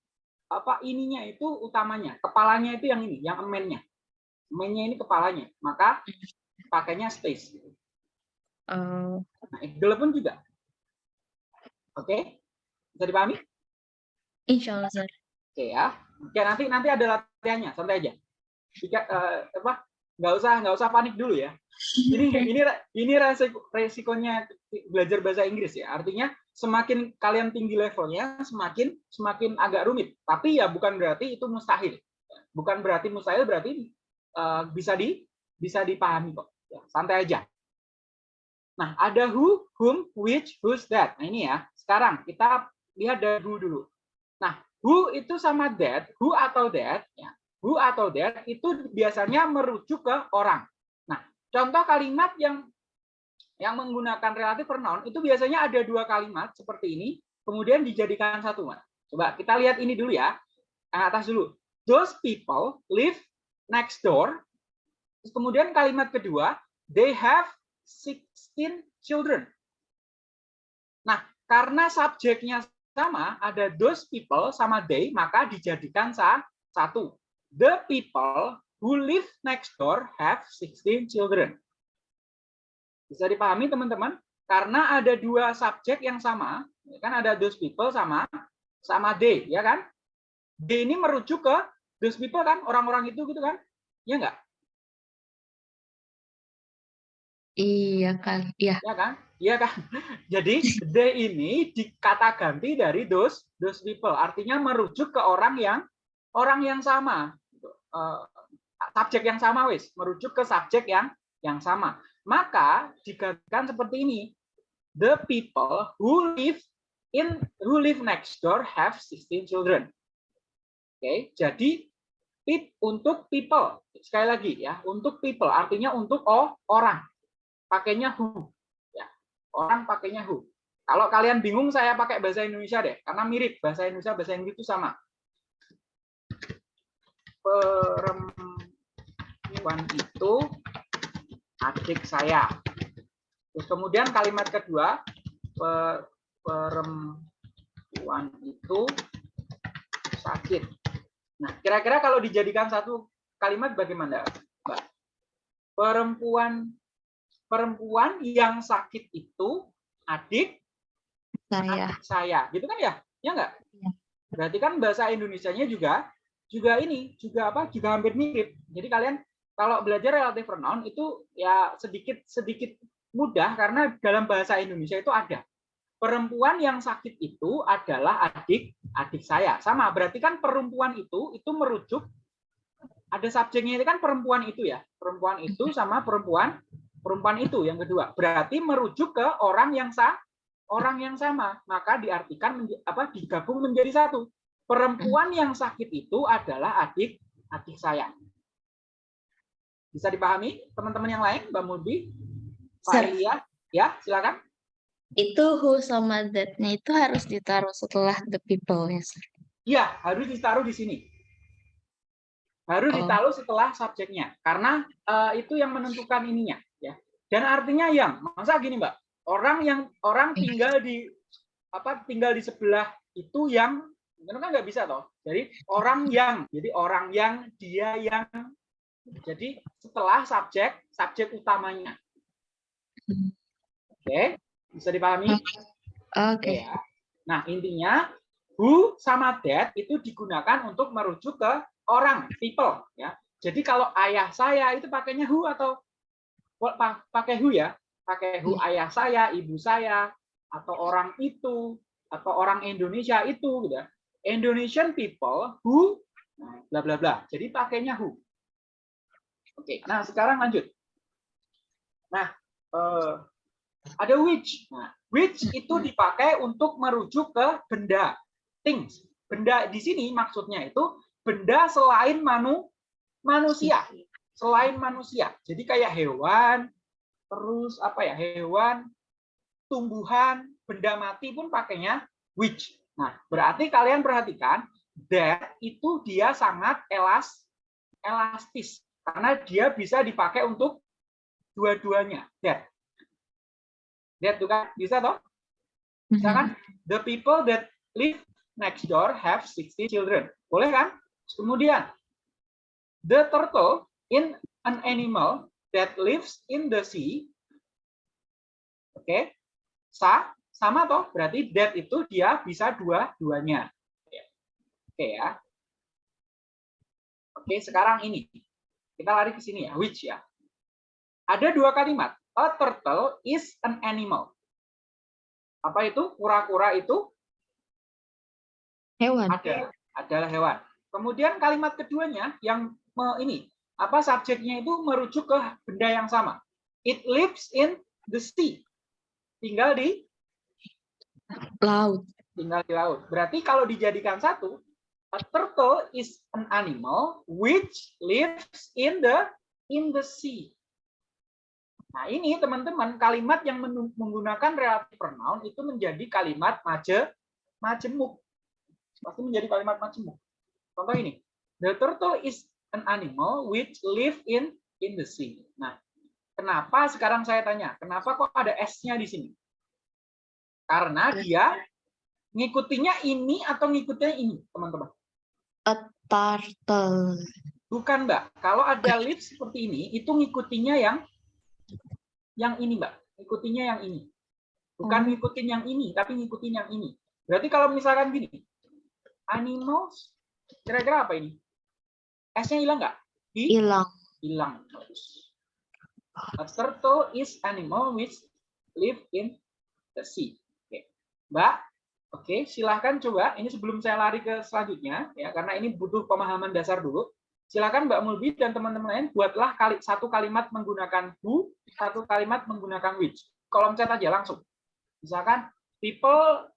apa ininya itu utamanya. Kepalanya itu yang ini, yang emennya. Emennya ini kepalanya. Maka pakainya space. Oh, Nah, Excel pun juga. Oke? Bisa dipahami? insya Allah, Sir. Oke ya. Oke, nanti nanti ada latihannya, santai aja. Jika eh, apa? Nggak usah nggak usah panik dulu ya. Ini [LAUGHS] ini ini resiko, resikonya belajar bahasa Inggris ya. Artinya semakin kalian tinggi levelnya, semakin semakin agak rumit. Tapi ya bukan berarti itu mustahil. Bukan berarti mustahil berarti eh, bisa di bisa dipahami kok. Ya, santai aja. Nah, ada who, whom, which, whose, that. Nah, ini ya. Sekarang kita lihat dari who dulu. Nah, who itu sama that, who atau that, ya. Who atau that itu biasanya merujuk ke orang. Nah, contoh kalimat yang yang menggunakan relatif pronoun itu biasanya ada dua kalimat seperti ini, kemudian dijadikan satu. Coba kita lihat ini dulu ya. Yang atas dulu. Those people live next door. Terus kemudian kalimat kedua, they have 16 children. Nah, karena subjeknya sama, ada those people sama they, maka dijadikan sa satu. The people who live next door have 16 children. Bisa dipahami teman-teman? Karena ada dua subjek yang sama, ya kan ada those people sama sama they, ya kan? They ini merujuk ke those people kan, orang-orang itu gitu kan? Ya enggak? Iya kan, iya. Ya kan? Iya kan? [LAUGHS] Jadi they ini dikata ganti dari those those people, artinya merujuk ke orang yang orang yang sama. Eh, subjek yang sama wis, merujuk ke subjek yang yang sama. Maka digantikan seperti ini. The people who live in who live next door have 16 children. Oke, jadi Pip untuk people. Sekali lagi ya, untuk people artinya untuk oh, orang. Pakainya who. Ya. Orang pakainya who. Kalau kalian bingung saya pakai bahasa Indonesia deh, karena mirip bahasa Indonesia bahasa Inggris itu sama. Perempuan itu adik saya. Terus kemudian kalimat kedua, perempuan itu sakit. Nah, kira-kira kalau dijadikan satu kalimat bagaimana, Mbak? Perempuan perempuan yang sakit itu adik Saya. adik saya, gitu kan ya? Ya enggak? Iya. Berarti kan bahasa Indonesianya juga juga ini juga apa? Juga hampir mirip. Jadi kalian kalau belajar relative pronoun itu ya sedikit sedikit mudah karena dalam bahasa Indonesia itu ada. Perempuan yang sakit itu adalah adik adik saya. Sama berarti kan perempuan itu itu merujuk ada subjeknya itu kan perempuan itu ya. Perempuan itu sama perempuan perempuan itu yang kedua. Berarti merujuk ke orang yang sah orang yang sama. Maka diartikan apa digabung menjadi satu perempuan yang sakit itu adalah adik adik saya bisa dipahami teman-teman yang lain Mbak Mulbi Pak. Elia ya silakan Itu who sama that-nya itu harus ditaruh setelah the people ya, Sir. Iya, harus ditaruh di sini. Harus Oh. ditaruh setelah subjeknya, karena eh, itu yang menentukan ininya, ya. Dan artinya yang, masa gini mbak, orang yang orang Iya. tinggal di apa tinggal di sebelah itu yang, itu kan nggak bisa toh. Jadi orang yang, jadi orang yang, dia yang. Jadi setelah subjek, subjek utamanya. Oke, bisa dipahami? Oke. Ya. Nah, intinya who sama that itu digunakan untuk merujuk ke orang, people ya. Jadi kalau ayah saya itu pakainya who atau pa- pakai who ya, pakai who ayah saya, ibu saya atau orang itu atau orang Indonesia itu gitu ya. Indonesian people who bla bla bla. Jadi pakainya who. Oke, nah sekarang lanjut. Nah, eh, ada which. Nah, which itu dipakai untuk merujuk ke benda, things. Benda di sini maksudnya itu benda selain manu, manusia, selain manusia. Jadi kayak hewan, terus apa ya, hewan, tumbuhan, benda mati pun pakainya which. Nah, berarti kalian perhatikan that itu dia sangat elas, elastis karena dia bisa dipakai untuk dua-duanya. That. That tuh kan bisa toh? Misalkan the people that live next door have 60 children. Boleh kan? Kemudian the turtle in an animal that lives in the sea. Oke. Sa sama toh? Berarti that itu dia bisa dua-duanya. Oke ya. Oke, sekarang ini. Kita lari ke sini ya, which ya. Ada dua kalimat. A turtle is an animal. Apa itu? Kura-kura itu Hewan. ada adalah hewan. Kemudian kalimat keduanya yang me- ini apa subjeknya itu merujuk ke benda yang sama. It lives in the sea. Tinggal di Laut. tinggal di laut. Berarti kalau dijadikan satu, a turtle is an animal which lives in the in the sea. Nah, ini teman-teman kalimat yang menggunakan relative pronoun itu menjadi kalimat maje majemuk. Pasti menjadi kalimat majemuk. Contoh ini. The turtle is an animal which live in in the sea. Nah, kenapa sekarang saya tanya, kenapa kok ada S-nya di sini? Karena dia ngikutinya ini atau ngikutinya ini, teman-teman? A turtle. Bukan, Mbak. Kalau ada lips seperti ini, itu ngikutinya yang yang ini, Mbak. Ngikutinya yang ini. Bukan Oh. ngikutin yang ini, tapi ngikutin yang ini. Berarti kalau misalkan gini, animals, kira-kira apa ini? S-nya hilang nggak? Hi- Hilang. hilang. A turtle is animal which live in the sea. Mbak, oke, silahkan coba. Ini sebelum saya lari ke selanjutnya, ya karena ini butuh pemahaman dasar dulu. Silakan Mbak Mulbi dan teman-teman lain buatlah kali satu kalimat menggunakan who, satu kalimat menggunakan which. Kolom chat aja langsung. Misalkan people,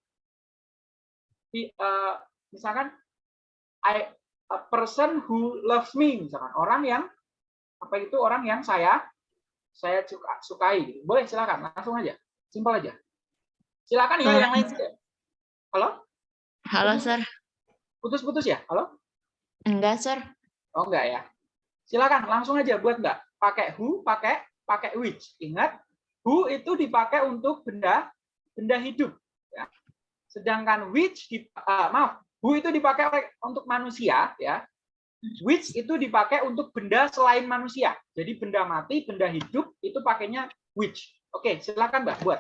eh, misalkan I a person who loves me misalkan orang yang apa itu orang yang saya saya suka sukai boleh silakan langsung aja simpel aja silakan ya yang lain halo? Halo, Sir. putus-putus ya? Halo? Enggak, Sir. oh enggak ya. Silakan langsung aja buat enggak pakai who pakai pakai which. Ingat who itu dipakai untuk benda benda hidup ya. sedangkan which di, ah, maaf who itu dipakai untuk manusia ya. Which itu dipakai untuk benda selain manusia. Jadi benda mati benda hidup itu pakainya which. Oke silakan mbak buat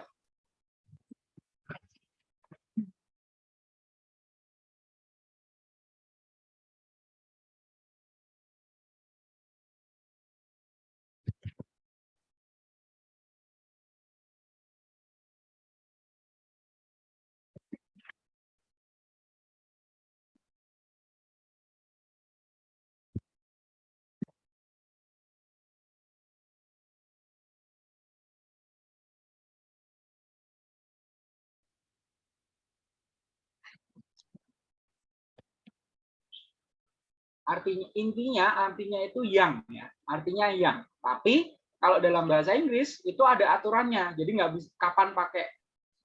artinya intinya artinya itu yang ya. Artinya yang. Tapi kalau dalam bahasa Inggris itu ada aturannya. Jadi nggak bisa kapan pakai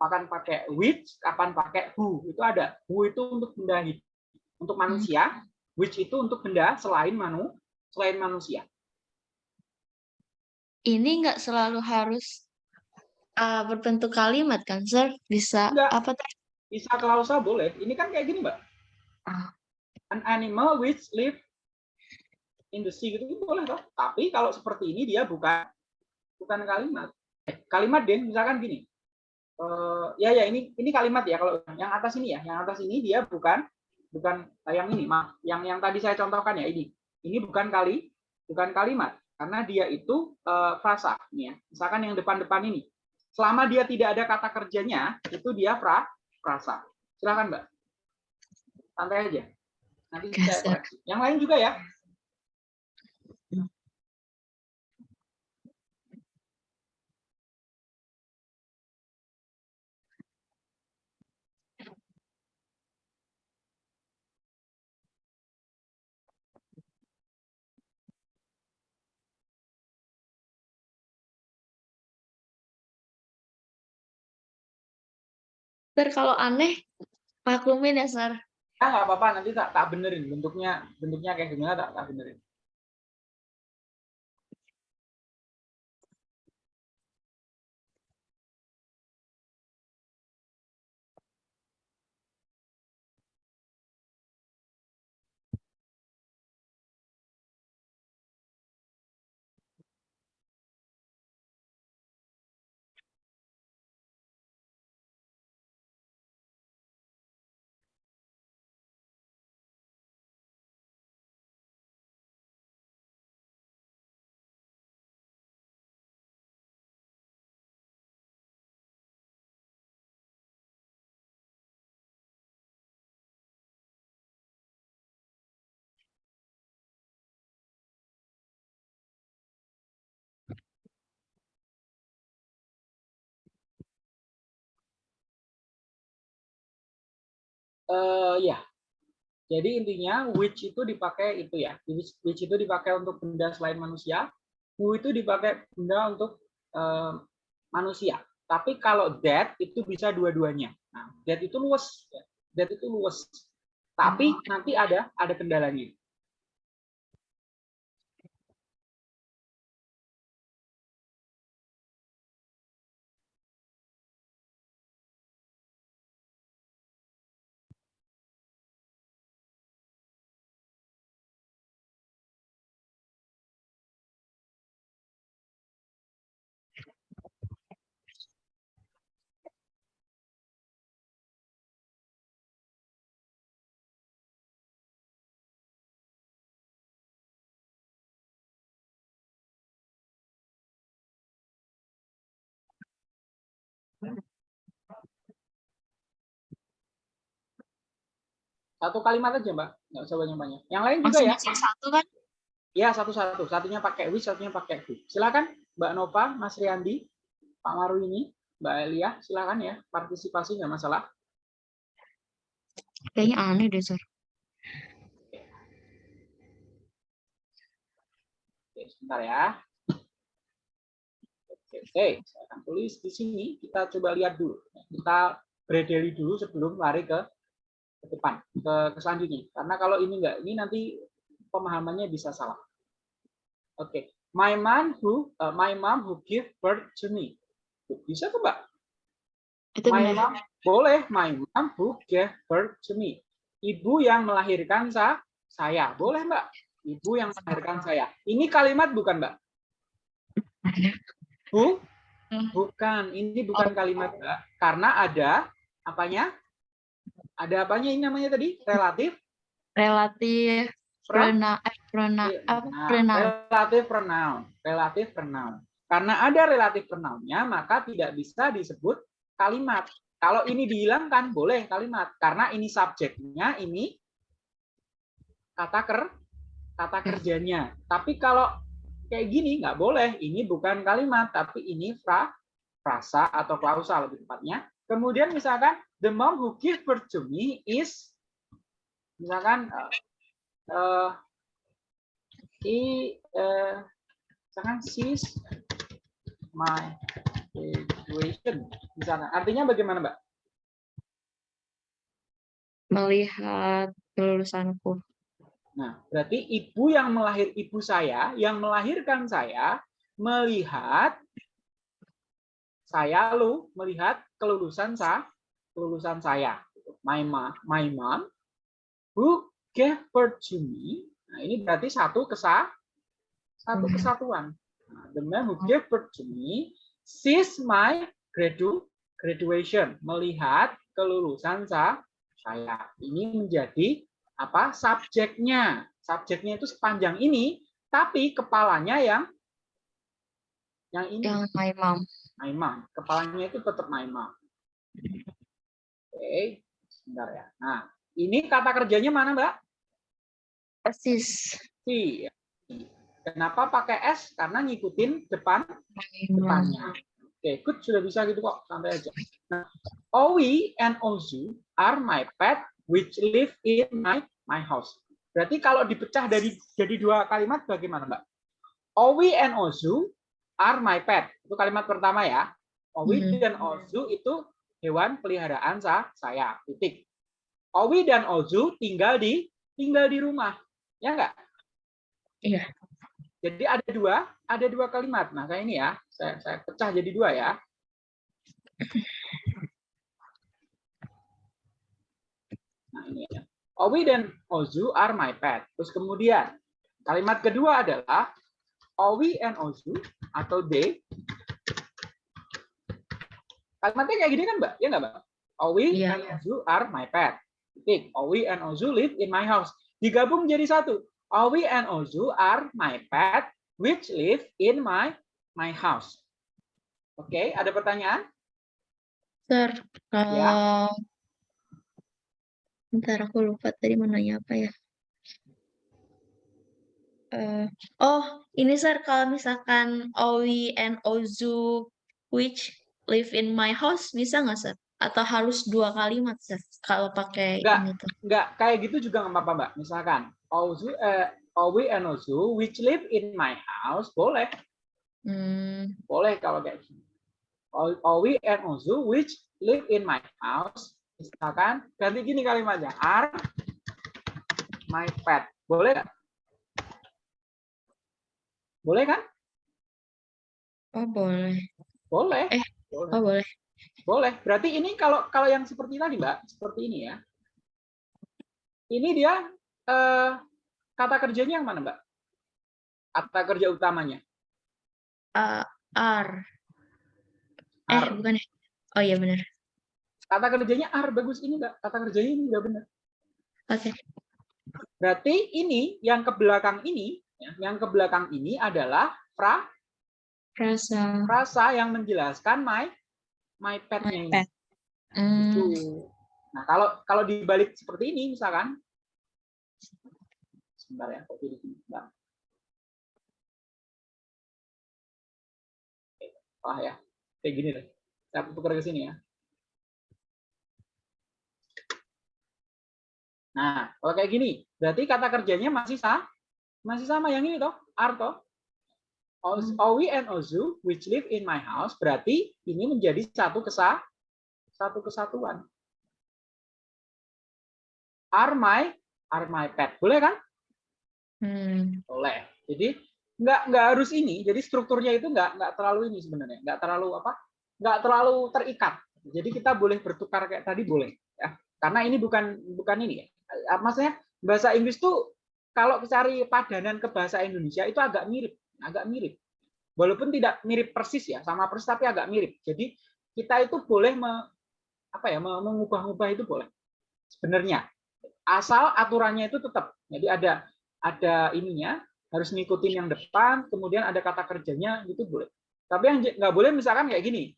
kapan pakai which kapan pakai who. Itu ada. Who itu untuk benda hidup untuk manusia. Which itu untuk benda selain manu selain manusia. Ini enggak selalu harus uh, berbentuk kalimat kan, Sir? Bisa Enggak. apa bisa klausa boleh. Ini kan kayak gini mbak. Ah. An animal which live in the sea gitu. Boleh toh. Tapi kalau seperti ini dia bukan bukan kalimat. Kalimat den misalkan gini. Eh, ya ya ini ini kalimat ya. Kalau yang atas ini ya yang atas ini dia bukan bukan yang ini. Maaf yang yang tadi saya contohkan ya ini. Ini bukan kali bukan kalimat. Karena dia itu eh, frasa ya. Misalkan yang depan-depan ini. Selama dia tidak ada kata kerjanya itu dia fra frasa. Silakan mbak. Santai aja nanti saya koreksi. Yang lain juga ya? Sir, kalau aneh, maklumin ya, Sir. Ya nggak apa-apa nanti tak tak benerin. Bentuknya bentuknya kayak gimana tak tak benerin eh ya. Jadi intinya which itu dipakai itu ya. Which, which itu dipakai untuk benda selain manusia. Who itu dipakai benda untuk eh, manusia. Tapi kalau that itu bisa dua-duanya. Nah that itu luas. That itu luas. Tapi nanti ada ada kendalanya satu kalimat aja mbak nggak usah banyak-banyak yang lain juga ya Masing-masing satu kan? Ya satu-satu, satunya pakai which, satunya pakai who. Silakan Mbak Nova, Mas Riyandi, Pak Maru ini, Mbak Elia, silakan ya partisipasi nggak masalah. Kayaknya aneh deh, Sir. sebentar ya. Oke, oke, saya akan tulis di sini. Kita coba lihat dulu. Kita bredeli dulu sebelum lari ke ke depan, ke, ke selanjutnya. Karena kalau ini enggak, ini nanti pemahamannya bisa salah. Oke, my mom who uh, my mom who give birth to me. Bisa tuh, Mbak? Itu My benar. mom, boleh my mom who gave birth to me. Ibu yang melahirkan sa saya. Boleh, Mbak? Ibu yang melahirkan saya. Ini kalimat bukan, Mbak? Bu? Hmm. Bukan, ini bukan kalimat, Mbak. Karena ada apanya? Ada apanya ini namanya tadi? Relatif Relatif pronoun eh, pronoun apa pronoun. relatif pronoun. Relatif pronoun. Karena ada relatif pronounnya, maka tidak bisa disebut kalimat. Kalau ini dihilangkan, boleh kalimat. Karena ini subjeknya, ini kata ker, kata kerjanya. Tapi kalau kayak gini, nggak boleh. Ini bukan kalimat, tapi ini fra, frasa atau klausa lebih tepatnya. Kemudian misalkan, the mom who give birth to me is, misalkan, eh, eh, i eh, misalkan she's my graduation misalkan artinya bagaimana mbak Melihat kelulusanku. nah berarti ibu yang melahir ibu saya yang melahirkan saya melihat saya lu melihat kelulusan sa kelulusan saya my mom my mom who gave birth to me. Nah ini berarti satu kesa satu Hmm. kesatuan. Nah, the man who gave birth to me sees my gradu graduation melihat kelulusan sa saya. Ini menjadi apa subjeknya. Subjeknya itu sepanjang ini tapi kepalanya yang yang ini. Yang my mom. my mom. Kepalanya itu tetap my mom oke sebentar ya. Nah ini kata kerjanya mana mbak? Persis. si. Kenapa pakai s? Karena ngikutin depan depannya. Oke good sudah bisa gitu kok. Santai aja. Nah, Owi and Ozu are my pet which live in my my house. Berarti kalau dipecah dari jadi dua kalimat bagaimana mbak? Owi and Ozu are my pet. Itu kalimat pertama ya. Owi Mhm. dan Ozu itu hewan peliharaan sa saya titik. Owi dan Ozu tinggal di tinggal di rumah ya enggak Iya. jadi ada dua ada dua kalimat. Nah kayak ini ya saya saya pecah jadi dua ya. Nah ini ya. Owi dan Ozu are my pet. Terus kemudian kalimat kedua adalah Owi and Ozu atau they kalimatnya kayak gini kan mbak? Ya nggak mbak? Owi Iya. and Ozu are my pet. Titik Owi and Ozu live in my house. Digabung jadi satu. Owi and Ozu are my pet which live in my my house. Oke ada pertanyaan? Sir, Ya. kalau Bentar, aku lupa tadi mau nanya apa ya. Eh, oh, ini Sir, kalau misalkan Owi and Ozu which live in my house, bisa nggak Sir? Atau harus dua kalimat Sir, kalau pakai Nggak. ini tuh? nggak kayak gitu juga nggak apa-apa mbak misalkan Ozu eh, Owi and Ozu which live in my house boleh Hmm, boleh kalau kayak gini O- Owi and Ozu which live in my house misalkan ganti gini kalimatnya are my pet boleh nggak? boleh kan oh boleh. boleh Eh, boleh Oh boleh. boleh berarti ini kalau kalau yang seperti tadi mbak seperti ini ya ini dia eh, kata kerjanya yang mana mbak kata kerja utamanya Uh. Eh, are bukan ya? Oh iya benar. kata kerjanya are bagus ini mbak kata kerjanya ini udah benar Oke. berarti ini yang ke belakang ini ya, yang ke belakang ini adalah fra Rasa. Frasa yang menjelaskan my my petnya pet. Hmm, Gitu. nah kalau kalau dibalik seperti ini misalkan. Sebentar ya kok jadi Bentar. Salah ya. Kayak gini deh. Saya tukar ke sini ya. Nah kalau kayak gini berarti kata kerjanya masih sama masih sama yang ini toh are toh Owi and Ozu which live in my house berarti ini menjadi satu kesa satu kesatuan. Are my are my pet. Boleh kan? Hmm. Boleh. Jadi nggak nggak harus ini. Jadi strukturnya itu nggak nggak terlalu ini sebenarnya. Nggak terlalu apa? Nggak terlalu terikat. Jadi kita boleh bertukar kayak tadi boleh ya. Karena ini bukan bukan ini ya. Maksudnya bahasa Inggris tuh kalau cari padanan ke bahasa Indonesia itu agak mirip, agak mirip. Walaupun tidak mirip persis ya, sama persis tapi agak mirip. Jadi kita itu boleh me- apa ya me- mengubah-ubah itu boleh. Sebenarnya asal aturannya itu tetap. Jadi ada ada ininya harus ngikutin yang depan, kemudian ada kata kerjanya gitu boleh. Tapi yang nggak boleh misalkan kayak gini.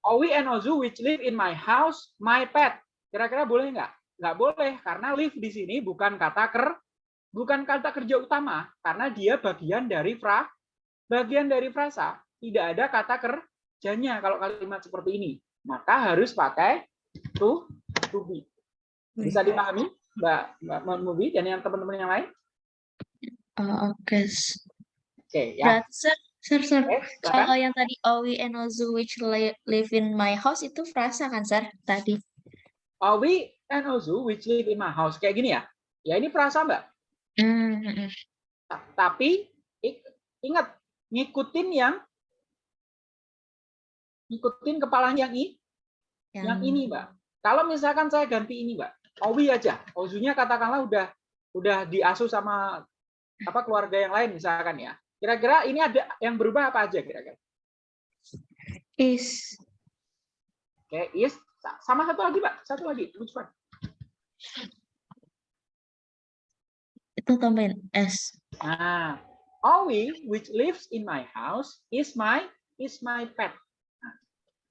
Owi and Ozu which live in my house, my pet. Kira-kira boleh nggak? Nggak boleh karena live di sini bukan kata ker bukan kata kerja utama karena dia bagian dari fra bagian dari frasa. Tidak ada kata kerjanya kalau kalimat seperti ini. Maka harus pakai to to be. Bisa dipahami, Mbak Mbak Mubi dan yang teman-teman yang lain? Oh, Oke. Oke, ya. Berarti sir, sir, sir, Oke, kalau yang tadi Owi and Ozu which li- live in my house itu frasa kan sir tadi? Owi and Ozu which live in my house. Kayak gini ya. Ya ini frasa, Mbak. Hmm, hmm, hmm. Ta- Tapi ingat ngikutin yang ngikutin kepalanya yang i, yang ini, Mbak. Kalau misalkan saya ganti ini, Mbak. Owi aja. Ozunya katakanlah udah udah diasuh sama apa keluarga yang lain misalkan ya. Kira-kira ini ada yang berubah apa aja kira-kira? is Oke, is Sa- sama satu lagi, Pak. Satu lagi. Which one? Itu tambahin s. Nah, Owi which lives in my house is my is my pet. Nah,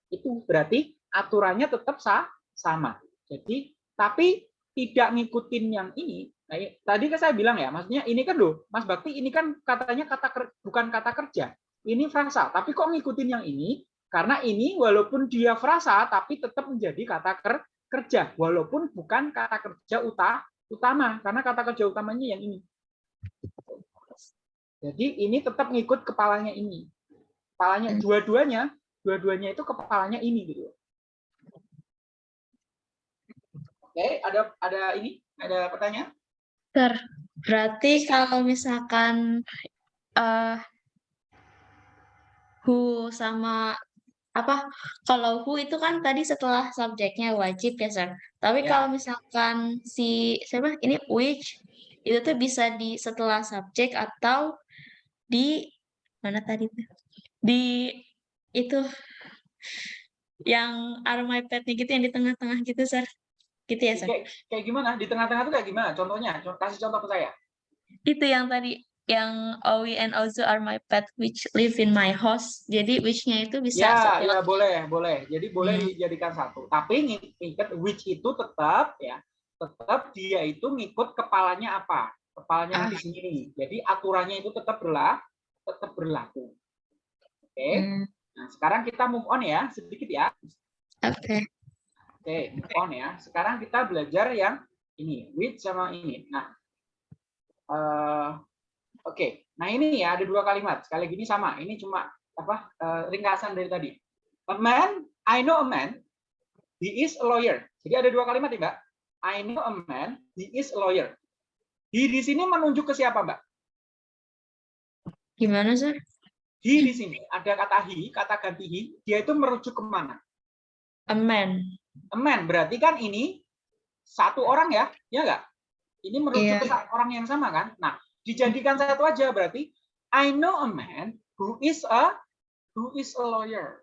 itu berarti aturannya tetap sa sama. Jadi tapi tidak ngikutin yang ini. Nah, tadi kan saya bilang ya, maksudnya ini kan loh, Mas Bakti ini kan katanya kata ker- bukan kata kerja. Ini frasa, tapi kok ngikutin yang ini? Karena ini walaupun dia frasa tapi tetap menjadi kata ker- kerja walaupun bukan kata kerja uta utama karena kata kerja utamanya yang ini. Jadi ini tetap ngikut kepalanya ini. Kepalanya Hmm. dua-duanya, dua-duanya itu kepalanya ini gitu. Oke, ada ada ini, ada pertanyaan? Sir, berarti kalau misalkan eh who sama apa kalau who itu kan tadi setelah subjeknya wajib ya sir tapi Ya. kalau misalkan si siapa ini which itu tuh bisa di setelah subjek atau di mana tadi tuh di itu yang are my pet-nya gitu yang di tengah-tengah gitu sir gitu ya sir Kayak, kayak gimana? Di tengah-tengah itu kayak gimana? Contohnya, Co- kasih contoh ke saya. itu yang tadi yang Owi and Ozu are my pet which live in my house jadi which-nya itu bisa Ya, ya boleh, boleh. Jadi boleh Hmm. dijadikan satu. Tapi ngi- ingat which itu tetap ya, tetap dia itu ngikut kepalanya apa? Kepalanya Ah. di sini. Jadi aturannya itu tetap berlaku, tetap berlaku. Oke. Hmm, Nah, sekarang kita move on ya, sedikit ya. oke Oke, move on ya. Sekarang kita belajar yang ini, which sama ini. Nah, eh, oke. Nah ini ya ada dua kalimat. Sekali lagi ini sama. Ini cuma apa eh, ringkasan dari tadi. A man, I know a man. He is a lawyer. Jadi ada dua kalimat ya, Mbak. I know a man. He is a lawyer. He di sini menunjuk ke siapa, Mbak? gimana sir He di sini ada kata he, kata ganti he. Dia itu merujuk ke mana? a man A man berarti kan ini satu orang ya, ya nggak? Ini merujuk Iya. ke orang yang sama kan? Nah, dijadikan satu aja berarti I know a man who is a who is a lawyer.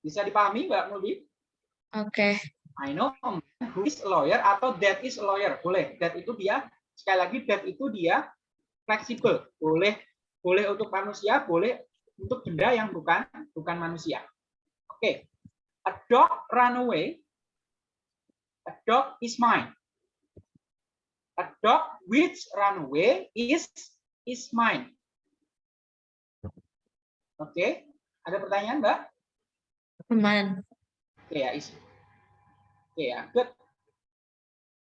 Bisa dipahami Mbak Mulbi? oke I know a man who is a lawyer atau that is a lawyer. Boleh. That itu dia sekali lagi that itu dia fleksibel. Boleh boleh untuk manusia, boleh untuk benda yang bukan bukan manusia. Oke. A dog run away. A dog is mine. A dog which run away is is mine. Oke. Ada pertanyaan, Mbak? aman Oke ya, is. Oke ya, good.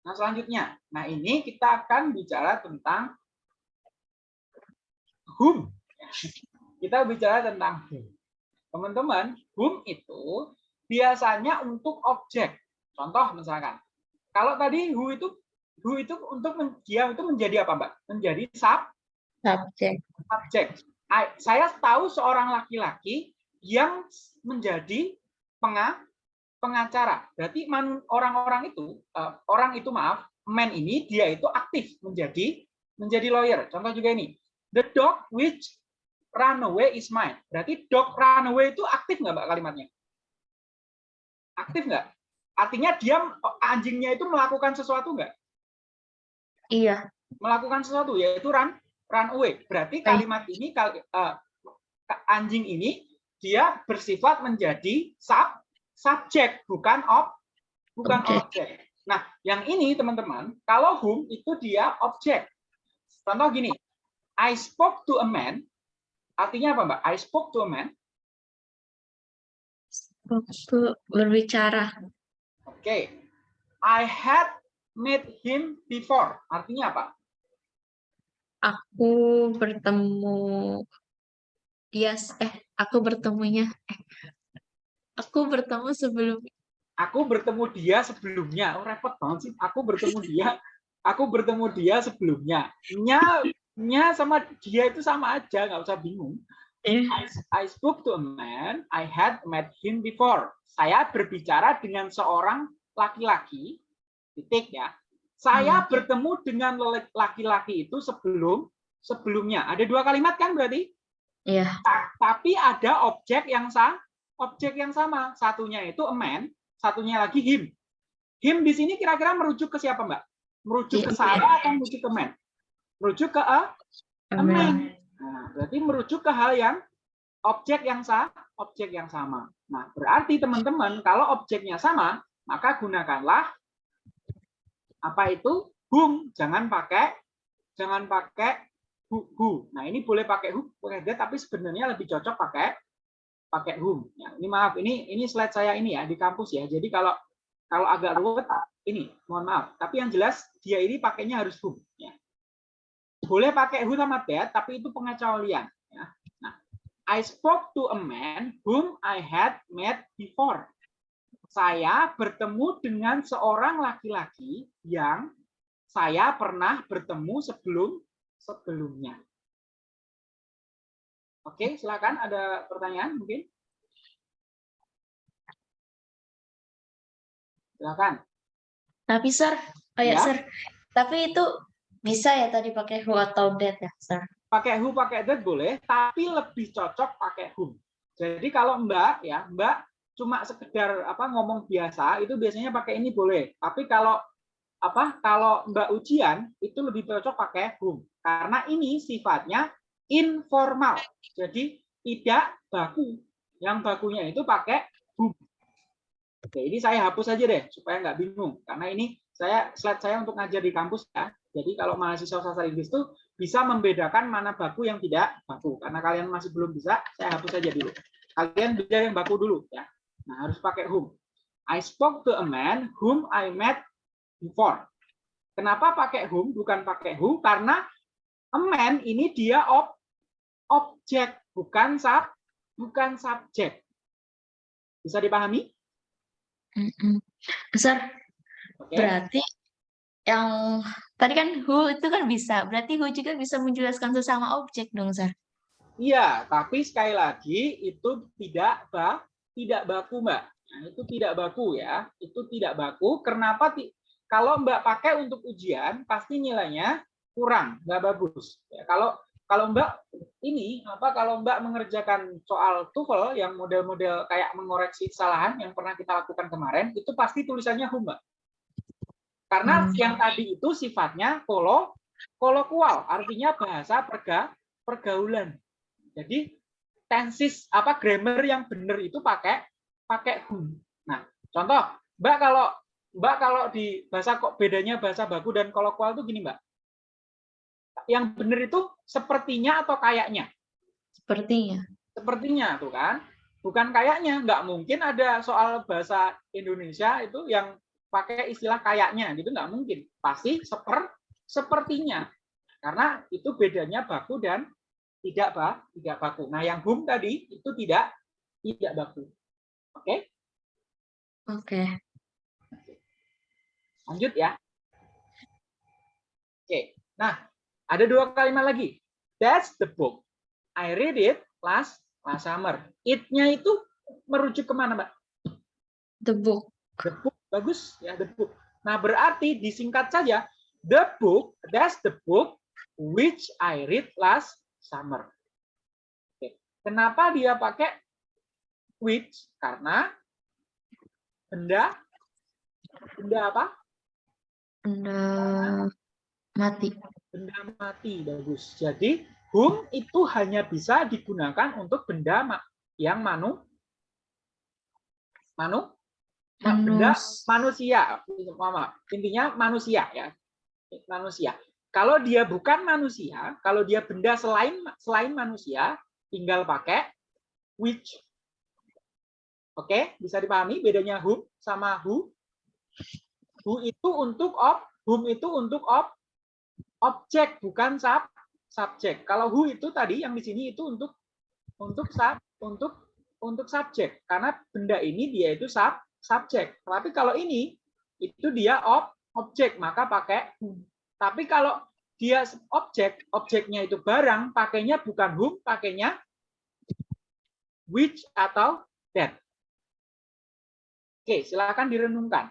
Nah selanjutnya, nah ini kita akan bicara tentang whom. Kita bicara tentang whom. Teman-teman, whom itu biasanya untuk objek. Contoh misalkan, kalau tadi who itu who itu untuk men- dia itu menjadi apa, Mbak? Menjadi sub Subjek. subjek. I- Saya tahu seorang laki-laki yang menjadi penga, pengacara. Berarti orang-orang itu, eh, orang itu maaf, man ini dia itu aktif menjadi menjadi lawyer. Contoh juga ini, the dog which run away is mine. Berarti dog run away itu aktif nggak mbak kalimatnya? Aktif nggak? Artinya dia anjingnya itu melakukan sesuatu nggak? Iya. melakukan sesuatu yaitu run run away. Berarti kalimat ini kal- eh, anjing ini dia bersifat menjadi sub subjek bukan ob bukan Objek. objek. Nah, yang ini teman-teman, kalau whom itu dia objek. Contoh gini, I spoke to a man. Artinya apa, Mbak? I spoke to a man. Waktu berbicara. Oke. I had met him before. Artinya apa? Aku bertemu dia eh aku bertemunya eh aku bertemu sebelum Aku bertemu dia sebelumnya. Oh, repot banget sih. Aku bertemu dia. [LAUGHS] Aku bertemu dia sebelumnya. Nya, nya sama dia itu sama aja, nggak usah bingung. eh, I, I spoke to a man, I had met him before. Saya berbicara dengan seorang laki-laki, titik ya. Saya bertemu dengan laki-laki itu sebelum sebelumnya. Ada dua kalimat kan berarti? Iya. Ta- Tapi ada objek yang sama, objek yang sama. Satunya itu a man, satunya lagi him. Him di sini kira-kira merujuk ke siapa, Mbak? Merujuk ke Iya. saya atau merujuk ke man? Merujuk ke a, a man. Nah, berarti merujuk ke hal yang objek yang sama, objek yang sama. Nah, berarti teman-teman kalau objeknya sama, maka gunakanlah apa itu whom, jangan pakai jangan pakai who. who. Nah, ini boleh pakai who, pakai that, tapi sebenarnya lebih cocok pakai pakai whom. Ya, ini maaf, ini ini slide saya ini ya di kampus ya. Jadi kalau kalau agak ruwet ini, mohon maaf. Tapi yang jelas dia ini pakainya harus whom. Ya boleh pakai who sama that, tapi itu pengecualian. Ya. Nah, I spoke to a man whom I had met before. Saya bertemu dengan seorang laki-laki yang saya pernah bertemu sebelum sebelumnya. Oke, silakan ada pertanyaan mungkin? Silakan. Tapi sir, oh ya, Ya. sir. Tapi itu bisa ya tadi pakai who atau that ya, sir. pakai who pakai that boleh tapi lebih cocok pakai whom jadi kalau mbak ya mbak cuma sekedar apa ngomong biasa itu biasanya pakai ini boleh. Tapi kalau apa kalau mbak ujian itu lebih cocok pakai whom karena ini sifatnya informal. Jadi tidak baku. Yang bakunya itu pakai whom oke ini saya hapus aja deh supaya nggak bingung. Karena ini saya slide saya untuk ngajar di kampus ya. Jadi kalau mahasiswa sastra Inggris itu bisa membedakan mana baku yang tidak baku. Karena kalian masih belum bisa, saya hapus saja dulu. Kalian belajar yang baku dulu ya. Nah, harus pakai whom. I spoke to a man whom I met before. Kenapa pakai whom bukan pakai who? Karena a man ini dia ob objek, bukan sub bukan subjek. Bisa dipahami? Sir, Oke. berarti yang tadi kan who itu kan bisa. Berarti who juga bisa menjelaskan sesama objek dong, sir. Iya, tapi sekali lagi itu tidak ba, tidak baku, Mbak. Nah, itu tidak baku ya. Itu tidak baku. Kenapa? Kalau Mbak pakai untuk ujian, pasti nilainya kurang, nggak bagus. Ya, kalau kalau Mbak ini apa? Kalau Mbak mengerjakan soal TOEFL yang model-model kayak mengoreksi kesalahan yang pernah kita lakukan kemarin, itu pasti tulisannya Mbak. Karena Hmm. yang tadi itu sifatnya kolo kolokual, artinya bahasa perga, pergaulan. Jadi tenses apa grammar yang benar itu pakai pakai whom. Nah, contoh, Mbak kalau Mbak kalau di bahasa kok bedanya bahasa baku dan kolokual itu gini, Mbak. Yang benar itu sepertinya atau kayaknya? Sepertinya. Sepertinya tuh kan. Bukan kayaknya, nggak mungkin ada soal bahasa Indonesia itu yang pakai istilah kayaknya gitu nggak mungkin. Pasti seper sepertinya. Karena itu bedanya baku dan tidak bah, tidak baku. Nah, yang whom tadi itu tidak tidak baku. Oke? Oke. Lanjut ya. Oke. Nah, ada dua kalimat lagi. That's the book. I read it last last summer. It-nya itu merujuk ke mana, Mbak? The book. The book. Bagus ya, the book. Nah, berarti disingkat saja the book, that's the book which I read last summer. Oke. Kenapa dia pakai which? Karena benda benda apa? Benda mati. Benda mati bagus. Jadi whom itu hanya bisa digunakan untuk benda yang manu manu ma- benda Manus. manusia. Mama, intinya manusia ya. Manusia. Kalau dia bukan manusia, kalau dia benda selain selain manusia, tinggal pakai which. Oke, bisa dipahami bedanya whom sama who? Who itu untuk ob, whom itu untuk ob, objek bukan sub subjek. Kalau who itu tadi yang di sini itu untuk untuk sub untuk untuk subjek karena benda ini dia itu sub subjek. Tapi kalau ini itu dia ob objek maka pakai whom. Tapi kalau dia objek, objeknya itu barang, pakainya bukan whom, pakainya which atau that. Oke, silakan direnungkan.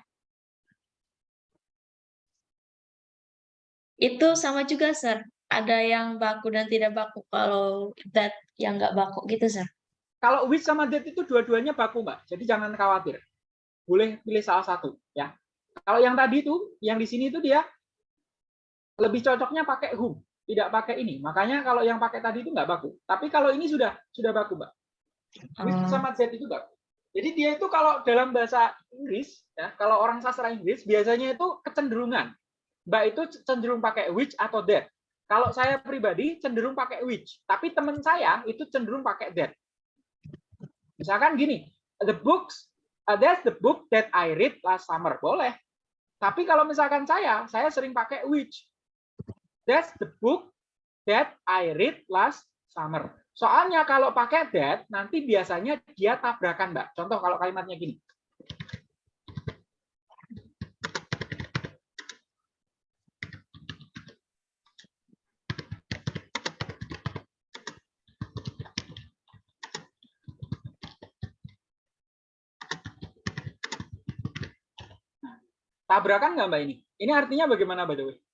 Itu sama juga, Sir. Ada yang baku dan tidak baku. Kalau that yang nggak baku gitu, Sir. Kalau which sama that itu dua-duanya baku, Mbak. Jadi jangan khawatir. Boleh pilih salah satu, ya. Kalau yang tadi itu, yang di sini itu dia lebih cocoknya pakai whom, tidak pakai ini. Makanya kalau yang pakai tadi itu nggak baku. Tapi kalau ini sudah sudah baku, Mbak. Which Oh. sama that itu baku. Jadi dia itu kalau dalam bahasa Inggris, ya, kalau orang sastra Inggris biasanya itu kecenderungan. Mbak itu cenderung pakai which atau that. Kalau saya pribadi cenderung pakai which, tapi teman saya itu cenderung pakai that. Misalkan gini, the books, uh, that's the book that I read last summer. Boleh. Tapi kalau misalkan saya, saya sering pakai which. That's the book that I read last summer. Soalnya kalau pakai that, nanti biasanya dia tabrakan, Mbak. Contoh kalau kalimatnya gini. Tabrakan nggak Mbak ini? Ini artinya bagaimana, by the?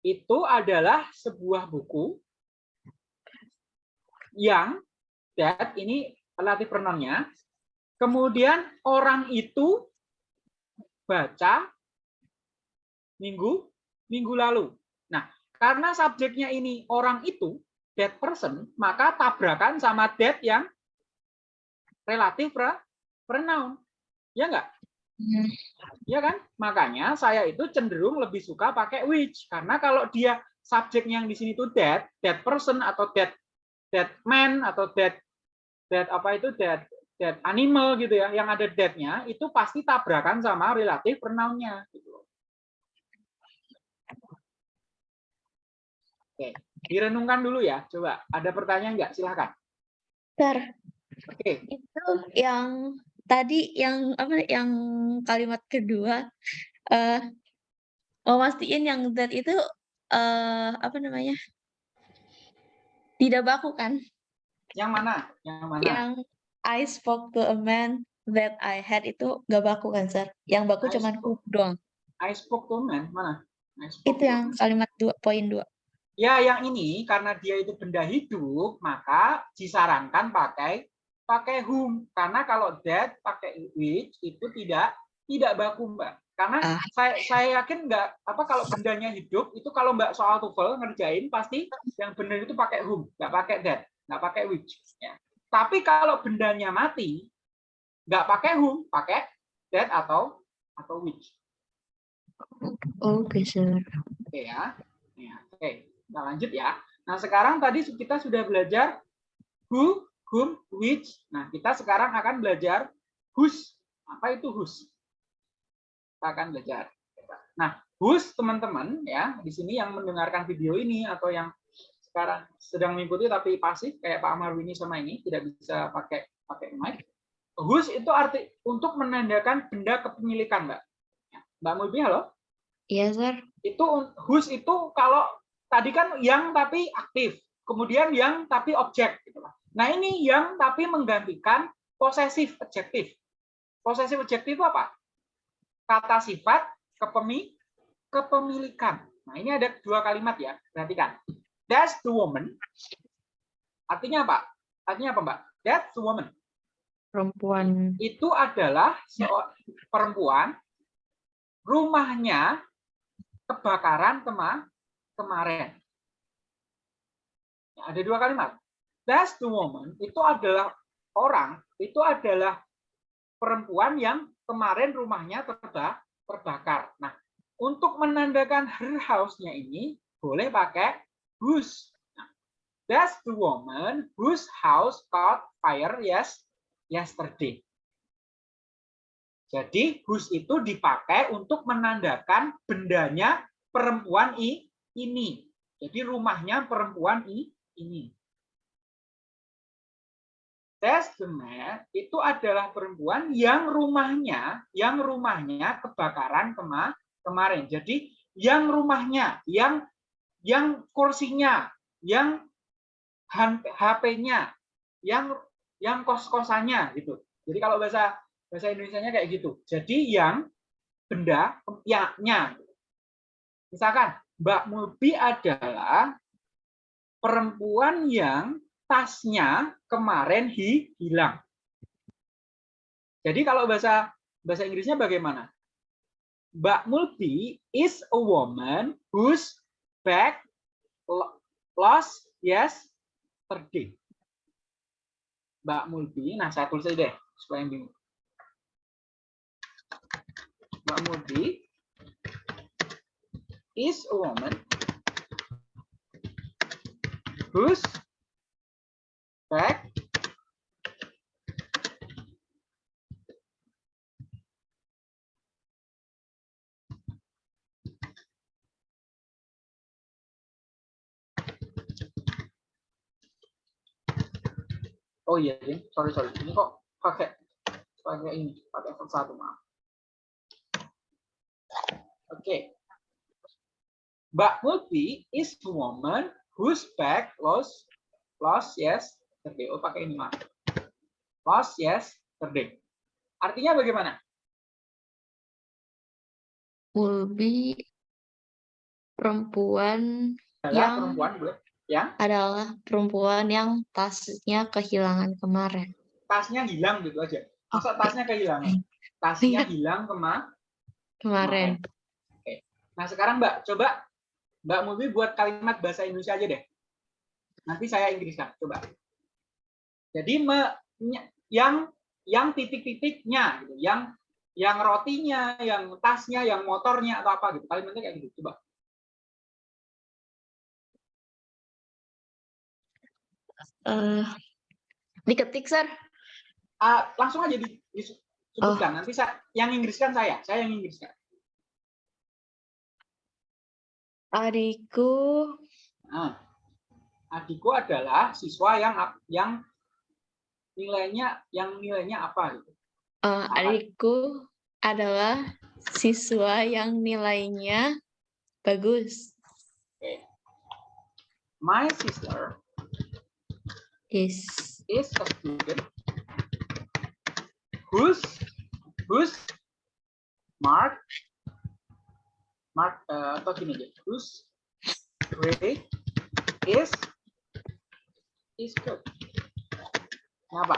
Itu adalah sebuah buku yang that ini relatif pronounnya. Kemudian orang itu baca minggu minggu lalu. Nah, karena subjeknya ini orang itu that person, maka tabrakan sama that yang relatif pronoun. Ya enggak? Hmm. Ya kan? Makanya saya itu cenderung lebih suka pakai which karena kalau dia subjeknya yang di sini itu that, that person atau that that man atau that that apa itu that that animal gitu ya, yang ada that-nya itu pasti tabrakan sama relatif pronoun-nya gitu. Oke, direnungkan dulu ya. Coba ada pertanyaan nggak? Silahkan. Sir, Oke, itu yang tadi yang apa yang kalimat kedua mau mastiin yang that itu eh apa namanya? Tidak baku kan? yang mana? Yang mana? Yang I spoke to a man that I had itu gak baku kan, Sir? Yang baku I cuman spoke- doang. I spoke to man, mana? Itu yang kalimat dua poin dua. Ya, yang ini karena dia itu benda hidup, maka disarankan pakai pakai whom. Karena kalau that pakai which itu tidak tidak baku, Mbak. Karena Ah. saya saya yakin nggak apa kalau bendanya hidup itu kalau Mbak soal TOEFL ngerjain pasti yang benar itu pakai whom, nggak pakai that, nggak pakai which. Ya. Tapi kalau bendanya mati, nggak pakai whom, pakai that atau atau which. Oke, Sir. Oke ya. Ya, Oke, kita lanjut ya. Nah, sekarang tadi kita sudah belajar who, whom, which. Nah, kita sekarang akan belajar whose. Apa itu whose? Kita akan belajar. Nah, whose teman-teman ya, di sini yang mendengarkan video ini atau yang sekarang sedang mengikuti tapi pasif kayak Pak Marwini sama ini tidak bisa pakai pakai mic. Whose itu arti untuk menandakan benda kepemilikan, Mbak. Mbak Mulbi, halo? Iya, Sir. Itu whose itu kalau tadi kan yang tapi aktif, kemudian yang tapi objek gitu lah. Nah, ini yang tapi menggantikan posesif adjektif. Posesif adjektif itu apa? Kata sifat kepemi kepemilikan. Nah, ini ada dua kalimat ya, perhatikan. That's the woman. Artinya apa? Artinya apa, Mbak? That's the woman. Perempuan. Itu adalah perempuan rumahnya kebakaran kema kemarin. Ada dua kalimat. That's the woman itu adalah orang, itu adalah perempuan yang kemarin rumahnya terba terbakar. Nah, untuk menandakan her house-nya ini boleh pakai whose. Nah, that's the woman whose house caught fire yes yesterday. Jadi whose itu dipakai untuk menandakan bendanya perempuan ini. Jadi rumahnya perempuan ini. Testament itu adalah perempuan yang rumahnya, yang rumahnya kebakaran kema kemarin. Jadi yang rumahnya, yang yang kursinya, yang HP-nya, yang yang kos-kosannya gitu. Jadi kalau bahasa bahasa Indonesia-nya kayak gitu. Jadi yang benda ya-nya. Misalkan Mbak Mulbi adalah perempuan yang tasnya kemarin hi, hilang. Jadi kalau bahasa bahasa Inggrisnya bagaimana? Mbak Multi is a woman whose bag lost yesterday. Mbak Multi, nah saya tulis aja deh supaya bingung. Mbak Multi is a woman whose bag Oh iya, sorry sorry. Ini kok pakai pakai ini, pakai font satu maaf. Oke. Okay. Mbak Multi is woman whose bag lost lost yes yesterday. Oh pakai ini maaf. Lost yes yesterday. Artinya bagaimana? Mulbi perempuan Adalah yang perempuan? Yang adalah perempuan yang tasnya kehilangan kemarin. tasnya hilang gitu aja. Masa tasnya kehilangan? Tasnya hilang kema Kemarin. Nah sekarang Mbak, coba Mbak Mulbi buat kalimat bahasa Indonesia aja deh. Nanti saya Inggriskan, coba. Jadi me, yang yang titik-titiknya, gitu. yang yang rotinya, yang tasnya, yang motornya atau apa gitu. Kalimatnya kayak gitu. Coba. Eh, diketik, Sir. Ah, langsung aja di, disebutkan. Nanti saya yang Inggriskan saya, saya yang Inggriskan. Adikku Nah, adikku adalah siswa yang yang nilainya yang nilainya apa gitu. eh, adikku adalah siswa yang nilainya bagus. My sister Is is a student whose whose mark mark eh, atau gini aja whose grade is is good. Kenapa?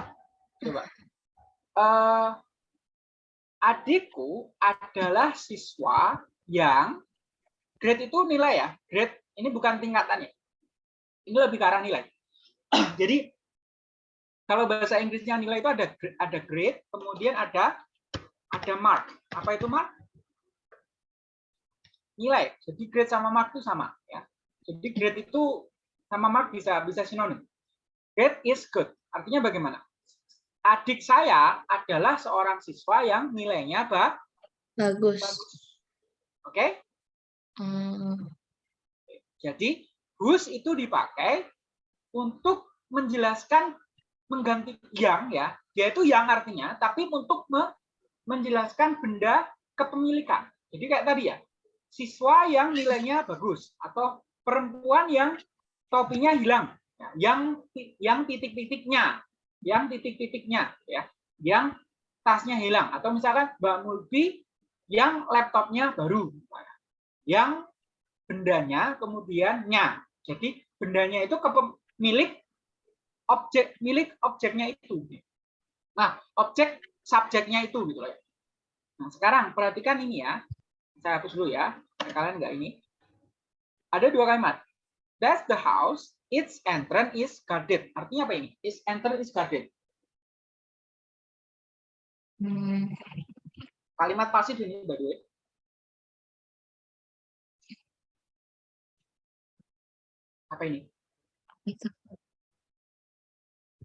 Coba. Eh, adikku adalah siswa yang grade itu nilai ya. Grade ini bukan tingkatan ya. Ini lebih ke arah nilai. [CLEARS THROAT] Jadi kalau bahasa Inggrisnya nilai itu ada ada grade, kemudian ada ada mark. Apa itu mark? Nilai. Jadi grade sama mark itu sama ya. Jadi grade itu sama mark bisa bisa sinonim. Grade is good. Artinya bagaimana? Adik saya adalah seorang siswa yang nilainya ba- bagus. bagus. Oke? Hmm, Jadi whose itu dipakai untuk menjelaskan mengganti yang ya, dia itu yang artinya, tapi untuk me- menjelaskan benda kepemilikan. Jadi kayak tadi ya, siswa yang nilainya bagus atau perempuan yang topinya hilang, yang yang titik-titiknya, yang titik-titiknya ya, yang tasnya hilang atau misalkan Mbak Mulbi yang laptopnya baru, yang bendanya kemudian nya. Jadi bendanya itu kepe- milik objek milik objeknya itu. Nah, objek subjeknya itu gitu loh. ya. Nah, sekarang perhatikan ini ya. Saya hapus dulu ya. Kalian nggak ini. Ada dua kalimat. That's the house. Its entrance is guarded. Artinya apa ini? Its entrance is guarded. Hmm, Kalimat pasif ini by the way. Apa ini?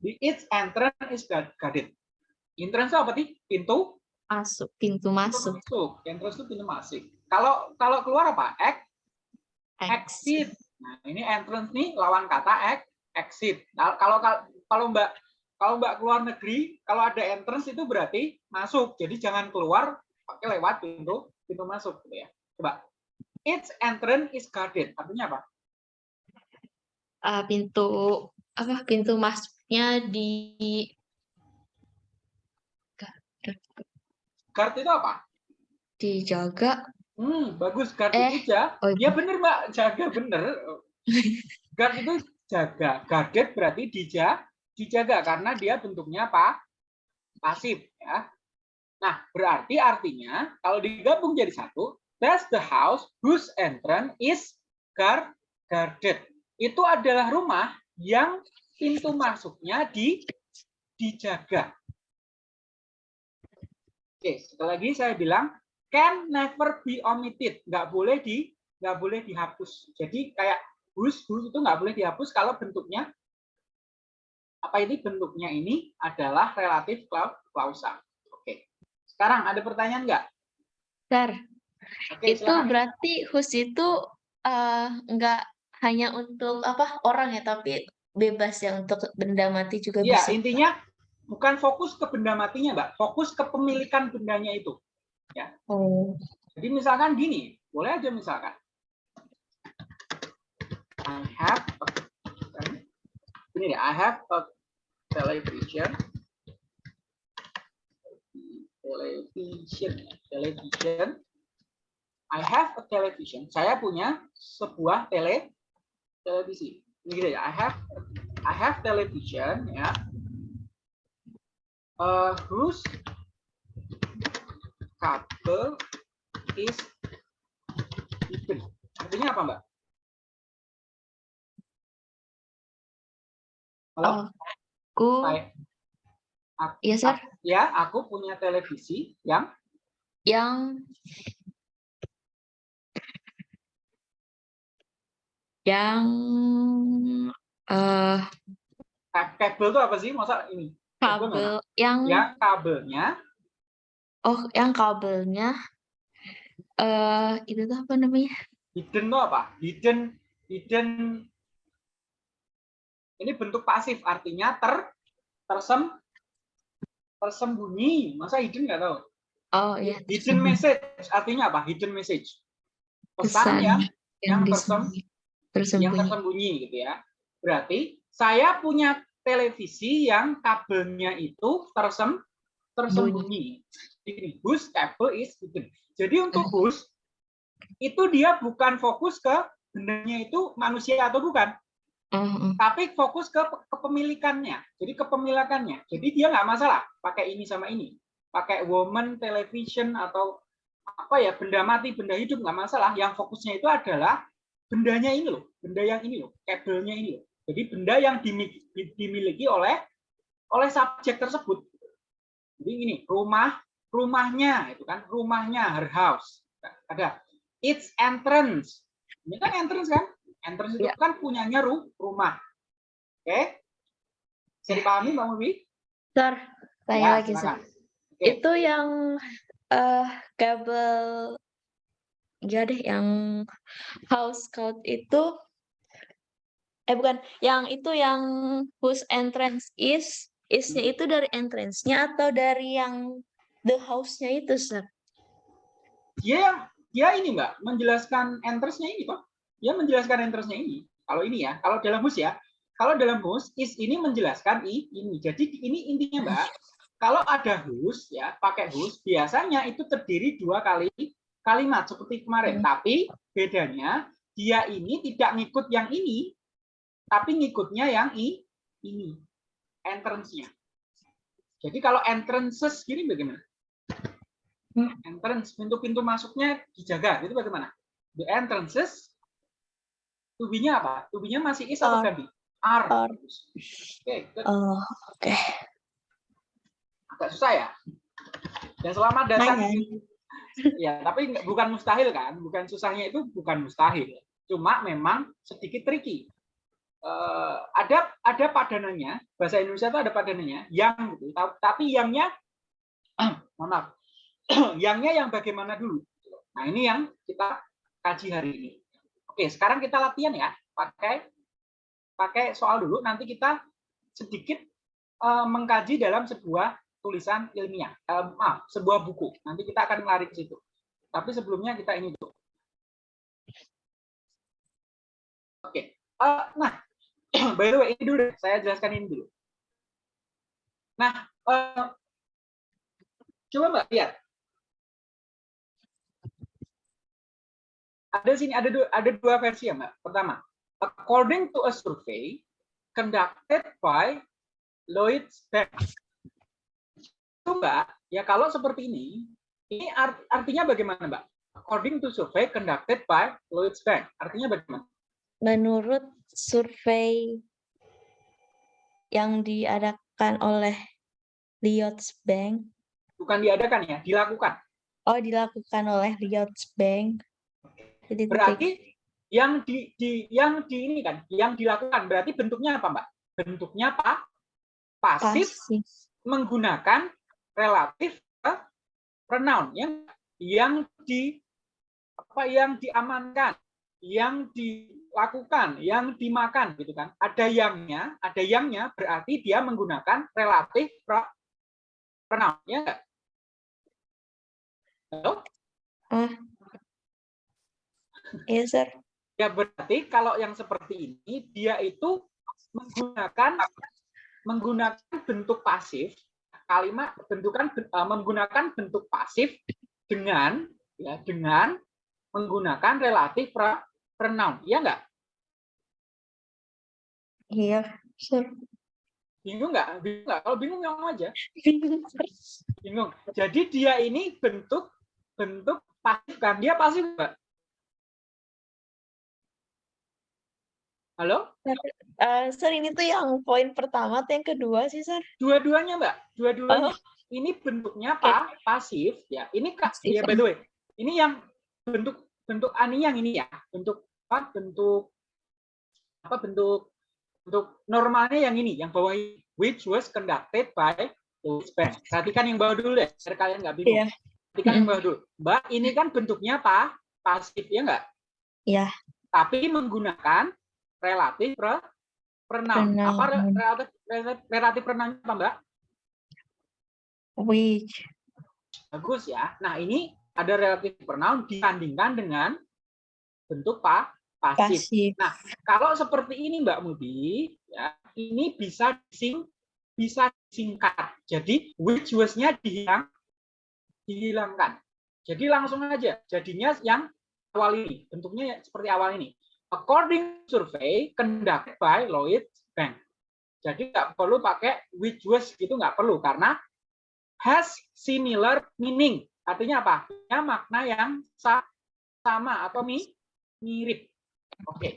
The its entrance is guard- guarded. Entrance apa sih? Pintu Masuk, pintu pintu masuk. masuk. Entrance itu pintu masuk. Kalau kalau keluar apa? Ex, exit. Nah, ini entrance nih lawan kata ex, exit. Nah, kalau kalau kalau Mbak kalau Mbak keluar negeri, kalau ada entrance itu berarti masuk. Jadi jangan keluar pakai lewat pintu pintu masuk gitu ya. Coba. Its entrance is guarded. Artinya apa? Ah, pintu apa pintu masuknya di Guard itu apa? dijaga Hmm, bagus. Guard Eh, itu ja- oh, Ya bener Mbak, jaga bener. [LAUGHS] Guard itu jaga. Guarded berarti dija, dijaga karena dia bentuknya apa? Pasif ya. Nah, berarti artinya kalau digabung jadi satu, that's the house whose entrance is guard, guarded. Itu adalah rumah yang pintu masuknya di dijaga. Oke, sekali lagi saya bilang can never be omitted, nggak boleh di nggak boleh dihapus. Jadi kayak whose whose itu nggak boleh dihapus kalau bentuknya apa ini bentuknya ini adalah relatif clau- klausal. Oke. Sekarang ada pertanyaan nggak? Bentar, Oke, itu silakan. berarti whose itu eh, nggak hanya untuk apa orang ya tapi bebas ya untuk benda mati juga Iya, bisa intinya bukan fokus ke benda matinya, Mbak. Fokus kepemilikan bendanya itu. Oh Jadi misalkan gini, boleh aja misalkan. I have a, ini deh, I have a television. Television, television. I have a television. Saya punya sebuah tele televisi. Ini gitu ya. I have I have television ya. Uh, whose kabel is hidden. Artinya apa, Mbak? Halo? aku Saya, aku- iya sir ya, aku punya televisi yang yang yang eh ka- kabel itu apa sih? Masa ini? Kabel yang Ya, kabelnya oh yang kabelnya eh itu tuh apa namanya hidden itu apa? Hidden hidden ini bentuk pasif artinya ter tersem tersembunyi. Masa hidden nggak tahu? oh ya Hidden message artinya apa? Hidden message. Pesan Pesan yang yang yang tersem- disembunyi yang tersembunyi tersembunyi gitu ya. Berarti saya punya televisi yang kabelnya itu tersem tersembunyi. Ini whose cable is hidden. Jadi untuk whose itu dia bukan fokus ke bendanya itu manusia atau bukan, tapi fokus ke kepemilikannya. Jadi kepemilikannya. Jadi dia nggak masalah pakai ini sama ini, pakai woman television atau apa ya benda mati, benda hidup nggak masalah. Yang fokusnya itu adalah bendanya ini loh, benda yang ini loh, kabelnya ini loh. Jadi benda yang dimiliki oleh oleh subjek tersebut. Jadi ini rumah, rumahnya itu kan, rumahnya her house. Ada its entrance. Ini kan entrance kan? Entrance itu Ya. kan punyanya ru, rumah. Oke? Bisa dipahami Mbak Mubi? Sir, tanya Ya, lagi sir. Oke. itu yang eh kabel ya deh yang house code itu eh bukan, yang itu yang whose entrance is, is-nya itu dari entrance-nya atau dari yang the house-nya itu, Sir? Dia yang dia ini Mbak menjelaskan entrance-nya ini kok. Dia menjelaskan entrance-nya ini. Kalau ini ya, kalau dalam hus ya. Kalau dalam hus is ini menjelaskan i, ini. Jadi ini intinya Mbak, kalau ada hus ya, pakai hus biasanya itu terdiri dua kali kalimat seperti kemarin. Hmm. Tapi bedanya dia ini tidak ngikut yang ini, tapi ngikutnya yang i, ini entrance-nya. Jadi kalau entrances gini bagaimana? Entrance pintu-pintu masuknya dijaga, itu bagaimana? The entrances to be-nya apa? To be-nya masih is atau ganti? Are. Are. Oke, good. Oh, oke. agak susah ya. Dan selamat datang. Ya, tapi bukan mustahil kan? Bukan susahnya itu bukan mustahil. Cuma memang sedikit tricky. Eh, ada ada padanannya bahasa Indonesia itu ada padanannya yang gitu Ta- tapi yangnya [CLEARS THROAT] mohon maaf [CLEARS THROAT] yangnya yang bagaimana dulu? Nah ini yang kita kaji hari ini. Oke sekarang kita latihan ya. Pakai pakai soal dulu. Nanti kita sedikit eh, mengkaji dalam sebuah tulisan ilmiah. Eh, maaf sebuah buku. Nanti kita akan lari ke situ. Tapi sebelumnya kita ini dulu. Oke. Eh, nah [CLEARS THROAT] by the way ini dulu saya jelaskan ini dulu. Nah eh, coba mbak lihat ada sini ada dua, ada dua versi ya mbak. Pertama according to a survey conducted by Lloyds Bank itu mbak ya kalau seperti ini ini art- artinya bagaimana mbak? According to survey conducted by Lloyds Bank artinya bagaimana? Menurut survei yang diadakan oleh Lloyds Bank, bukan diadakan ya dilakukan. Oh dilakukan oleh Lloyds Bank. Titik-titik. berarti yang di, di yang di ini kan yang dilakukan berarti bentuknya apa mbak bentuknya apa pasif pasif. menggunakan relatif eh, pronoun yang yang di apa yang diamankan yang dilakukan yang dimakan gitu kan ada yangnya ada yangnya berarti dia menggunakan relatif pro- pronoun ya? Halo? Iya, Sir. Ya berarti kalau yang seperti ini dia itu menggunakan menggunakan bentuk pasif kalimat bentukan eh, menggunakan bentuk pasif dengan ya dengan menggunakan relatif pra- pronoun. Ya enggak Iya, Sir. bingung nggak? Bingung nggak? Kalau bingung ngomong aja. Bingung, bingung. Jadi dia ini bentuk bentuk pasif kan? Dia pasif enggak halo? Eh, Sir, ini tuh yang poin pertama atau yang kedua sih, Sir? dua-duanya mbak. Dua-duanya. Oh. ini bentuknya apa pasif ya. Ini kak Pasif. ya by the way. Ini yang bentuk bentuk ani yang ini ya. Bentuk apa? Bentuk apa? Bentuk bentuk normalnya yang ini yang bawah ini. Which was conducted by Louis Bank. perhatikan yang bawah dulu deh biar kalian nggak bingung. Iya. perhatikan yang bawah dulu. Mbak ini kan bentuknya apa pasif ya enggak Iya. tapi menggunakan relatif pro pronoun apa re- Pronoun. relatif relatif pronoun apa mbak Which. Bagus ya. Nah, ini ada relatif pronoun disandingkan dengan bentuk pa pasif. Pasif. Kalau seperti ini Mbak Mudi, ya, ini bisa dising bisa disingkat. Jadi which was-nya dihilang dihilangkan. Jadi langsung aja. Jadinya yang awal ini, bentuknya ya seperti awal ini. According survey conducted by Lloyds Bank. Jadi nggak perlu pakai which was gitu nggak perlu karena has similar meaning. Artinya apa? Punya makna yang sa- sama atau mi- mirip. Oke.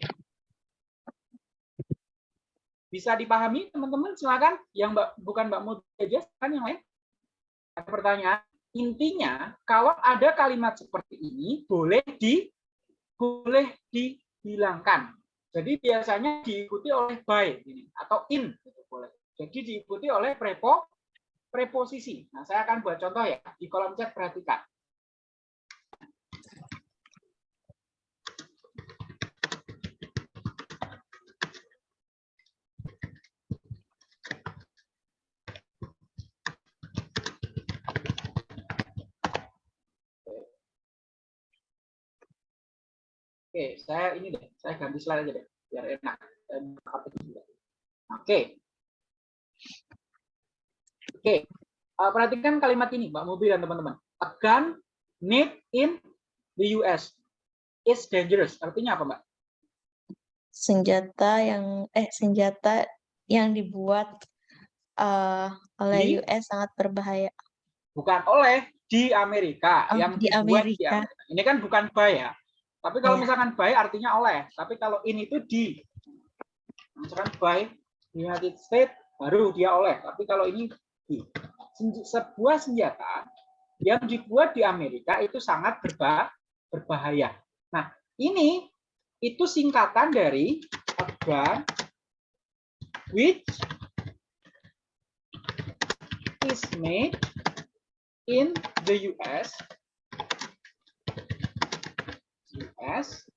Bisa dipahami teman-teman? Silakan. Yang Mbak bukan Mbak Mudi aja, yang lain. Ada pertanyaan. Intinya, kalau ada kalimat seperti ini, boleh di boleh dihilangkan. Jadi biasanya diikuti oleh by ini, atau in gitu boleh. Jadi diikuti oleh prepo preposisi. Nah, saya akan buat contoh ya di kolom chat perhatikan. Oke, saya ini deh, saya ganti slide aja deh, biar enak. Oke. Oke, eh, perhatikan kalimat ini, Mbak Mobil dan teman-teman. A gun made in the US is dangerous. Artinya apa, Mbak? Senjata yang eh senjata yang dibuat eh, oleh Di? US sangat berbahaya. Bukan oleh di Amerika Oh, yang di dibuat di Amerika. Amerika. Ini kan bukan by ya. Tapi kalau Iya. misalkan by artinya oleh. Tapi kalau ini itu di. Misalkan by United States baru dia oleh. Tapi kalau ini di. Sebuah senjata yang dibuat di Amerika itu sangat berba- berbahaya. Nah, ini itu singkatan dari gun which is made in the US US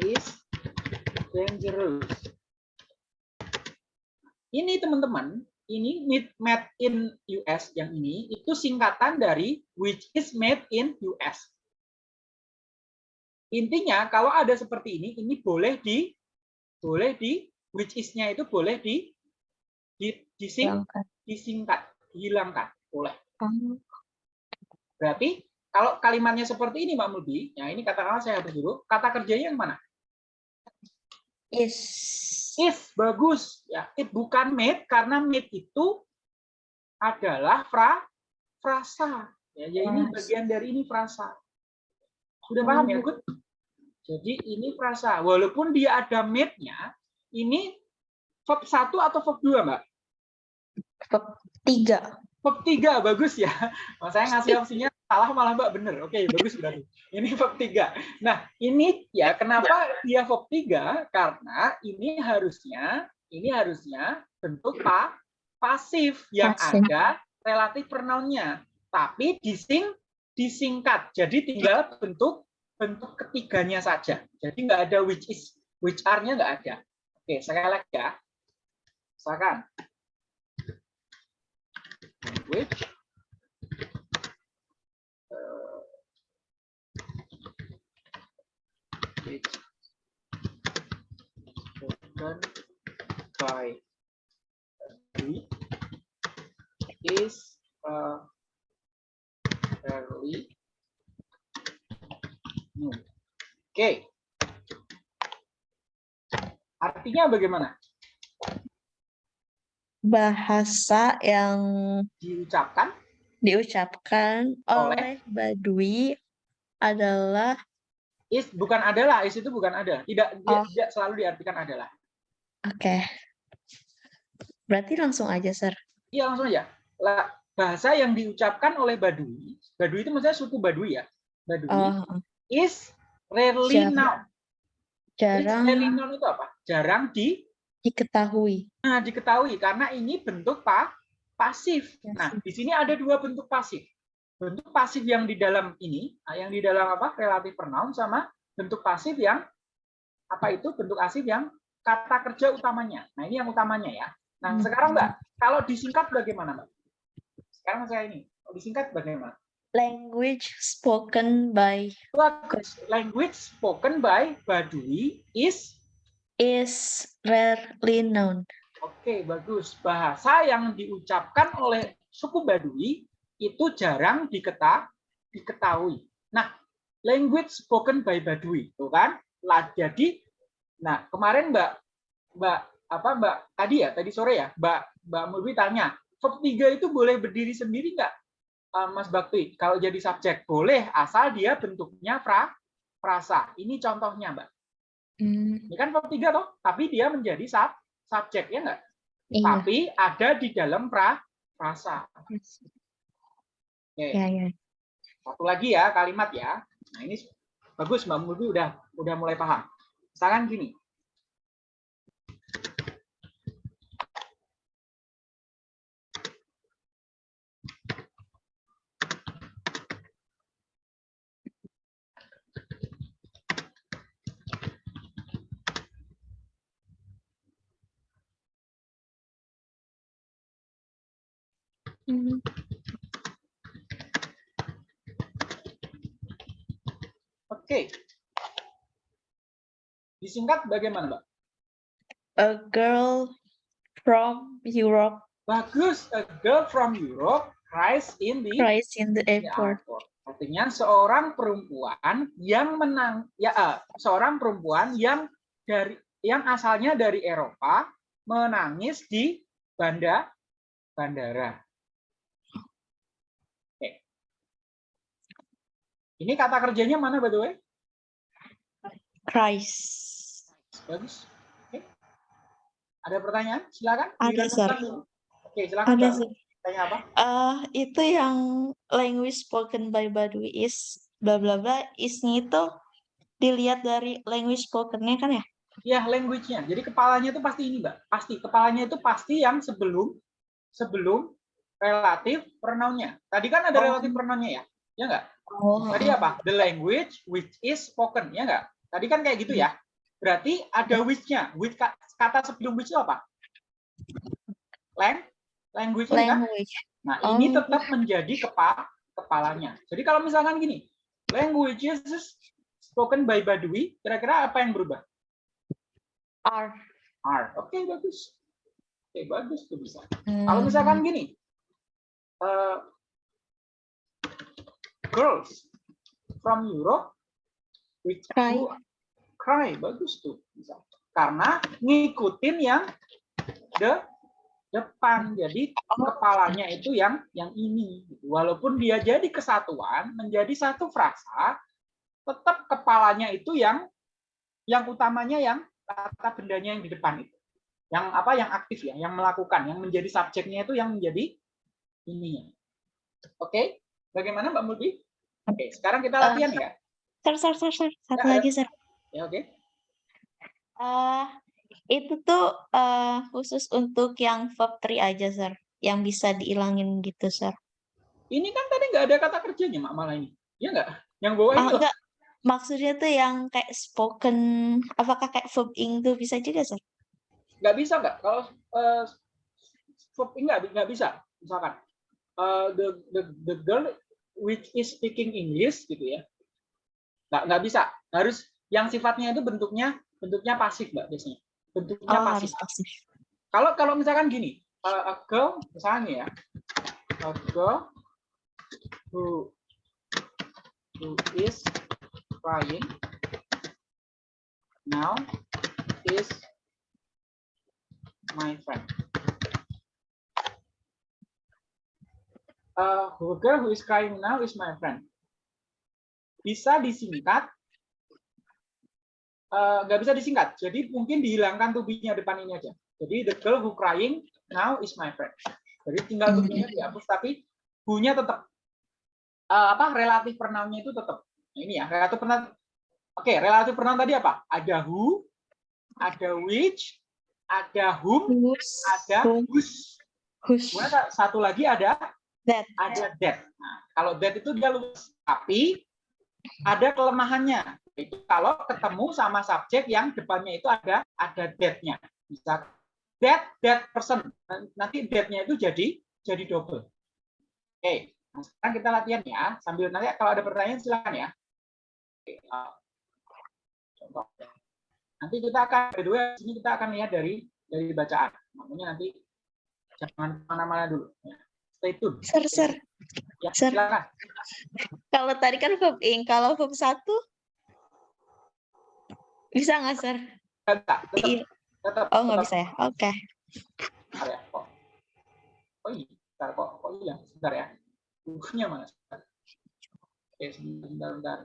is dangerous. Ini teman-teman, ini made- in US yang ini itu singkatan dari which is made in US. Intinya kalau ada seperti ini, ini boleh di boleh di which is-nya itu boleh di di dising, Hilangkan. disingkat, dihilangkan, boleh. Oh, Berarti kalau kalimatnya seperti ini, Mbak Mulbi, ya ini katakanlah saya hapus dulu, kata kerjanya yang mana? is Is bagus, ya. It bukan made karena made itu adalah fra frasa. Ya, ya ini Frasa. bagian dari ini frasa. Sudah paham ya, Oh. Gut? Jadi ini frasa. Walaupun dia ada made-nya, ini verb 1 atau verb 2, Mbak? verb tiga. Verb 3 bagus ya. Saya ngasih opsinya salah malah Mbak bener. Oke, bagus berarti. Ini verb 3. Nah, ini ya kenapa dia verb 3? Karena ini harusnya ini harusnya bentuk pa, pasif yang Pasif. ada relatif pronounnya, tapi dising disingkat. Jadi tinggal bentuk bentuk ketiganya saja. Jadi nggak ada which is which are-nya nggak ada. Oke, sekali lagi ya. Misalkan which uh, spoken by we is uh, fairly new. Oke. Artinya bagaimana? Bahasa yang Diucapkan diucapkan Oleh? oleh Badui adalah is bukan adalah, is itu bukan ada. Tidak dia Oh. tidak selalu diartikan adalah. oke. Berarti langsung aja, Sir. Iya langsung aja. Lah, bahasa yang diucapkan oleh Badui, Badui itu maksudnya suku Badui ya. Badui Oh, is rarely Jarang. known. Is jarang rarely known itu apa? Jarang di diketahui. nah, diketahui karena ini bentuk pa, pasif. Nah, di sini ada dua bentuk pasif. Bentuk pasif yang di dalam ini, nah, yang di dalam apa? Relatif pronoun sama bentuk pasif yang apa itu? Bentuk pasif yang kata kerja utamanya. Nah, ini yang utamanya ya. Nah, Hmm. sekarang Mbak, kalau disingkat bagaimana, Mbak? Sekarang saya ini, kalau disingkat bagaimana? Language spoken by Bagus. Language spoken by Badui is is rarely known. Oke, bagus. Bahasa yang diucapkan oleh suku Badui itu jarang diketa, diketahui. Nah, language spoken by Badui, tuh kan? Lah, jadi, nah kemarin Mbak, Mbak apa Mbak tadi ya, tadi sore ya, Mbak Mbak Murbi tanya, verb 3 itu boleh berdiri sendiri nggak, eh, Mas Bakti? Kalau jadi subjek boleh, asal dia bentuknya fra, frasa. Ini contohnya Mbak. Hmm, Ini kan verb 3 toh, tapi dia menjadi sub, subjek ya nggak? iya. tapi ada di dalam pra frasa. Oke, Ya, ya. satu lagi ya kalimat ya. Nah ini bagus Mbak Mulbi udah udah mulai paham. Misalkan gini. Hmm, Oke. Disingkat bagaimana, Mbak? A girl from Europe Bagus. A girl from Europe cries in the cries in the airport. airport. Artinya seorang perempuan yang menang ya eh, seorang perempuan yang dari yang asalnya dari Eropa menangis di banda bandara. Oke. Ini kata kerjanya mana by the way? Cries. Bagus. Oke. Ada pertanyaan? Silakan. Ada, Sir. Oke, silakan. Ada sih. Tanya apa? Eh, itu yang language spoken by Badui is bla bla bla isnya itu dilihat dari language spokennya kan ya? Ya, language-nya. Jadi kepalanya itu pasti ini, Mbak. Pasti kepalanya itu pasti yang sebelum sebelum relatif pronoun-nya. Tadi kan ada Oh. relatif pronoun-nya ya? Ya enggak? Oh, Tadi apa? The language which is spoken, ya enggak? Tadi kan kayak gitu ya. Berarti ada which-nya. Which ka- kata sebelum which itu apa? Lang language kan? language. Nah, ini Oh. tetap menjadi kepa kepalanya. Jadi kalau misalkan gini, languages spoken by Badui, kira-kira apa yang berubah? Are. are. Oke, bagus. Oke, bagus tuh bisa. Kalau Hmm. misalkan gini, eh, girls from Europe which Cry. Cry, bagus tuh. Karena ngikutin yang the depan, jadi kepalanya itu yang yang ini. Walaupun dia jadi kesatuan, menjadi satu frasa, tetap kepalanya itu yang yang utamanya yang kata bendanya yang di depan itu yang apa yang aktif ya, yang melakukan, yang menjadi subjeknya itu yang menjadi ininya. Oke, bagaimana Mbak Mulbi? Oke, sekarang kita Eh, latihan ya. Sir, sir, sir, sir. Satu ya. lagi, sir. Ya oke. Eh, itu tuh eh, khusus untuk yang verb 3 aja, sir. Yang bisa diilangin gitu, sir. Ini kan tadi nggak ada kata kerjanya Mak malah ini. Ya nggak? Yang bawah Ah, itu. enggak. Maksudnya tuh yang kayak spoken, apakah kayak verb ing tuh bisa juga, sir? Nggak bisa nggak? Kalau eh, verb ini nggak nggak bisa. Misalkan eh, the the the girl which is speaking English gitu ya. Nggak nggak bisa. Harus yang sifatnya itu bentuknya bentuknya pasif Mbak biasanya. Bentuknya Oh, pasif. pasif. kalau kalau misalkan gini uh, a girl misalnya ya a girl who who is crying now is my friend uh, a girl who is crying now is my friend bisa disingkat eh, nggak bisa disingkat jadi mungkin dihilangkan tubinya depan ini aja jadi the girl who crying now is my friend. Jadi tinggal tubinya dihapus tapi who-nya tetap eh, apa relatif pronoun-nya itu tetap. Nah, ini ya relatif pronoun. Oke, relatif pronoun tadi apa? Ada who, ada which, ada whom, ada whose. whose, Kemudian satu lagi ada that. ada that. Nah, kalau that itu dia luas, tapi ada kelemahannya. Itu kalau ketemu sama subjek yang depannya itu ada ada that-nya. Bisa that that person. Nanti that-nya itu jadi jadi double. Oke, nah sekarang kita latihan ya. Sambil nanti kalau ada pertanyaan silakan ya. Oke, uh, contoh. Nanti kita akan kedua sini kita akan lihat dari dari bacaan. Makanya nanti jangan ke mana-mana dulu. Ya. Stay tune. Sir, sir. Ya, Sir. silakan. Kalau tadi kan verb ing, kalau verb satu bisa nggak, sir? Tetap, tetap, Iya. tetap, Oh, nggak bisa ya? Oke. Bentar ya, kok. Oh iya, bentar kok. Oh iya, sebentar ya. Bukunya mana? Sebentar. Oke, sebentar, sebentar, sebentar.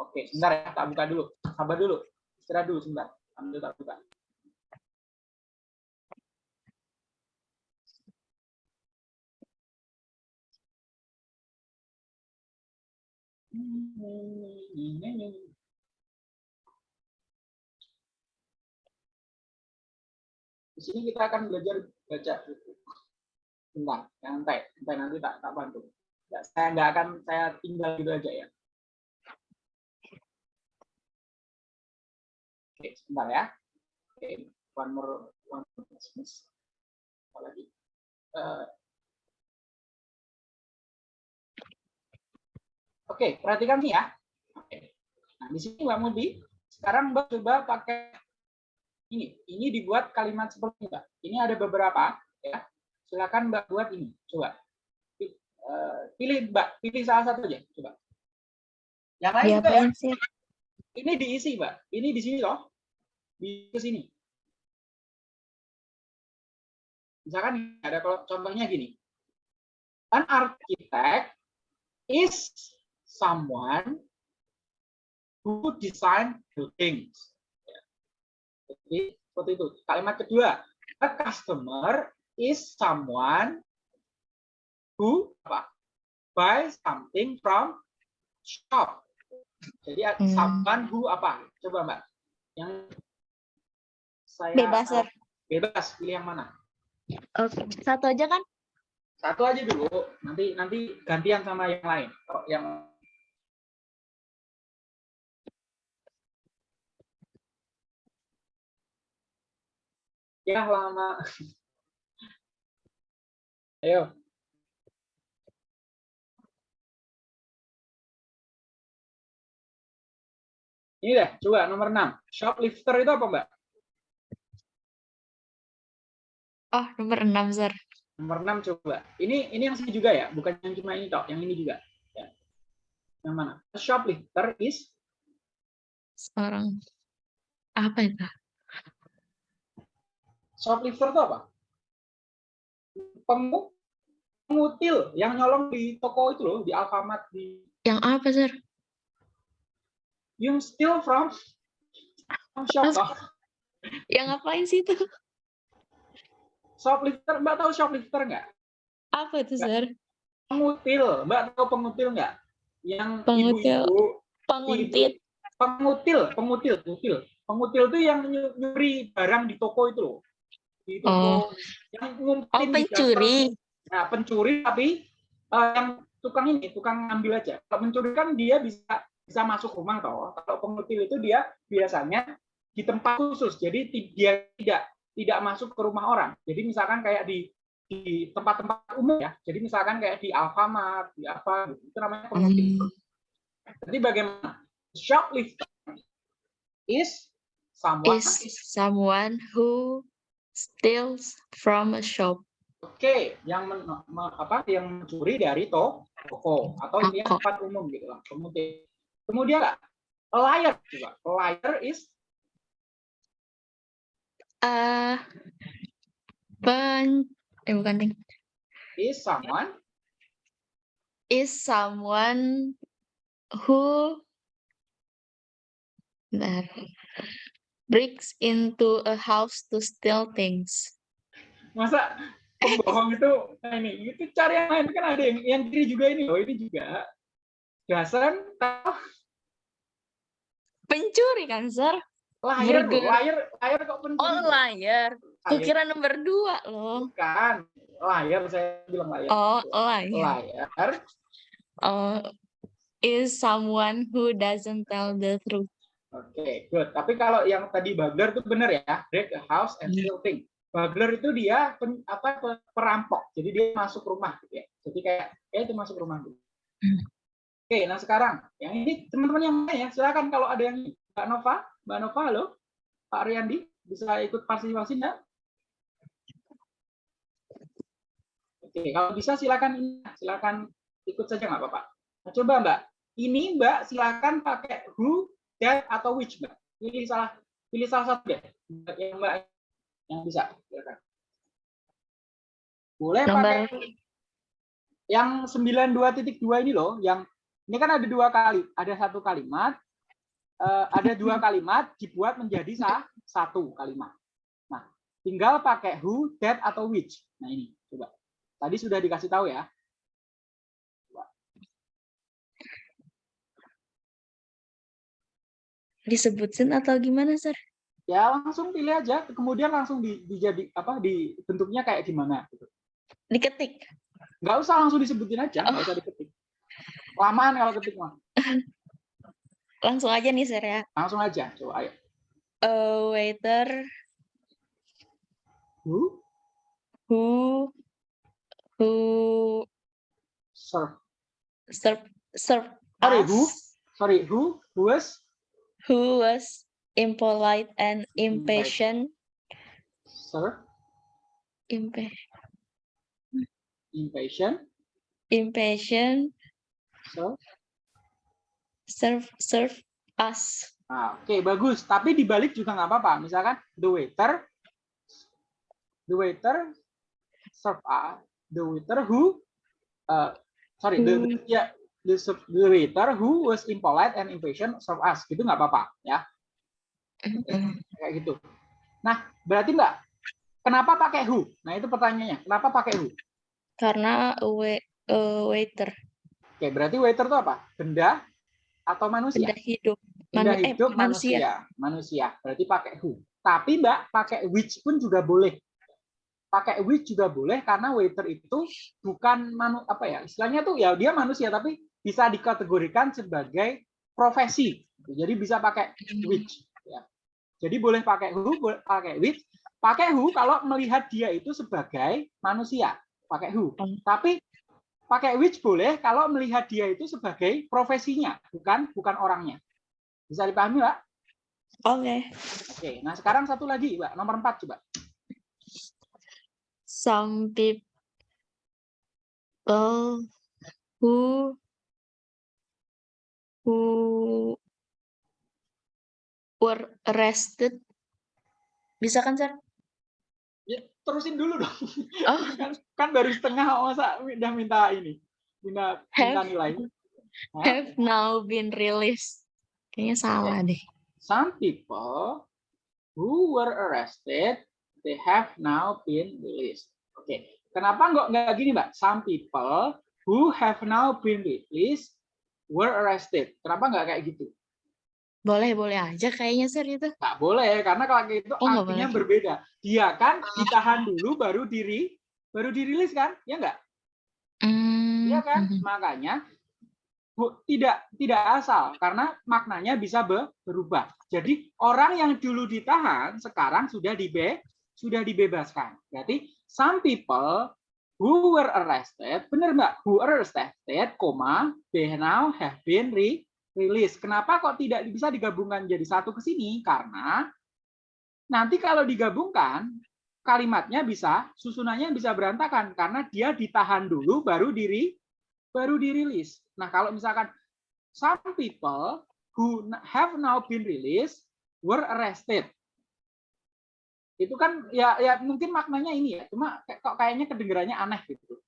Oke, sebentar ya, tak buka dulu. Sabar dulu. Istirahat dulu sebentar. Ambil tak buka. Sini kita akan belajar baca buku. Bentar, santai, santai nanti tak tak bantu. Nggak, saya nggak akan saya tinggal gitu aja ya. Oke, sebentar ya. Oke, one more one more Christmas. Apa lagi? Eh, Oke, perhatikan nih ya. Oke. Nah, di sini Mbak Mudi, Sekarang Mbak coba pakai ini. Ini dibuat kalimat seperti ini, Mbak. Ini ada beberapa ya. Silakan Mbak buat ini. Coba. Eh, Pilih Mbak, pilih salah satu aja, coba. Yang lain juga ya. Diapain sih? Ini diisi, Mbak. Ini di sini loh. Di sini. Misalkan ada kalau contohnya gini. An architect is someone who design buildings. Jadi seperti itu. Kalimat kedua, a customer is someone who apa? buy something from shop. Jadi Hmm. someone who apa? Coba Mbak. Yang saya Bebas, Sir. bebas pilih yang mana? Oke, satu aja kan? Satu aja dulu. Nanti nanti gantian sama yang lain. Kalau yang Ya lama. Ayo. Ini deh, coba nomor 6. Shoplifter itu apa, Mbak? Oh, nomor 6, Sir. Nomor 6 coba. Ini ini yang sini juga ya, bukan yang cuma ini tok, yang ini juga. Ya. Yang mana? Shoplifter is Seorang apa itu? Shoplifter itu apa? Pengu pengutil yang nyolong di toko itu loh, di Alfamart di Yang apa, Sir? yang steal from from toh. Yang ngapain sih itu? Shoplifter, Mbak tahu shoplifter nggak? Apa itu, Sir? Pengutil, Mbak tahu pengutil nggak? Yang Pengutil. ibu-ibu Penguntit. pengutil, pengutil, pengutil. Pengutil itu yang nyu- nyuri barang di toko itu loh. Toko Oh. yang Oh, ngumpetin di pencuri. Nah, pencuri tapi eh, yang tukang ini, tukang ngambil aja. Kalau pencuri kan dia bisa bisa masuk rumah toh. Kalau pengutil itu dia biasanya di tempat khusus. Jadi dia tidak tidak masuk ke rumah orang. Jadi misalkan kayak di di tempat-tempat umum ya. Jadi misalkan kayak di Alfamart, di apa. Itu namanya pengutil. Hmm. Jadi bagaimana? Shoplifter is someone Is someone who steals from a shop. Oke, yang men, me- apa yang mencuri dari to- toko atau Toko. tempat umum gitu lah. Kemudian kemudian a liar juga. A liar is Eh, pen eh bukan ding. is someone Is someone who Bentar. Breaks into a house to steal things. masa pembohong itu nah ini itu cari yang lain kan ada yang yang kiri juga ini loh ini juga dasar Pencuri kan, Sir? Burger. liar liar kok pencuri Oh, liar. Liar. Kukira nomor dua loh. bukan liar saya bilang liar Oh, liar. liar Oh, is someone who doesn't tell the truth. Oke, good. Tapi kalau yang tadi burglar itu benar ya, break a house and Iya. steal thing. Burglar itu dia pen- apa pe- perampok. Jadi dia masuk rumah gitu ya. Jadi kayak kayak itu masuk rumah gitu. Oke, nah sekarang yang ini teman-teman yang lain ya, silakan kalau ada yang. Mbak Nova, Mbak Nova, halo. Pak Riyandi bisa ikut partisipasi enggak? Oke, kalau bisa silakan ini, silakan ikut saja nggak apa-apa. Nah, coba Mbak, ini Mbak silakan pakai who, that atau which Mbak. Pilih salah pilih salah satu deh. Mbak, Yang Mbak yang bisa. Silakan. Boleh Nomor pakai yang 92.2 ini loh, yang ini kan ada dua kali, ada satu kalimat, eh, ada dua [LAUGHS] kalimat dibuat menjadi sah, satu kalimat. Nah, tinggal pakai who, that atau which. Nah ini, coba. Tadi sudah dikasih tahu ya. Disebutin atau gimana, Sir? Ya langsung pilih aja, kemudian langsung di, dijadi apa di bentuknya kayak gimana gitu. Diketik. Nggak usah langsung disebutin aja, nggak usah diketik. Lamaan kalau ketik mah. [LAUGHS] Langsung aja nih, Sir ya. Langsung aja, coba ayo. A waiter Who, who who serve. serve serve Sorry, who? Sorry, who, who was who was impolite and impatient. Sir, Impa impatient. impatient Sir. serve serve us. Nah, Oke, bagus. Tapi dibalik juga nggak apa-apa. Misalkan the waiter, the waiter serve us, the waiter who, uh, sorry, the, Who. the, serv- the waiter who was impolite and impatient serve us. Gitu nggak apa-apa, ya. Kayak gitu. Nah, berarti mbak, kenapa pakai who? Nah itu pertanyaannya. Kenapa pakai who? Karena wait, waiter Oke, berarti waiter itu apa? Benda atau manusia? benda hidup. Benda Manu- eh, hidup manusia. manusia. Manusia. Berarti pakai who. Tapi Mbak, pakai which pun juga boleh. Pakai which juga boleh karena waiter itu bukan manu apa ya? Istilahnya tuh ya dia manusia tapi bisa dikategorikan sebagai profesi. Jadi bisa pakai which ya. Jadi boleh pakai who, boleh pakai which. Pakai who kalau melihat dia itu sebagai manusia, pakai who. Hmm. Tapi pakai which boleh kalau melihat dia itu sebagai profesinya, bukan bukan orangnya. Bisa dipahami, Mbak? Oke. Oke, nah sekarang satu lagi, Mbak. Nomor empat coba. Some people who who were arrested. Bisa kan, Sir? Ya, terusin dulu dong. Oh, [LAUGHS] kan, kan baru setengah masa udah minta ini. Minta, minta Have. nilai. Hah? have now been released. Kayaknya salah deh. Some people who were arrested, they have now been released. Oke, kenapa nggak nggak gini, Mbak? Some people who have now been released were arrested. Kenapa nggak kayak gitu? Boleh-boleh aja kayaknya, Sir, itu. Nggak boleh, karena kalau gitu Oh, artinya boleh. berbeda. Dia kan ditahan dulu baru diri baru dirilis kan? Ya nggak? Iya kan? mhm. Makanya bu, tidak tidak asal karena maknanya bisa be- berubah. Jadi orang yang dulu ditahan sekarang sudah dibe sudah dibebaskan. Berarti some people who were arrested, benar Mbak? Who were arrested, koma, they now have been re released. Kenapa kok tidak bisa digabungkan jadi satu ke sini? Karena nanti kalau digabungkan kalimatnya bisa susunannya bisa berantakan karena dia ditahan dulu baru diri baru dirilis. Nah, kalau misalkan some people who have now been released were arrested. Itu kan ya ya mungkin maknanya ini ya, cuma kayak- kok kayaknya kedengarannya aneh gitu.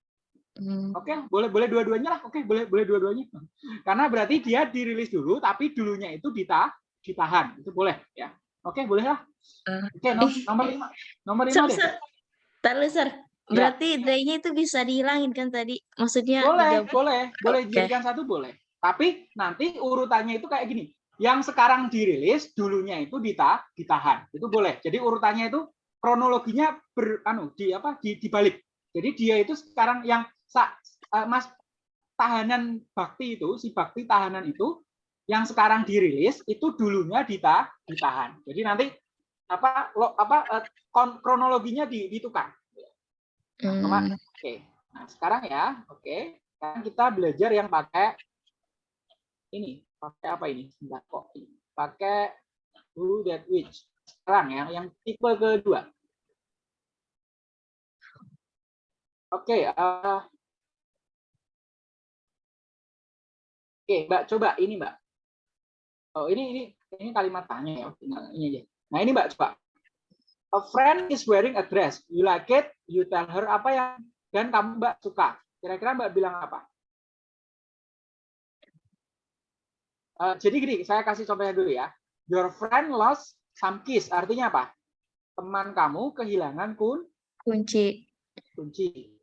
Hmm, Oke, boleh boleh dua-duanya lah. Oke, boleh boleh dua-duanya. [LAUGHS] Karena berarti dia dirilis dulu tapi dulunya itu dita ditahan. Itu boleh ya. Oke, boleh lah. Eh, Oke, no- ih. nomor lima. Nomor lima Sir, deh. Sir. Ya. Berarti they-nya itu bisa dihilangin kan tadi? Maksudnya Boleh, digabung- boleh, boleh Oke. dijadikan satu boleh. Tapi nanti urutannya itu kayak gini. Yang sekarang dirilis dulunya itu dita, ditahan. Itu boleh. Jadi urutannya itu kronologinya ber anu di apa di dibalik. Jadi dia itu sekarang yang sa, eh, Mas tahanan bakti itu si bakti tahanan itu yang sekarang dirilis itu dulunya dita, ditahan. Jadi nanti apa lo apa kon- kronologinya di- ditukar. Hmm, Oke, nah sekarang ya, oke, sekarang kita belajar yang pakai ini, pakai apa ini? Sebentar kok, pakai who that which. Sekarang ya, yang tipe kedua. Oke, eh, oke, Mbak, coba ini, Mbak. Oh, ini ini ini kalimat tanya ya, tinggal ini aja. Nah, ini Mbak coba. A friend is wearing a dress. You like it? You tell her apa yang dan kamu Mbak suka. Kira-kira Mbak bilang apa? Eh, jadi gini, saya kasih contohnya dulu ya. Your friend lost some keys. Artinya apa? Teman kamu kehilangan kun kunci. kunci.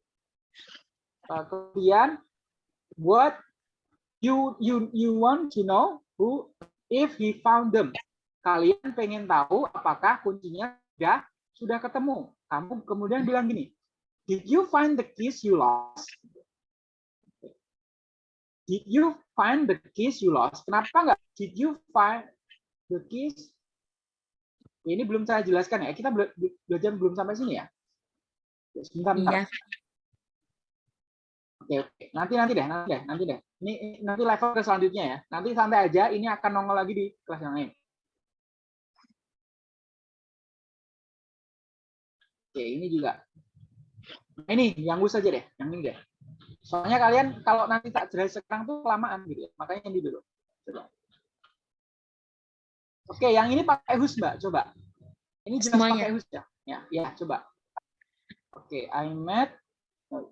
Eh, kemudian, what you you you want to know who if he found them. Kalian pengen tahu apakah kuncinya sudah sudah ketemu. Kamu kemudian bilang gini, did you find the keys you lost? Did you find the keys you lost? Kenapa nggak? Did you find the keys? Ini belum saya jelaskan ya. Kita belajar belum sampai sini ya. Sebentar, sebentar. Iya. Oke, oke. Nanti nanti deh, nanti deh, nanti deh. Ini nanti level ke selanjutnya ya. Nanti santai aja. Ini akan nongol lagi di kelas yang lain. Oke, ini juga. Ini yang gue saja deh, yang ini deh. Soalnya kalian kalau nanti tak jelas sekarang tuh kelamaan gitu ya. Makanya ini dulu. Coba. Oke, yang ini pakai hus, Mbak. Coba. Ini jelas Semuanya. pakai hus ya. Ya, ya, coba. Oke, I met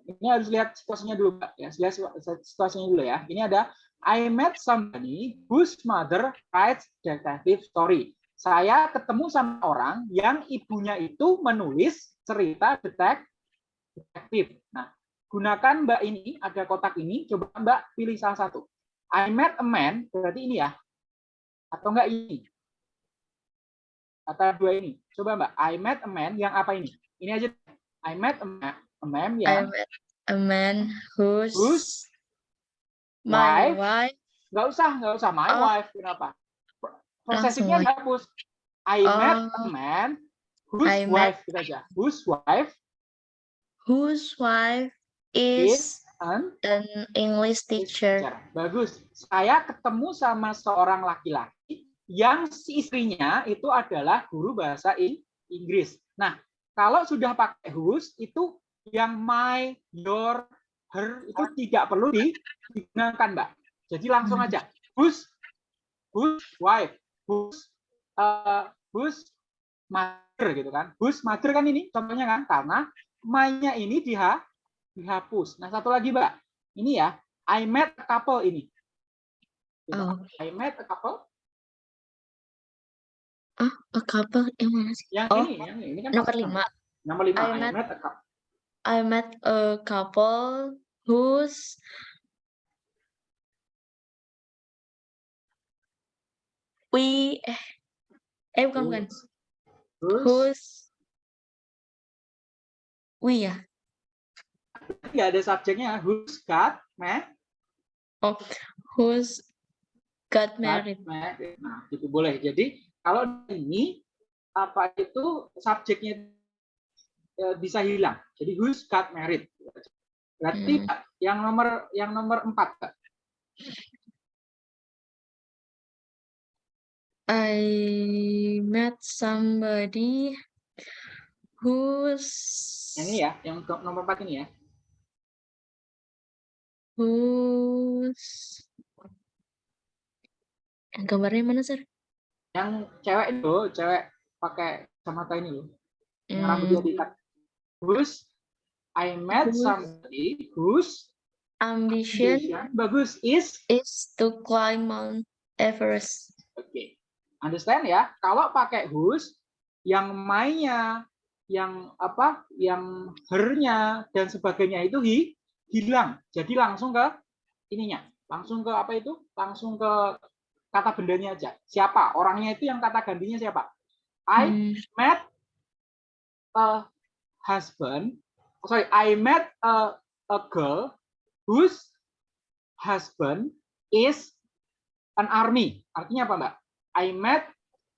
ini harus lihat situasinya dulu, Mbak. Ya, lihat situasinya dulu ya. Ini ada I met somebody whose mother writes detective story. Saya ketemu sama orang yang ibunya itu menulis cerita detek detektif. Nah, gunakan Mbak ini, ada kotak ini, coba Mbak pilih salah satu. I met a man, berarti ini ya. Atau enggak ini? Kata dua ini. Coba Mbak, I met a man yang apa ini? Ini aja. I met a man, a man I yang met a man whose, whose my wife- wife nggak usah, nggak usah my Oh. wife. Kenapa? Prosesnya dihapus. I met a Oh. man whose I met- wife gitu aja. Whose wife whose wife is and an English teacher. Bagus. Saya ketemu sama seorang laki-laki yang si istrinya itu adalah guru bahasa In- Inggris. Nah, kalau sudah pakai whose itu yang my, your, her itu tidak perlu di- digunakan, Mbak. Jadi langsung aja whose whose wife, whose uh, whose mother gitu kan. Whose mother kan ini contohnya kan karena my-nya ini diha dihapus. Nah, satu lagi, Mbak. Ini ya, I met a couple ini. Coba, Oh, I met a couple. a couple yang mana sih? Yang Oh, ini, yang ini, ini kan Nomor lima. Nomor lima, I I, met- met a couple. I met a couple whose we eh eh bukan bukan Terus, whose we ya nggak ada subjeknya. Who's got met, oh whose got married. Nah, itu boleh. Jadi kalau ini apa itu subjeknya eh, bisa hilang. Jadi who's got married. Berarti Hmm. Yang nomor yang nomor empat, Kak. I met somebody Yang ini ya, yang nomor empat ini ya. Whose yang gambarnya mana sir? Yang cewek itu, cewek pakai kacamata ini loh. Yang Hmm, rambutnya diikat. Who's I met somebody whose ambition ambition bagus is is to climb Mount Everest. Oke. Understand ya? Kalau pakai whose yang mainnya, yang apa, yang hernya dan sebagainya itu hi, hilang. Jadi langsung ke ininya. Langsung ke apa itu? Langsung ke kata bendanya aja. Siapa? Orangnya itu yang kata gantinya siapa? I Hmm, met a husband. Sorry, I met a, a girl whose husband is an army. Artinya apa, Mbak? I met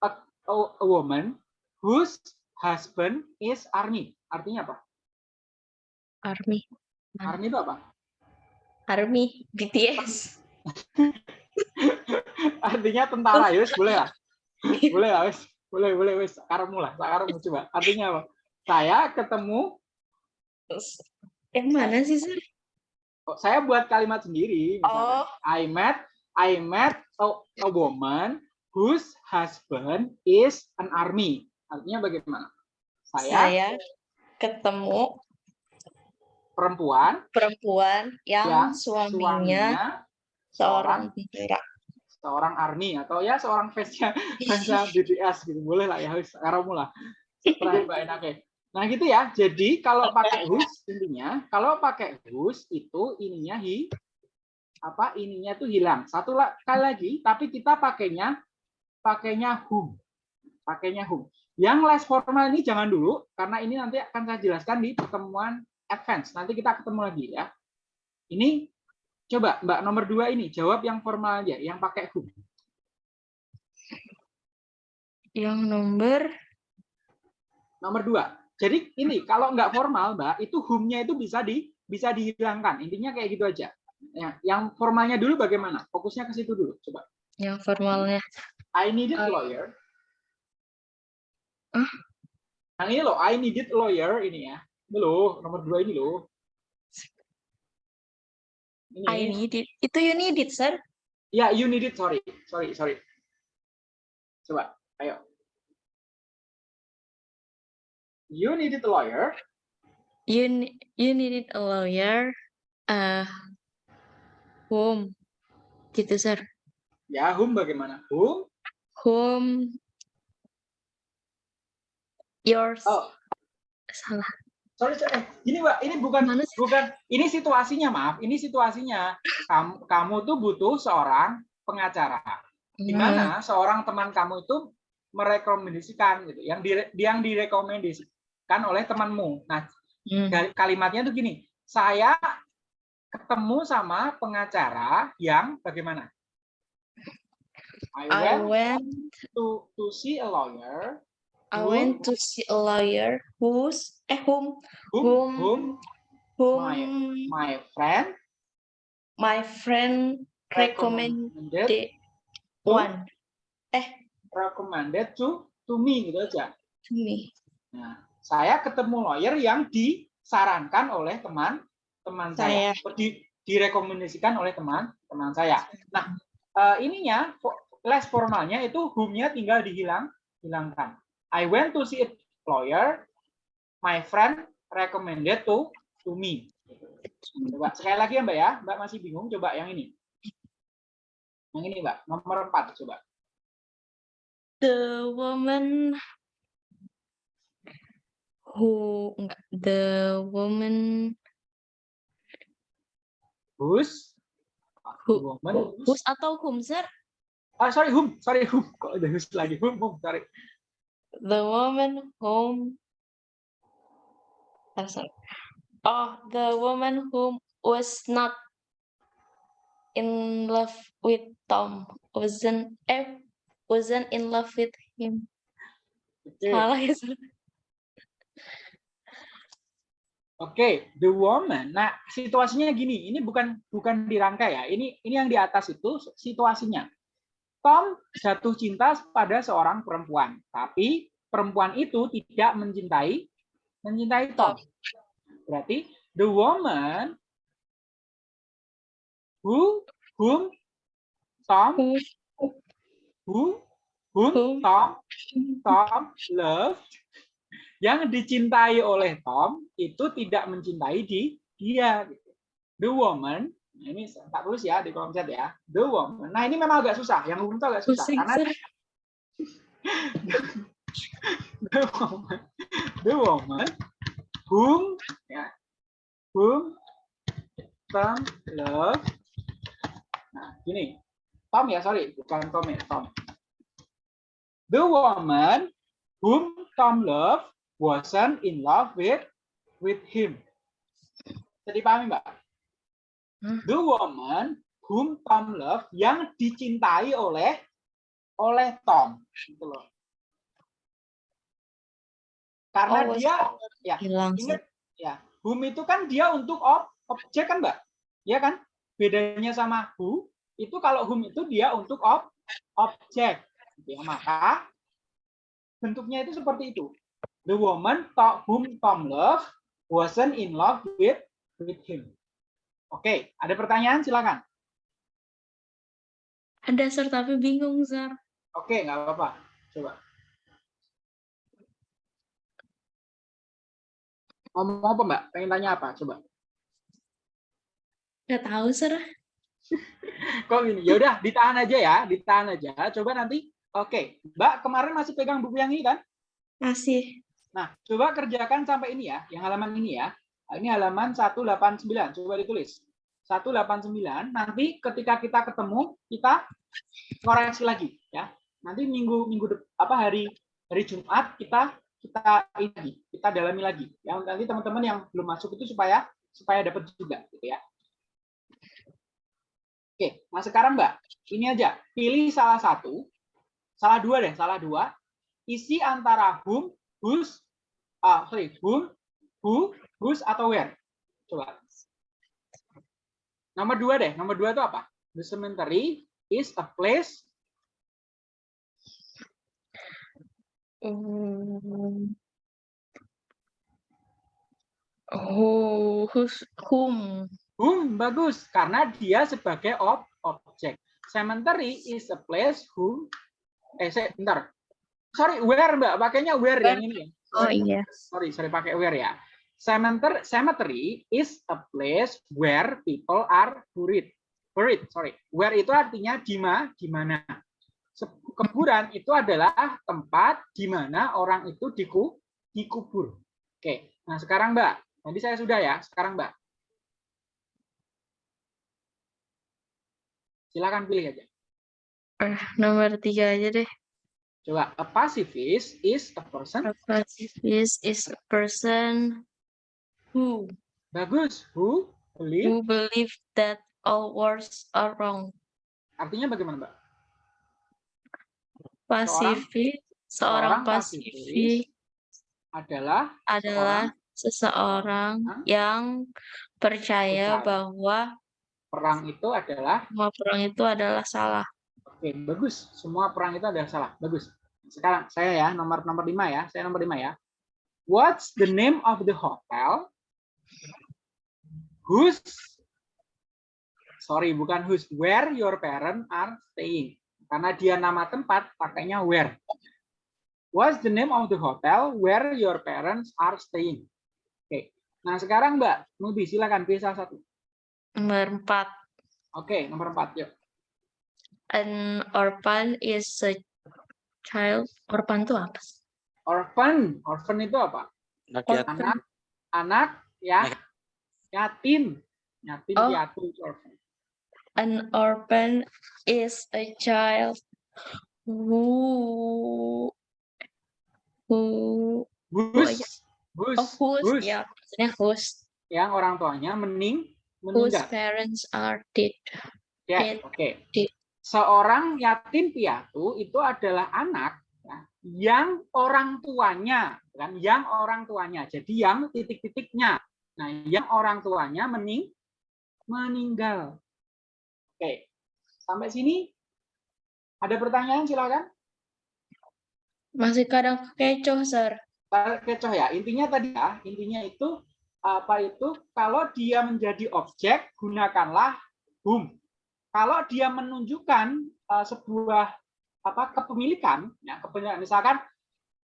a, a, a woman whose husband is army. Artinya apa? Army. Mana? Army itu apa? Army BTS. [LAUGHS] Artinya tentara, ya wis, boleh lah. Boleh lah, wis. Boleh, boleh, wis. Sakarmu lah, sakarmu coba. Artinya apa? Saya ketemu Yang mana sih sir? Oh, saya buat kalimat sendiri. misalnya. Oh. I met I met a, a woman whose husband is an army. Artinya bagaimana? Saya, Saya ketemu perempuan. Perempuan yang, yang suaminya, suaminya seorang tentara. seorang army atau ya seorang fansnya [LAUGHS] fansnya BTS gitu. Boleh lah ya karamu lah. Mbak enaknya nah gitu ya. Jadi kalau pakai whose intinya kalau pakai whose itu ininya hi apa ininya tuh hilang. Satu kali lagi tapi kita pakainya pakainya whom pakainya whom yang less formal ini jangan dulu karena ini nanti akan saya jelaskan di pertemuan advance. Nanti kita ketemu lagi ya. Ini coba mbak nomor dua ini jawab yang formal aja yang pakai whom Yang nomor? Nomor dua. Jadi ini kalau nggak formal mbak itu whom-nya itu bisa di bisa dihilangkan. Intinya kayak gitu aja. Ya, yang formalnya dulu bagaimana? Fokusnya ke situ dulu coba. Yang formalnya. I needed Uh, lawyer. Ah. Yang ini loh, I needed a lawyer ini ya. Ini loh, nomor dua ini loh. Ini. I need it. Itu you need it, sir. Ya, you need it. Sorry, sorry, sorry. Coba, ayo. You needed a lawyer. You you needed a lawyer. Uh, whom? Gitu, sir. Ya, whom bagaimana? Whom? Whom yours Oh, salah. Sorry, sorry. Eh, Gini, Mbak, ini bukan Mana sih? bukan ini situasinya, maaf. Ini situasinya. Kamu kamu tuh butuh seorang pengacara. Di Hmm, mana seorang teman kamu itu merekomendasikan gitu, yang dire, yang direkomendasikan oleh temanmu. Nah, hmm. kalimatnya tuh gini, saya ketemu sama pengacara yang bagaimana? I I went went to to see a lawyer I went to see a lawyer who's eh whom? Whom Whom- whom? Whom? My friend? My friend recommended recommended one. Recommended to to me gitu aja. to me. Nah, saya ketemu lawyer yang disarankan oleh teman teman saya, Saya. Di, direkomendasikan oleh teman teman saya. Nah, eh, ininya fo- les formalnya itu whom-nya tinggal dihilang hilangkan. I went to see a lawyer. My friend recommended to to me. Coba sekali lagi ya Mbak ya. Mbak masih bingung coba yang ini. Yang ini Mbak, nomor 4 coba. The woman who enggak the woman Whose Who- woman whose- who's atau whom sir? Ah, sorry, whom. Sorry, whom. Kok ada whose lagi? Whom, whom. Sorry. The woman whom oh, sorry. Oh, the woman whom was not in love with Tom wasn't eh wasn't in love with him. Oke. Salah ya. Oke, the woman. Nah, situasinya gini. Ini bukan bukan dirangkai ya. Ini ini yang di atas itu situasinya. Tom jatuh cinta pada seorang perempuan, tapi perempuan itu tidak mencintai mencintai Tom. Berarti the woman who whom Tom Who who whom. Tom Tom loved yang dicintai oleh Tom itu tidak mencintai di dia. gitu. The woman, nah ini tak tulis ya di kolom chat ya. The woman. Nah ini memang agak susah. Yang umum itu agak susah pusing karena the woman, the woman whom ya, whom Tom love. Nah gini, Tom ya sorry bukan Tom ya Tom. The woman whom Tom love wasn't in love with with him. Jadi pahami mbak? Hmm. The woman whom Tom love yang dicintai oleh oleh Tom, gitu loh. Karena Oh, dia ya Hilang ingat ya whom itu kan dia untuk ob, objek kan mbak? Ya kan? Bedanya sama who itu kalau whom itu dia untuk ob, objek. Ya, maka bentuknya itu seperti itu. The woman to- whom Tom love wasn't in love with with him oke ada pertanyaan? Silakan. Ada sir tapi bingung sir. oke nggak apa-apa. Coba. Ngomong apa mbak? Pengen tanya apa? Coba. Gak tahu sir. [LAUGHS] kok gini? Ya udah ditahan aja ya ditahan aja. Coba nanti. Oke mbak kemarin masih pegang buku yang ini kan? Masih. nah coba kerjakan sampai ini ya yang halaman ini ya ini halaman 189 coba ditulis 189 nanti ketika kita ketemu kita koreksi lagi ya nanti minggu minggu apa hari hari Jumat kita kita ini lagi kita dalami lagi ya nanti teman-teman yang belum masuk itu supaya supaya dapat juga gitu ya Oke, nah sekarang Mbak, ini aja. Pilih salah satu, salah dua deh, salah dua. Isi antara whom, whose, ah sorry, whom, who, whose atau where. Coba. Nomor dua deh, nomor dua itu apa? The cemetery is a place Hmm, Who, who's, whom? Whom bagus karena dia sebagai ob objek. Cemetery is a place who eh saya bentar. Sorry, where Mbak? Pakainya where Where. yang ini ya. Oh iya. Sorry, sorry pakai where ya. Cemetery, cemetery is a place where people are buried. Buried, sorry. Where itu artinya di ma, di mana. Kuburan itu adalah tempat di mana orang itu diku, dikubur. Oke, nah sekarang Mbak. Tadi saya sudah ya, sekarang Mbak. Silakan pilih aja. Eh, nomor tiga aja deh. Coba, a pacifist is a person. A pacifist is a person who Bagus. Who believe. who believe that all wars are wrong. Artinya bagaimana, Mbak? Pasifik, seorang seorang pasifik Adalah adalah seseorang Hah? yang percaya Percaya. bahwa perang itu adalah semua perang itu adalah salah. Oke, bagus. Semua perang itu adalah salah. Bagus. Sekarang saya ya, nomor nomor 5 ya. Saya nomor 5 ya. What's the name of the hotel? Whose Sorry, bukan whose where your parents are staying. Karena dia nama tempat, pakainya where. What's the name of the hotel where your parents are staying? Oke. Nah, sekarang Mbak, Nubi silakan pilih salah satu. Nomor empat, Oke, nomor 4 yuk. an orphan is a child. Orphan itu apa? Orphan, orphan itu apa? Anak yatim. anak anak ya Anak. yatim yatim Oh. piatu itu orphan. An orphan is a child who who Whose, iya. whose, oh whose whose, ya maksudnya whose yang orang tuanya mening whose meninggal parents are dead. ya dead. oke dead. seorang yatim piatu itu adalah anak ya, yang orang tuanya kan yang orang tuanya jadi yang titik-titiknya nah yang orang tuanya mening meninggal. Oke sampai sini? Ada pertanyaan? Silakan. Masih kadang kecoh, sir. kecoh ya. Intinya tadi ya intinya itu apa itu? Kalau dia menjadi objek gunakanlah whom kalau dia menunjukkan uh, sebuah apa kepemilikan ya kepemilikan misalkan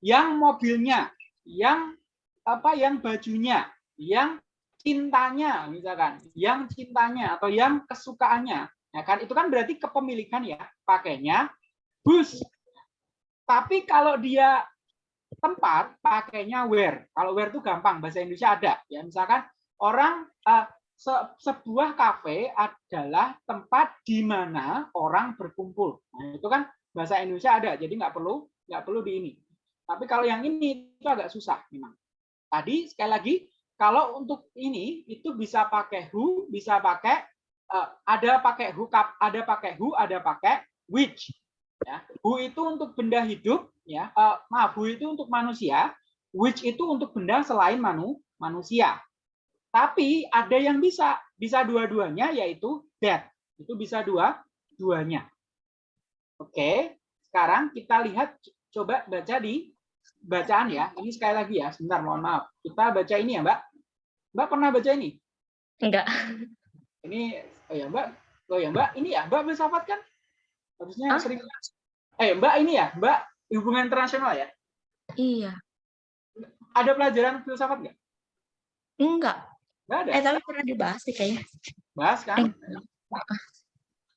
yang mobilnya yang apa yang bajunya yang cintanya misalkan yang cintanya atau yang kesukaannya ya kan itu kan berarti kepemilikan ya pakainya whose tapi kalau dia tempat pakainya where. Kalau where itu gampang, bahasa Indonesia ada. Ya, misalkan orang eh, se- sebuah kafe adalah tempat di mana orang berkumpul. Nah, itu kan bahasa Indonesia ada, jadi nggak perlu nggak perlu di ini. Tapi kalau yang ini itu agak susah memang. Tadi sekali lagi kalau untuk ini itu bisa pakai who, bisa pakai eh, ada pakai who, kap- ada pakai who, ada pakai which. Ya, who itu untuk benda hidup, ya. eh, maaf, who itu untuk manusia, which itu untuk benda selain manu, manusia. Tapi ada yang bisa, bisa dua-duanya yaitu that. Itu bisa dua-duanya. Oke, sekarang kita lihat coba baca di bacaan ya. Ini sekali lagi ya, sebentar mohon maaf. Kita baca ini ya, Mbak. Mbak pernah baca ini? Enggak. Ini oh ya, Mbak. Oh ya, Mbak, ini ya, Mbak filsafat kan? Harusnya Hah? sering Eh, Mbak ini ya, Mbak hubungan internasional ya? Iya. Ada pelajaran filsafat nggak? Enggak. Nggak ada. Eh, tapi pernah dibahas sih kayaknya. Bahas kan?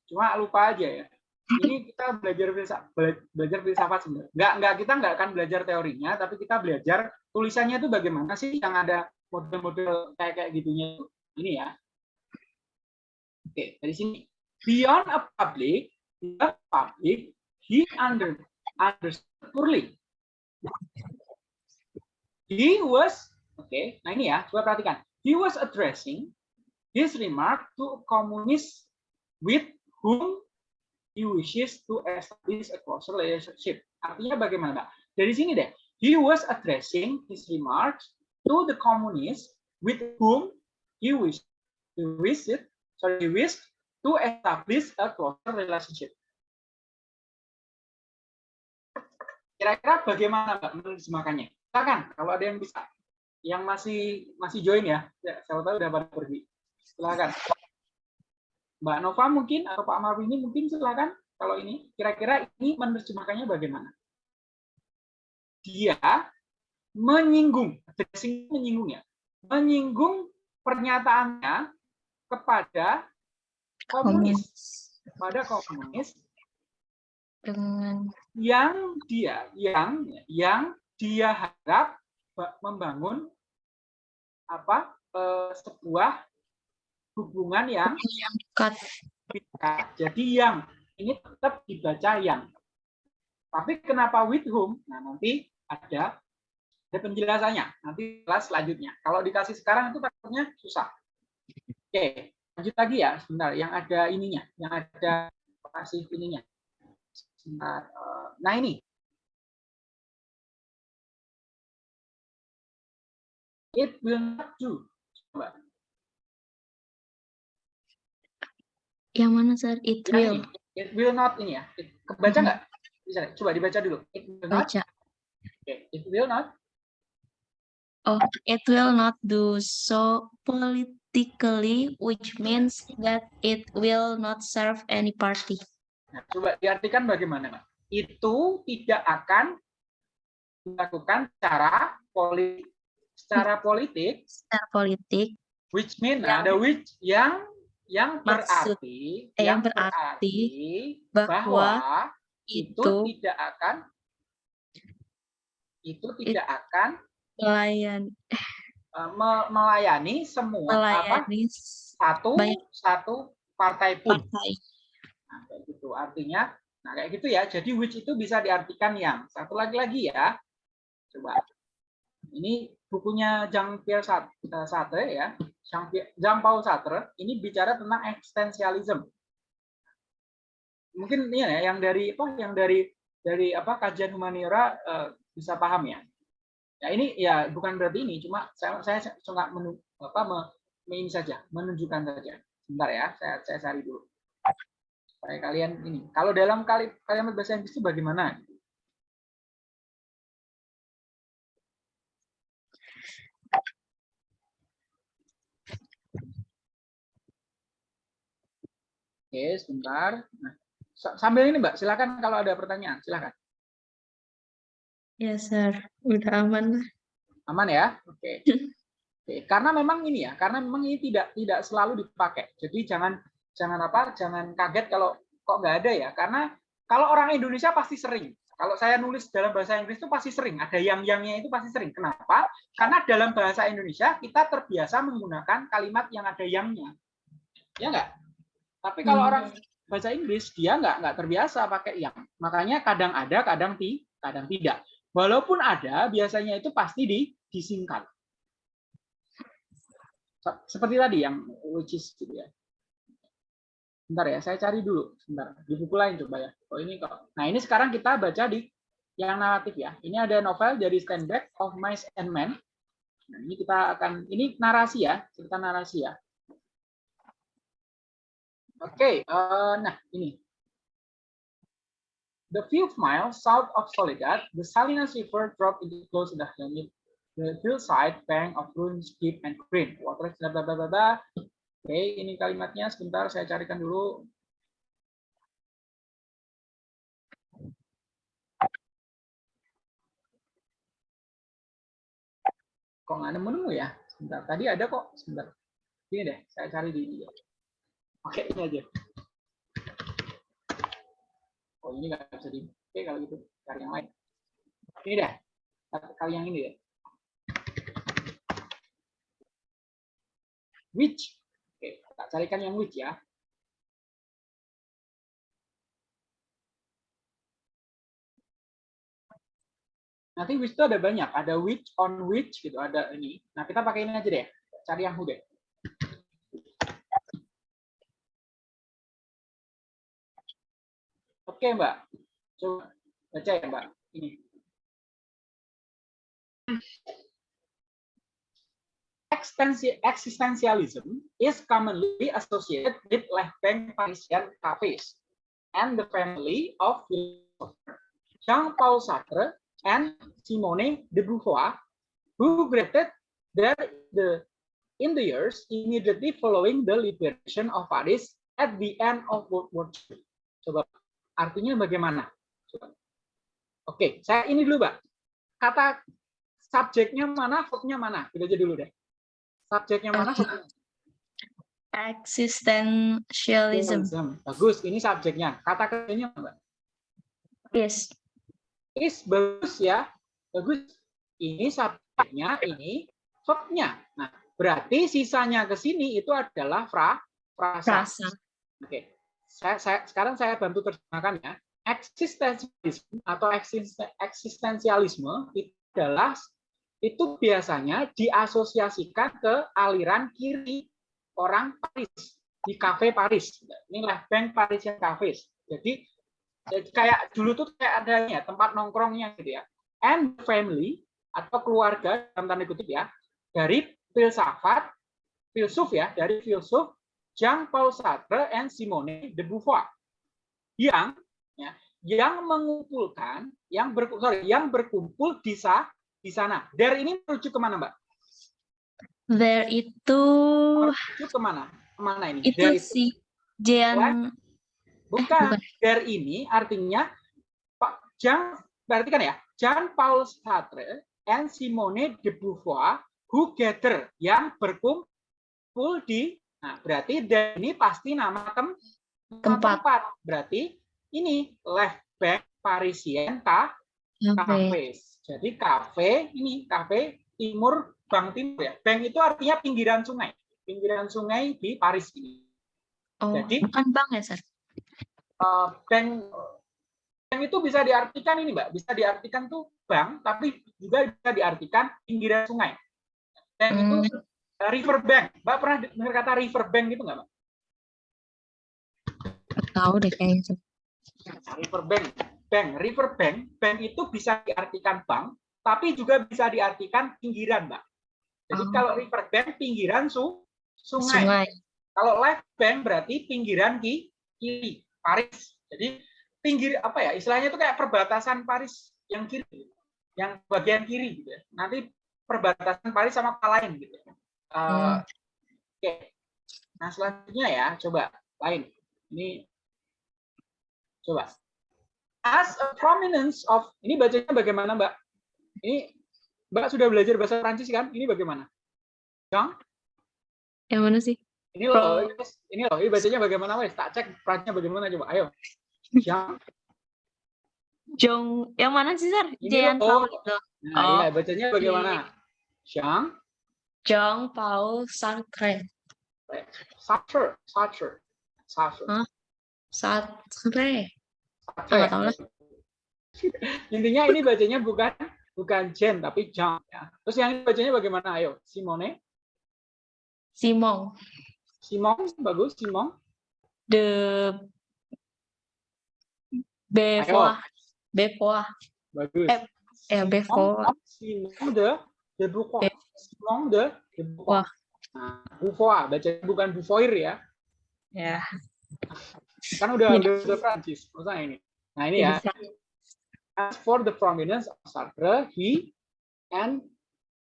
Cuma lupa aja ya. Ini kita belajar filsafat, belajar filsafat sebenarnya. Nggak, nggak kita nggak akan belajar teorinya, tapi kita belajar tulisannya itu bagaimana sih yang ada model-model kayak kayak gitunya itu. Ini ya. Oke, dari sini. Beyond a public, the public, he under understood poorly. He was, oke, nah ini ya, coba perhatikan. He was addressing his remark to a communist with whom he wishes to establish a closer relationship. Artinya bagaimana, Mbak? Dari sini deh. He was addressing his remarks to the communists with whom he wished he wished sorry he wished to establish a closer relationship. Kira-kira bagaimana Mbak menerjemahkannya? Silakan kalau ada yang bisa. Yang masih masih join ya? Ya, saya tahu udah pada pergi. Silakan. Mbak Nova mungkin atau Pak Marwini mungkin silakan kalau ini kira-kira ini menerjemahkannya bagaimana? Dia menyinggung, dressing menyinggung ya, menyinggung pernyataannya kepada komunis, kepada komunis Dengan yang dia yang yang dia harap ba- membangun apa eh, sebuah hubungan yang dekat. dekat. Jadi yang ini tetap dibaca yang. Tapi kenapa with whom? Nah, nanti ada ada penjelasannya. Nanti kelas selanjutnya. Kalau dikasih sekarang itu takutnya susah. Oke, lanjut lagi ya sebentar. Yang ada ininya, yang ada kasih ininya. Sebentar. eh, Nah, ini it will not do. Coba. Yang mana, Sir? It Nah, will. ini. It will not ini ya. Kebaca Mhm. nggak? Bisa, coba dibaca dulu. It will not. Baca. Oke, It will not. Oh, it will not do so politically, which means that it will not serve any party. Nah, coba diartikan bagaimana, Pak? Itu tidak akan dilakukan secara politik, secara politik, Secara politik, which mean Yang- ada which yang yang Maksud- berarti eh, yang berarti bahwa bahwa itu itu tidak akan itu tidak akan melayan, eh, me- melayani semua apa melayani satu banyak satu partai pun. partai. Nah, kayak gitu. Artinya, nah kayak gitu ya. Jadi which itu bisa diartikan yang. Satu lagi lagi ya. Coba. Ini bukunya Jean-Pierre Sart- eh, Sartre ya. Jean-Pierre- Jean-Paul Sartre ini bicara tentang eksistensialisme. Mungkin ini ya yang dari apa yang dari dari apa kajian humaniora eh, bisa paham ya. Ya ini ya bukan berarti ini, cuma saya saya cuma menu, apa ini saja, menunjukkan saja. Sebentar ya, saya saya cari dulu supaya kalian ini. Kalau dalam kali kalimat bahasa Inggris itu bagaimana? Oke, sebentar. Nah, sa- sambil ini Mbak, silakan kalau ada pertanyaan, silakan. Ya, Sir. Udah aman lah. Aman ya? Oke. [LAUGHS] Oke, karena memang ini ya, karena memang ini tidak tidak selalu dipakai. Jadi jangan jangan apa? Jangan kaget kalau kok nggak ada ya. Karena kalau orang Indonesia pasti sering. Kalau saya nulis dalam bahasa Inggris itu pasti sering. Ada yang-yangnya itu pasti sering. Kenapa? Karena dalam bahasa Indonesia kita terbiasa menggunakan kalimat yang ada yangnya. Ya nggak? Tapi kalau Hmm. orang bahasa Inggris dia nggak nggak terbiasa pakai yang. Makanya kadang ada, kadang ti, kadang tidak. Walaupun ada, biasanya itu pasti di, disingkat. Se- Seperti tadi yang which is gitu ya. Bentar ya, saya cari dulu. Sebentar, di buku lain coba ya. Oh ini kok. Nah ini sekarang kita baca di yang naratif ya. Ini ada novel dari Stand Back of Mice and Men. Nah, ini kita akan, ini narasi ya, cerita narasi ya. Oke, eh, nah ini. The few miles south of Soledad, the Salinas River dropped into close to the the hillside bank of ruins deep and green. Water bla bla bla bla bla. Oke, ini kalimatnya sebentar saya carikan dulu. Kok nggak nemu-nemu ya? Sebentar, tadi ada kok. Sebentar. Ini deh, saya cari di dia. Oke, ini aja. Oh, ini nggak bisa di. Oke, kalau gitu cari yang lain. Ini deh, kali yang ini deh. Which? Oke, tak carikan yang which ya. Nanti which itu ada banyak, ada which, on which gitu, ada ini. Nah, kita pakai ini aja deh. Cari yang who deh. Oke, Mbak. Coba baca ya, Mbak. Ini. Existentialism is commonly associated with left-bank Parisian cafes and the family of Jean-Paul Sartre and Simone de Beauvoir, who created there the in the years immediately following the liberation of Paris at the end of World War II. Coba artinya bagaimana? Oke, saya ini dulu, Mbak. Kata subjeknya mana, verbnya mana? Kita aja dulu deh. Subjeknya mana? Existentialism. Bagus, ini subjeknya. Kata kerjanya Mbak. Yes. Is bagus ya. Bagus. Ini subjeknya, ini verbnya. Nah, berarti sisanya ke sini itu adalah fra, frasa. Frasa. Oke. Saya, saya, sekarang saya bantu terjemahkan ya. Eksistensialisme atau eksisten- eksistensialisme itu adalah itu biasanya diasosiasikan ke aliran kiri orang Paris di kafe Paris. Ini left bank Parisian. Jadi jadi kayak dulu tuh kayak adanya tempat nongkrongnya gitu ya. And family atau keluarga dalam tanda kutip ya dari filsafat filsuf ya dari filsuf Jean Paul Sartre and Simone de Beauvoir yang ya, yang mengumpulkan yang ber, sorry, yang berkumpul di sa, di sana. There ini merujuk ke mana mbak? There itu Merujuk ke mana? Ke mana ini? itu There si Jean Bukan. bukan. There ini artinya Pak Jean berarti kan ya Jean Paul Sartre and Simone de Beauvoir who gather yang berkumpul di nah berarti there ini pasti nama tem nama Tempat. berarti ini left bank Parisian ka Cafe. jadi kafe ini kafe timur bank timur ya bank itu artinya pinggiran sungai pinggiran sungai di Paris ini Oh, Jadi- bukan bang ya, Sir? Eh, bank bank itu bisa diartikan ini mbak bisa diartikan tuh bank tapi juga bisa diartikan pinggiran sungai bank itu Hmm. eh, river bank mbak pernah dengar kata river bank gitu nggak mbak tahu deh kayaknya. Nah, river bank bank river bank bank itu bisa diartikan bank tapi juga bisa diartikan pinggiran mbak jadi Oh. kalau river bank pinggiran su sungai, Sungai. kalau left bank berarti pinggiran ki kiri Paris jadi pinggir apa ya istilahnya itu kayak perbatasan Paris yang kiri yang bagian kiri gitu ya. nanti perbatasan Paris sama kota lain gitu Eh, Hmm. oke nah selanjutnya ya coba lain ini coba as a prominence of ini bacanya bagaimana mbak ini mbak sudah belajar bahasa Prancis kan ini bagaimana Jean Yang mana sih? ini loh, ini, loh, ini bacanya bagaimana wes? Tak cek perannya bagaimana coba. Ayo. Yang Jong, yang mana sih, Sir? Ini Jean loh. Nah, Oh. iya, bacanya bagaimana? Yang Jean Paul Sartre. Sartre, Sartre, Sartre. Sartre. Sartre. nggak tahu lah. [LAUGHS] Intinya ini bacanya bukan bukan Jen tapi Jean ya. Terus yang ini bacanya bagaimana? Ayo, Simone, Simon. Simon bagus, Simon. De Beauvoir. Beauvoir. Bagus. Eh, Eh, Beauvoir. Simon de de Beauvoir. De de Beauvoir. Wah. Nah, Beauvoir, bacanya bukan Beauvoir ya. Ya. Kan udah Iya. udah, udah Prancis, maksudnya ini. Nah, ini ya. As for the prominence of Sartre, he and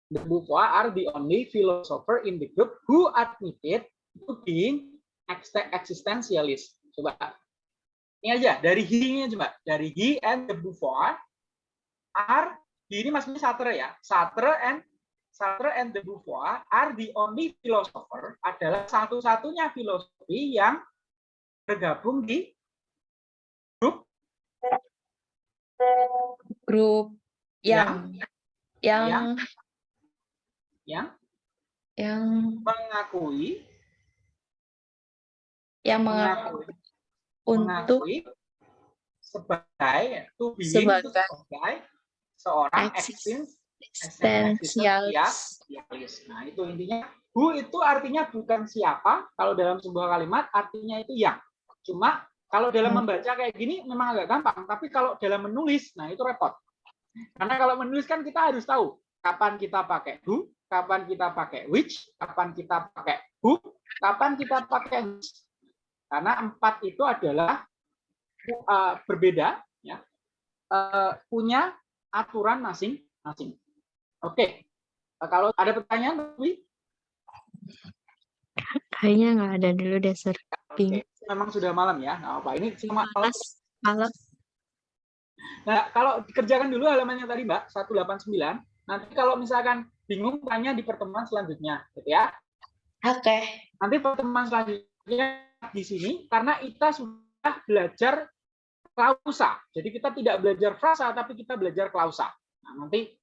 de Beauvoir are the only philosopher in the group who admitted to being ex- existentialist. Coba. Ini aja, dari he-nya coba. Dari he and de Beauvoir are, he ini maksudnya Sartre ya. Sartre and Sartre and de Beauvoir are the only philosopher, adalah satu-satunya filosofi yang bergabung di Grup. Yang yang yang? Yang? Mengakui. Yang mengakui mengakui. untuk mengakui sebagai to being Sebagai sebagai seorang eksis- eksistensialis. eksistensialis. Nah, itu intinya who itu artinya bukan siapa, kalau dalam sebuah kalimat artinya itu yang. Cuma kalau dalam Hmm. membaca kayak gini memang agak gampang, tapi kalau dalam menulis, nah itu repot. Karena kalau menulis kan kita harus tahu kapan kita pakai who, kapan kita pakai which, kapan kita pakai who, kapan kita pakai which. Karena empat itu adalah uh, berbeda, ya, uh, punya aturan masing-masing. Oke, kalau ada pertanyaan, Wi? Kayaknya nggak ada dulu deh, Sir. Oke, memang sudah malam ya. Nggak apa. Ini cuma Malas. Malas. Nah, kalau dikerjakan dulu halamannya tadi, Mbak, 189. Nanti kalau misalkan bingung, tanya di pertemuan selanjutnya, gitu ya. Oke. Nanti pertemuan selanjutnya di sini, karena kita sudah belajar klausa. Jadi kita tidak belajar frasa, tapi kita belajar klausa. Nah, nanti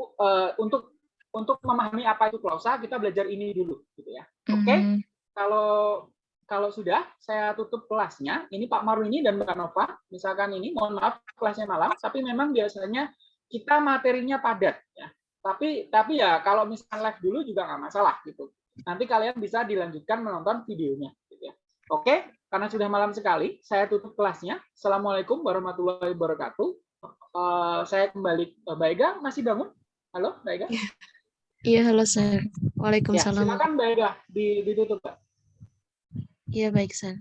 eh, untuk untuk memahami apa itu klausa, kita belajar ini dulu, gitu ya. Oke? Hmm, Kalau kalau sudah, saya tutup kelasnya. Ini Pak Marwini dan Mbak Nova. Misalkan ini, mohon maaf kelasnya malam, tapi memang biasanya kita materinya padat ya. Tapi tapi ya kalau misalkan live dulu juga nggak masalah gitu. Nanti kalian bisa dilanjutkan menonton videonya. Gitu ya. Oke, karena sudah malam sekali, saya tutup kelasnya. Assalamualaikum warahmatullahi wabarakatuh. Eh, saya kembali, eh, Mbak Ega masih bangun? Halo, Mbak Ega? Iya, halo, Sir. Ya, Waalaikumsalam. silakan Mbak Ega, di- ditutup, Mbak. Iya, baik, Sir.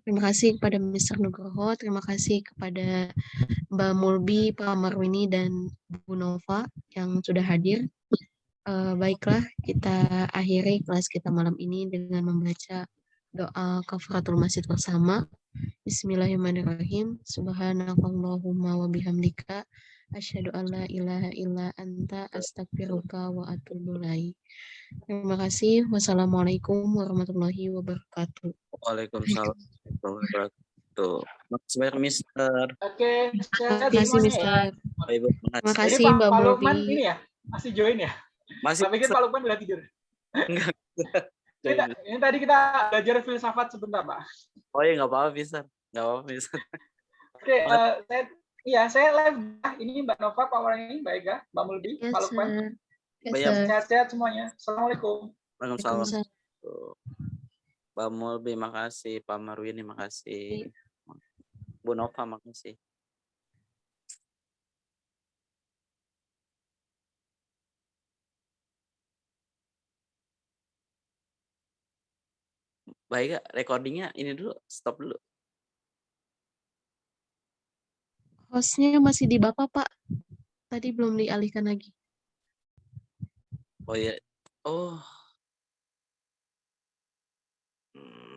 Terima kasih kepada Mr. Nugroho, terima kasih kepada Mbak Mulbi, Pak Marwini, dan Bu Nova yang sudah hadir. Eh, baiklah, kita akhiri kelas kita malam ini dengan membaca doa kafaratul masjid bersama. Bismillahirrahmanirrahim. Subhanakallahumma wa bihamdika. Asyhadu an la ilaha illa anta astaghfiruka wa atubu ilaik. Terima kasih. Wassalamualaikum warahmatullahi wabarakatuh. Waalaikumsalam warahmatullahi wabarakatuh. Makasih banyak, Mister. Oke, Terima kasih. Mister. Terima kasih, Mbak Pak Lukman ini ya, masih join ya? Masih Saya pikir. Pak Lukman udah tidur. Enggak. Ini, ta- ini tadi kita belajar filsafat sebentar, Pak. Oh iya, nggak apa-apa, Mister. Nggak apa-apa, Mister. Oke, eh, saya iya saya live. Ini Mbak Nova, Pak Warani, Mbak Ega, Mbak Mulbi, Yes, Pak Lukman. Yes. Sehat-sehat semuanya. Assalamualaikum. Waalaikumsalam. Pak Mulbi, makasih. Pak Marwini, makasih. Bu Nova, makasih. Baik, recordingnya ini dulu, stop dulu. Hostnya masih di Bapak, Pak. Tadi belum dialihkan lagi. Oh ya. Oh. Hmm.